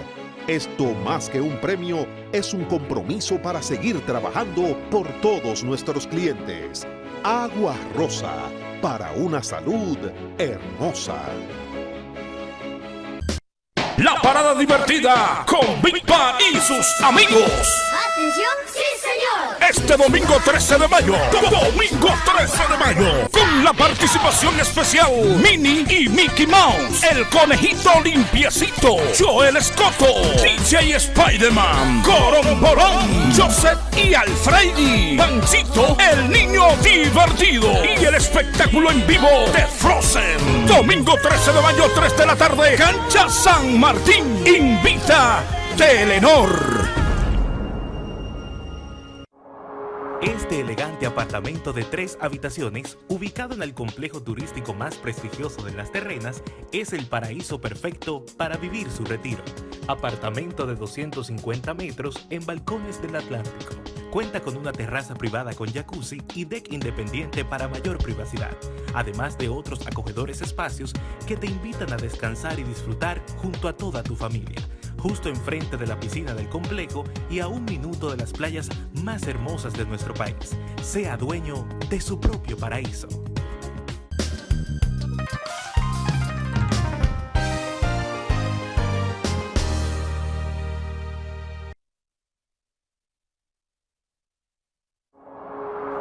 Esto más que un premio es un compromiso para seguir trabajando por todos nuestros clientes. Agua Rosa, para una salud hermosa. La parada divertida con Big y sus amigos. ¡Atención! ¡Sí, señor! Este domingo 13 de mayo, domingo 13 de mayo, con la participación especial Minnie y Mickey Mouse, el conejito limpiecito, Joel Escoto, DJ Spider-Man, Coromborón, Joseph y Alfredi, Panchito, el niño divertido y el espectáculo en vivo de Frozen. Domingo 13 de mayo, 3 de la tarde, Cancha San Martín, invita Telenor. Este elegante apartamento de tres habitaciones, ubicado en el complejo turístico más prestigioso de Las Terrenas, es el paraíso perfecto para vivir su retiro. Apartamento de 250 metros en balcones del Atlántico. Cuenta con una terraza privada con jacuzzi y deck independiente para mayor privacidad, además de otros acogedores espacios que te invitan a descansar y disfrutar junto a toda tu familia justo enfrente de la piscina del complejo y a un minuto de las playas más hermosas de nuestro país. Sea dueño de su propio paraíso.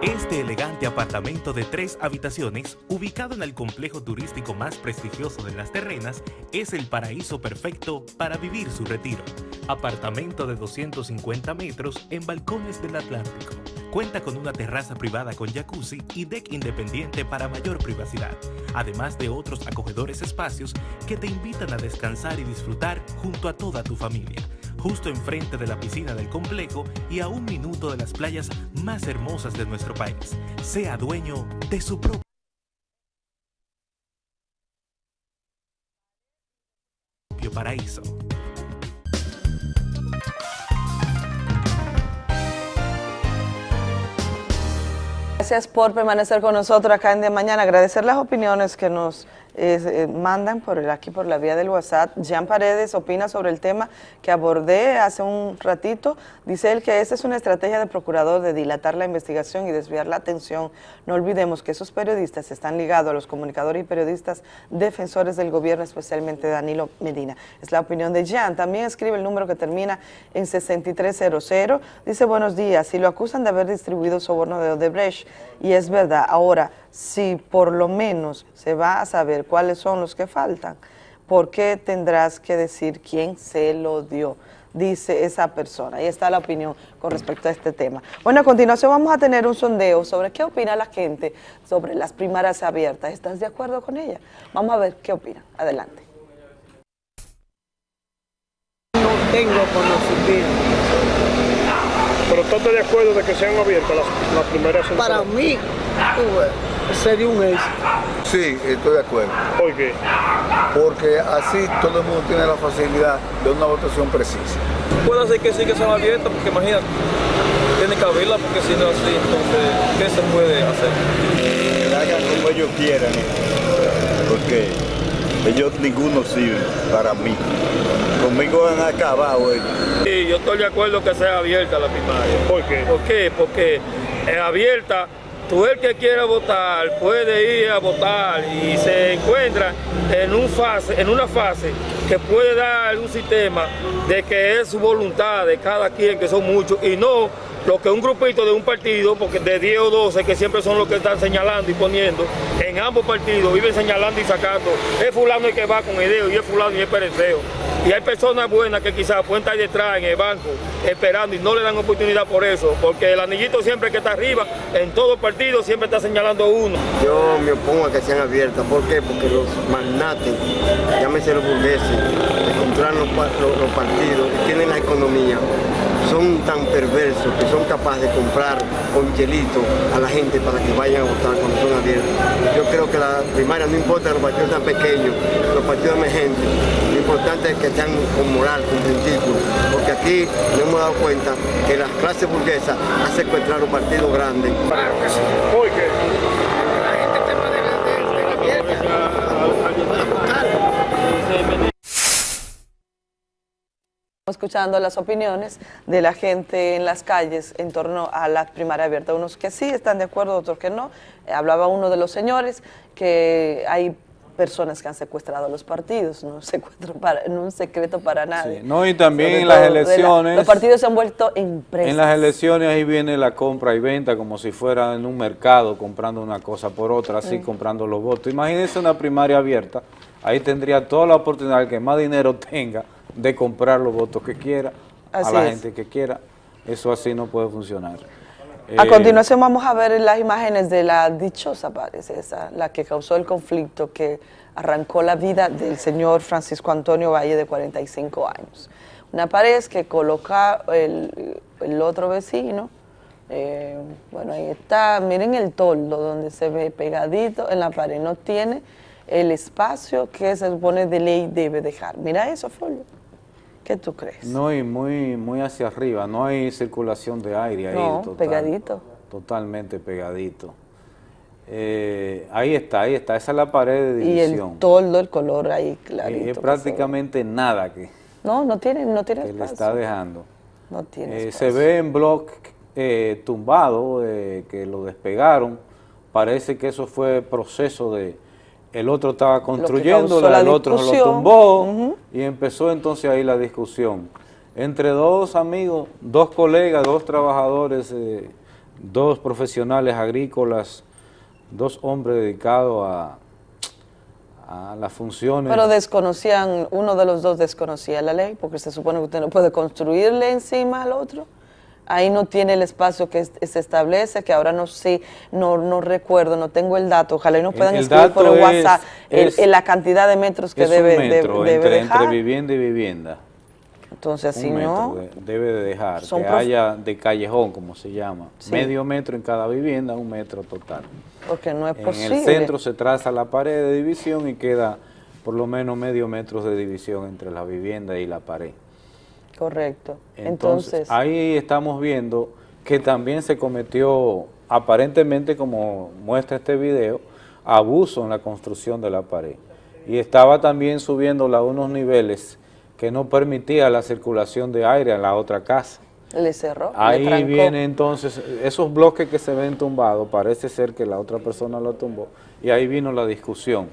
Este elegante apartamento de tres habitaciones, ubicado en el complejo turístico más prestigioso de Las Terrenas, es el paraíso perfecto para vivir su retiro. Apartamento de 250 metros en balcones del Atlántico. Cuenta con una terraza privada con jacuzzi y deck independiente para mayor privacidad, además de otros acogedores espacios que te invitan a descansar y disfrutar junto a toda tu familia justo enfrente de la piscina del complejo y a un minuto de las playas más hermosas de nuestro país. Sea dueño de su propio paraíso. Gracias por permanecer con nosotros acá en De Mañana. Agradecer las opiniones que nos eh, mandan por el, aquí por la vía del WhatsApp. Jean Paredes opina sobre el tema que abordé hace un ratito. Dice él que esa es una estrategia del procurador de dilatar la investigación y desviar la atención. No olvidemos que esos periodistas están ligados a los comunicadores y periodistas defensores del gobierno, especialmente Danilo Medina. Es la opinión de Jean. También escribe el número que termina en 6300. Dice, buenos días, si lo acusan de haber distribuido soborno de Odebrecht, y es verdad, ahora, si por lo menos se va a saber cuáles son los que faltan, ¿por qué tendrás que decir quién se lo dio? Dice esa persona. Ahí está la opinión con respecto a este tema. Bueno, a continuación vamos a tener un sondeo sobre qué opina la gente sobre las primarias abiertas. ¿Estás de acuerdo con ella? Vamos a ver qué opina. Adelante. No tengo conocimiento. Pero tú estás de acuerdo de que sean abiertas las, las primeras Para mí, sería un éxito. Sí, estoy de acuerdo. ¿Por qué? Porque así todo el mundo tiene la facilidad de una votación precisa. Puede ser que sí que sean abiertas, porque imagínate, tiene que abrirla, porque si no es así, entonces, ¿qué se puede hacer? Que hagan como ellos quieran, porque ellos ninguno sirve para mí. Conmigo han acabado ellos. Sí, yo estoy de acuerdo que sea abierta la primaria. ¿Por qué? ¿Por qué? Porque es abierta, tú el que quiera votar puede ir a votar y se encuentra en, un fase, en una fase que puede dar un sistema de que es su voluntad de cada quien, que son muchos, y no lo que un grupito de un partido, porque de 10 o 12 que siempre son los que están señalando y poniendo, en ambos partidos viven señalando y sacando, es fulano el que va con ideo y es fulano y es pereceo. Y hay personas buenas que quizás pueden estar detrás en el banco esperando y no le dan oportunidad por eso, porque el anillito siempre que está arriba, en todo partido siempre está señalando uno. Yo me opongo a que sean abiertas. ¿Por qué? Porque los magnates, llámese los burgueses, que controlan los, los- los partidos, tienen la economía, son tan perversos que son capaces de comprar con chelito a la gente para que vayan a votar cuando son abiertos. Yo creo que la primaria no importa que los partidos sean pequeños, los partidos emergentes, lo importante es que sean con moral, con principio, porque aquí nos hemos dado cuenta que la clase burguesa ha secuestrado partidos grandes. Escuchando las opiniones de la gente en las calles en torno a la primaria abierta. Unos que sí están de acuerdo, otros que no. Eh, hablaba uno de los señores que hay personas que han secuestrado los partidos, no, <laughs> secuestro para, no un secreto para nadie. No, y también en las la- elecciones... los partidos se han vuelto empresas. En las elecciones ahí viene la compra y venta como si fuera en un mercado comprando una cosa por otra, así Mm. comprando los votos. Imagínense una primaria abierta, ahí tendría toda la oportunidad el que más dinero <laughs> tenga de comprar los votos que quiera, Así a la es. gente que quiera. Eso así no puede funcionar. A Eh, continuación vamos a ver las imágenes de la dichosa, parece esa, la que causó el conflicto que arrancó la vida del señor Francisco Antonio Valle de 45 años. Una pared que coloca el, el otro vecino, eh, bueno ahí está, miren el toldo donde se ve pegadito en la pared, no tiene el espacio que se supone de ley debe dejar. Mira eso, Folio. ¿Qué tú crees? No, y muy, muy hacia arriba, no hay circulación de aire ahí. No, total- pegadito. Totalmente pegadito. Eh, ahí está, ahí está, esa es la pared de Y división. el toldo, el color ahí Eh, clarito. es que se ve. prácticamente nada que, No, no tiene, no tiene que le está dejando. No tiene Eh, se ve en blog eh, tumbado, eh, que lo despegaron. Parece que eso fue proceso de... El otro estaba construyendo, el otro se lo tumbó y empezó entonces ahí la discusión. Entre dos amigos, dos colegas, dos trabajadores, eh, dos profesionales agrícolas, dos hombres dedicados a, a las funciones. Pero desconocían, uno de los dos desconocía la ley, porque se supone que usted no puede construirle encima al otro. Ahí no tiene el espacio que es- se establece, que ahora no sé, no, no recuerdo, no tengo el dato. Ojalá y nos puedan el escribir por es- WhatsApp el- la cantidad de metros que debe, un de- metro debe entre, dejar. entre vivienda y vivienda. Entonces, un si metro no, de- debe de dejar, son que haya de callejón, como se llama, Sí. medio metro en cada vivienda, un metro total. porque no es En posible. el centro se traza la pared de división y queda por lo menos medio metro de división entre la vivienda y la pared. Correcto. Entonces, Entonces, ahí estamos viendo que también se cometió, aparentemente como muestra este video, abuso en la construcción de la pared. Y estaba también subiéndola a unos niveles que no permitía la circulación de aire en la otra casa. le cerró, Ahí viene entonces, esos bloques que se ven tumbados, parece ser que la otra persona lo tumbó, y ahí vino la discusión.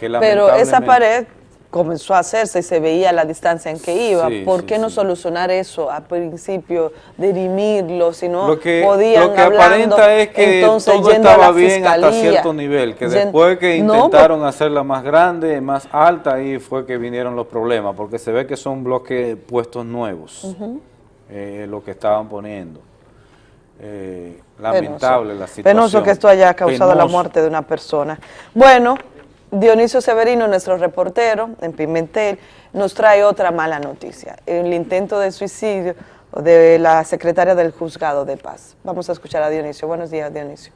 Que Pero esa pared comenzó a hacerse y se veía la distancia en que iba. Sí, ¿Por sí, qué no solucionar eso a principio, dirimirlo, si no Lo que, podían lo que hablando, aparenta es que entonces todo estaba bien hasta cierto nivel, que después que No, intentaron hacerla más grande, más alta, ahí fue que vinieron los problemas, porque se ve que son bloques puestos nuevos, eh, lo que estaban poniendo. Eh, lamentable Penoso. la situación. Penoso que esto haya causado la muerte de una persona. Bueno, Dionisio Severino, nuestro reportero en Pimentel, nos trae otra mala noticia, el intento de suicidio de la secretaria del Juzgado de Paz. Vamos a escuchar a Dionisio. Buenos días, Dionisio.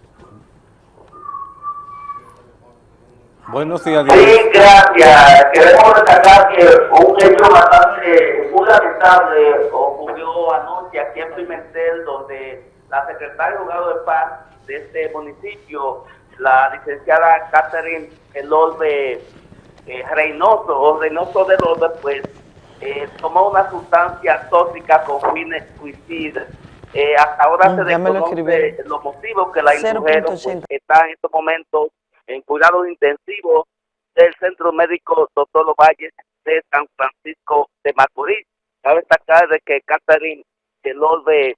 Buenos días, Sí, Dionisio. gracias. Queremos destacar que un hecho bastante muy lamentable ocurrió anoche aquí en Pimentel, donde la secretaria de Juzgado de Paz de este municipio, la licenciada Catherine Elolbe eh, Reynoso, o Reynoso de Elolbe, pues eh, tomó una sustancia tóxica con fines suicidas. Eh, hasta ahora se me lo los motivos que la indujeron, pues, 0.80. está en estos momentos en cuidados intensivos del Centro Médico Doctor Ovalle de San Francisco de Macorís. Cabe destacar de que Catherine Elorbe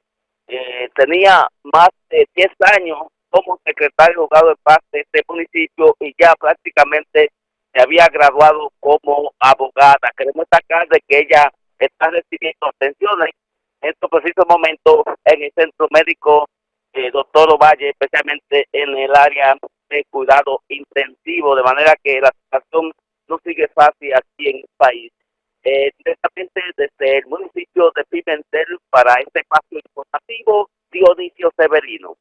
eh, tenía más de 10 años como secretario juzgado de paz de este municipio y ya prácticamente se había graduado como abogada. Queremos destacar de que ella está recibiendo atenciones en estos precisos momentos en el centro médico eh, doctor Ovalle, especialmente en el área de cuidado intensivo, de manera que la situación no sigue fácil aquí en el país. eh, directamente desde el municipio de Pimentel para este espacio informativo, Dionisio Severino.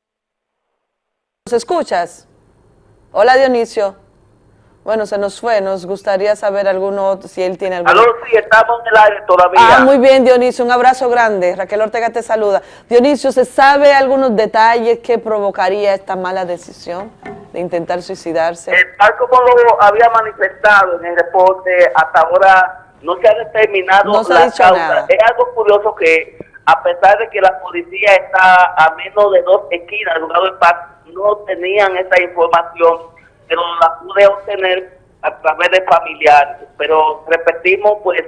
¿Nos escuchas? Hola Dionisio. Bueno, se nos fue, nos gustaría saber alguno, si él tiene algún... Aló, sí, estamos en el aire todavía. Ah, muy bien Dionisio, un abrazo grande. Raquel Ortega te saluda. Dionisio, ¿se sabe algunos detalles que provocaría esta mala decisión de intentar suicidarse? Eh, tal como lo había manifestado en el reporte, hasta ahora no se ha determinado No se ha la dicho causa. nada. Es algo curioso que, a pesar de que la policía está a menos de dos esquinas del juzgado de paz, no tenían esa información, pero la pude obtener a través de familiares. Pero repetimos, pues,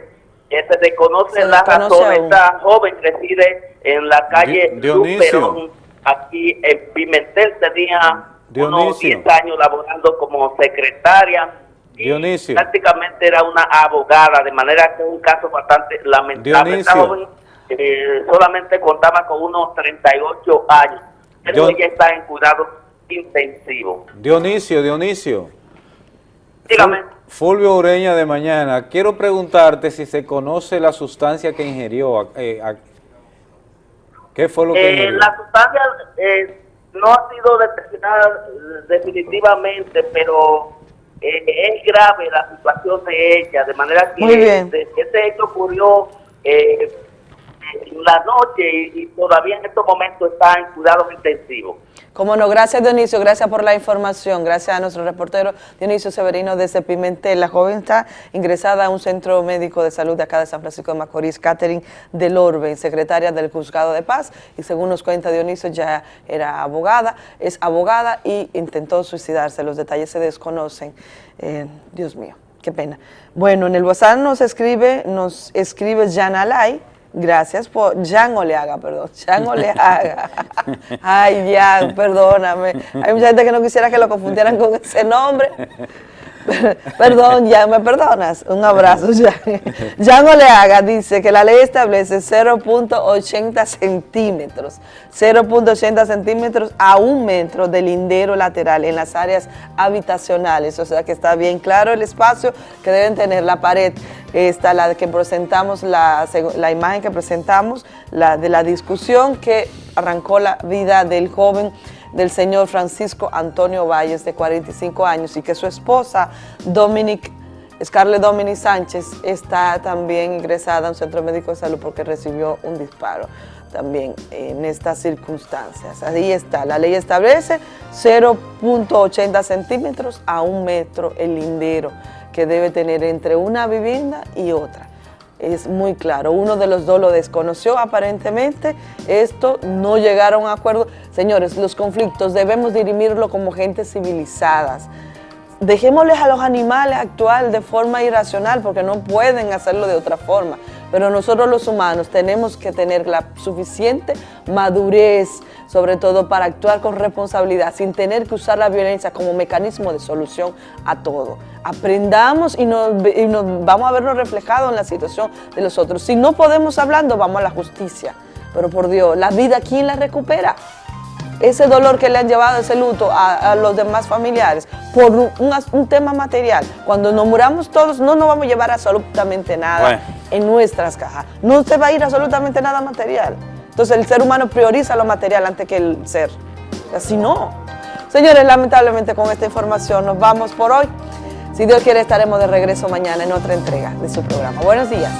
que se desconoce Se la razón. aún. Esta joven reside en la calle. Luperón, aquí en Pimentel, tenía unos Dionisio. 10 años laborando como secretaria Dionisio. prácticamente era una abogada, de manera que es un caso bastante lamentable. Esta Dionisio. Eh, solamente contaba con unos 38 años, pero Dion- ella está en cuidado intensivo. Dionisio, Dionisio. Dígame. Ful- Fulvio Ureña de Mañana, quiero preguntarte si se conoce la sustancia que ingirió. eh, a- ¿Qué fue lo que Eh, ingirió? la sustancia eh, no ha sido determinada eh, definitivamente, pero eh, es grave la situación de ella, de manera que Muy bien. de- este hecho ocurrió eh, la noche y, todavía en estos momentos está en cuidados intensivos. Como no, gracias Dionisio, gracias por la información, gracias a nuestro reportero Dionisio Severino desde Pimentel. La joven está ingresada a un centro médico de salud de acá de San Francisco de Macorís, Catherine del Orbe, secretaria del Juzgado de Paz, y según nos cuenta Dionisio ya era abogada, es abogada y intentó suicidarse, los detalles se desconocen. Eh, Dios mío, qué pena. Bueno, en el WhatsApp nos escribe, nos escribe Jan Alay, Gracias por Jan Oleaga, perdón. Jan Oleaga. <laughs> Ay, Jan, perdóname. Hay mucha gente que no quisiera que lo confundieran con ese nombre. <laughs> Perdón, Jan, ¿me perdonas? Un abrazo, Jan. Jan Oleaga dice que la ley establece 0.80 centímetros, 0.80 centímetros a un metro de lindero lateral en las áreas habitacionales, o sea que está bien claro el espacio que deben tener la pared. Esta, la que presentamos, la, la imagen que presentamos, la de la discusión que arrancó la vida del joven del señor Francisco Antonio Valles, de 45 años, y que su esposa, Dominic, Scarlett Dominic Sánchez, está también ingresada a un centro médico de salud porque recibió un disparo también en estas circunstancias. Ahí está, la ley establece 0.80 centímetros a un metro el lindero que debe tener entre una vivienda y otra es muy claro. Uno de los dos lo desconoció aparentemente. Esto no llegaron a acuerdo. Señores, los conflictos debemos dirimirlo como gente civilizadas. Dejémosles a los animales actuar de forma irracional porque no pueden hacerlo de otra forma. Pero nosotros los humanos tenemos que tener la suficiente madurez, sobre todo para actuar con responsabilidad, sin tener que usar la violencia como mecanismo de solución a todo. Aprendamos y nos, y nos- vamos a vernos reflejados en la situación de los otros. Si no podemos hablando, vamos a la justicia. Pero por Dios, la vida, ¿quién la recupera? ese dolor que le han llevado ese luto a, a los demás familiares por un, un as- un tema material. Cuando nos muramos todos, no nos vamos a llevar absolutamente nada Bueno. en nuestras cajas. No se va a ir absolutamente nada material. Entonces el ser humano prioriza lo material antes que el ser. Así no. Señores, lamentablemente con esta información nos vamos por hoy. Si Dios quiere, estaremos de regreso mañana en otra entrega de su programa. Buenos días.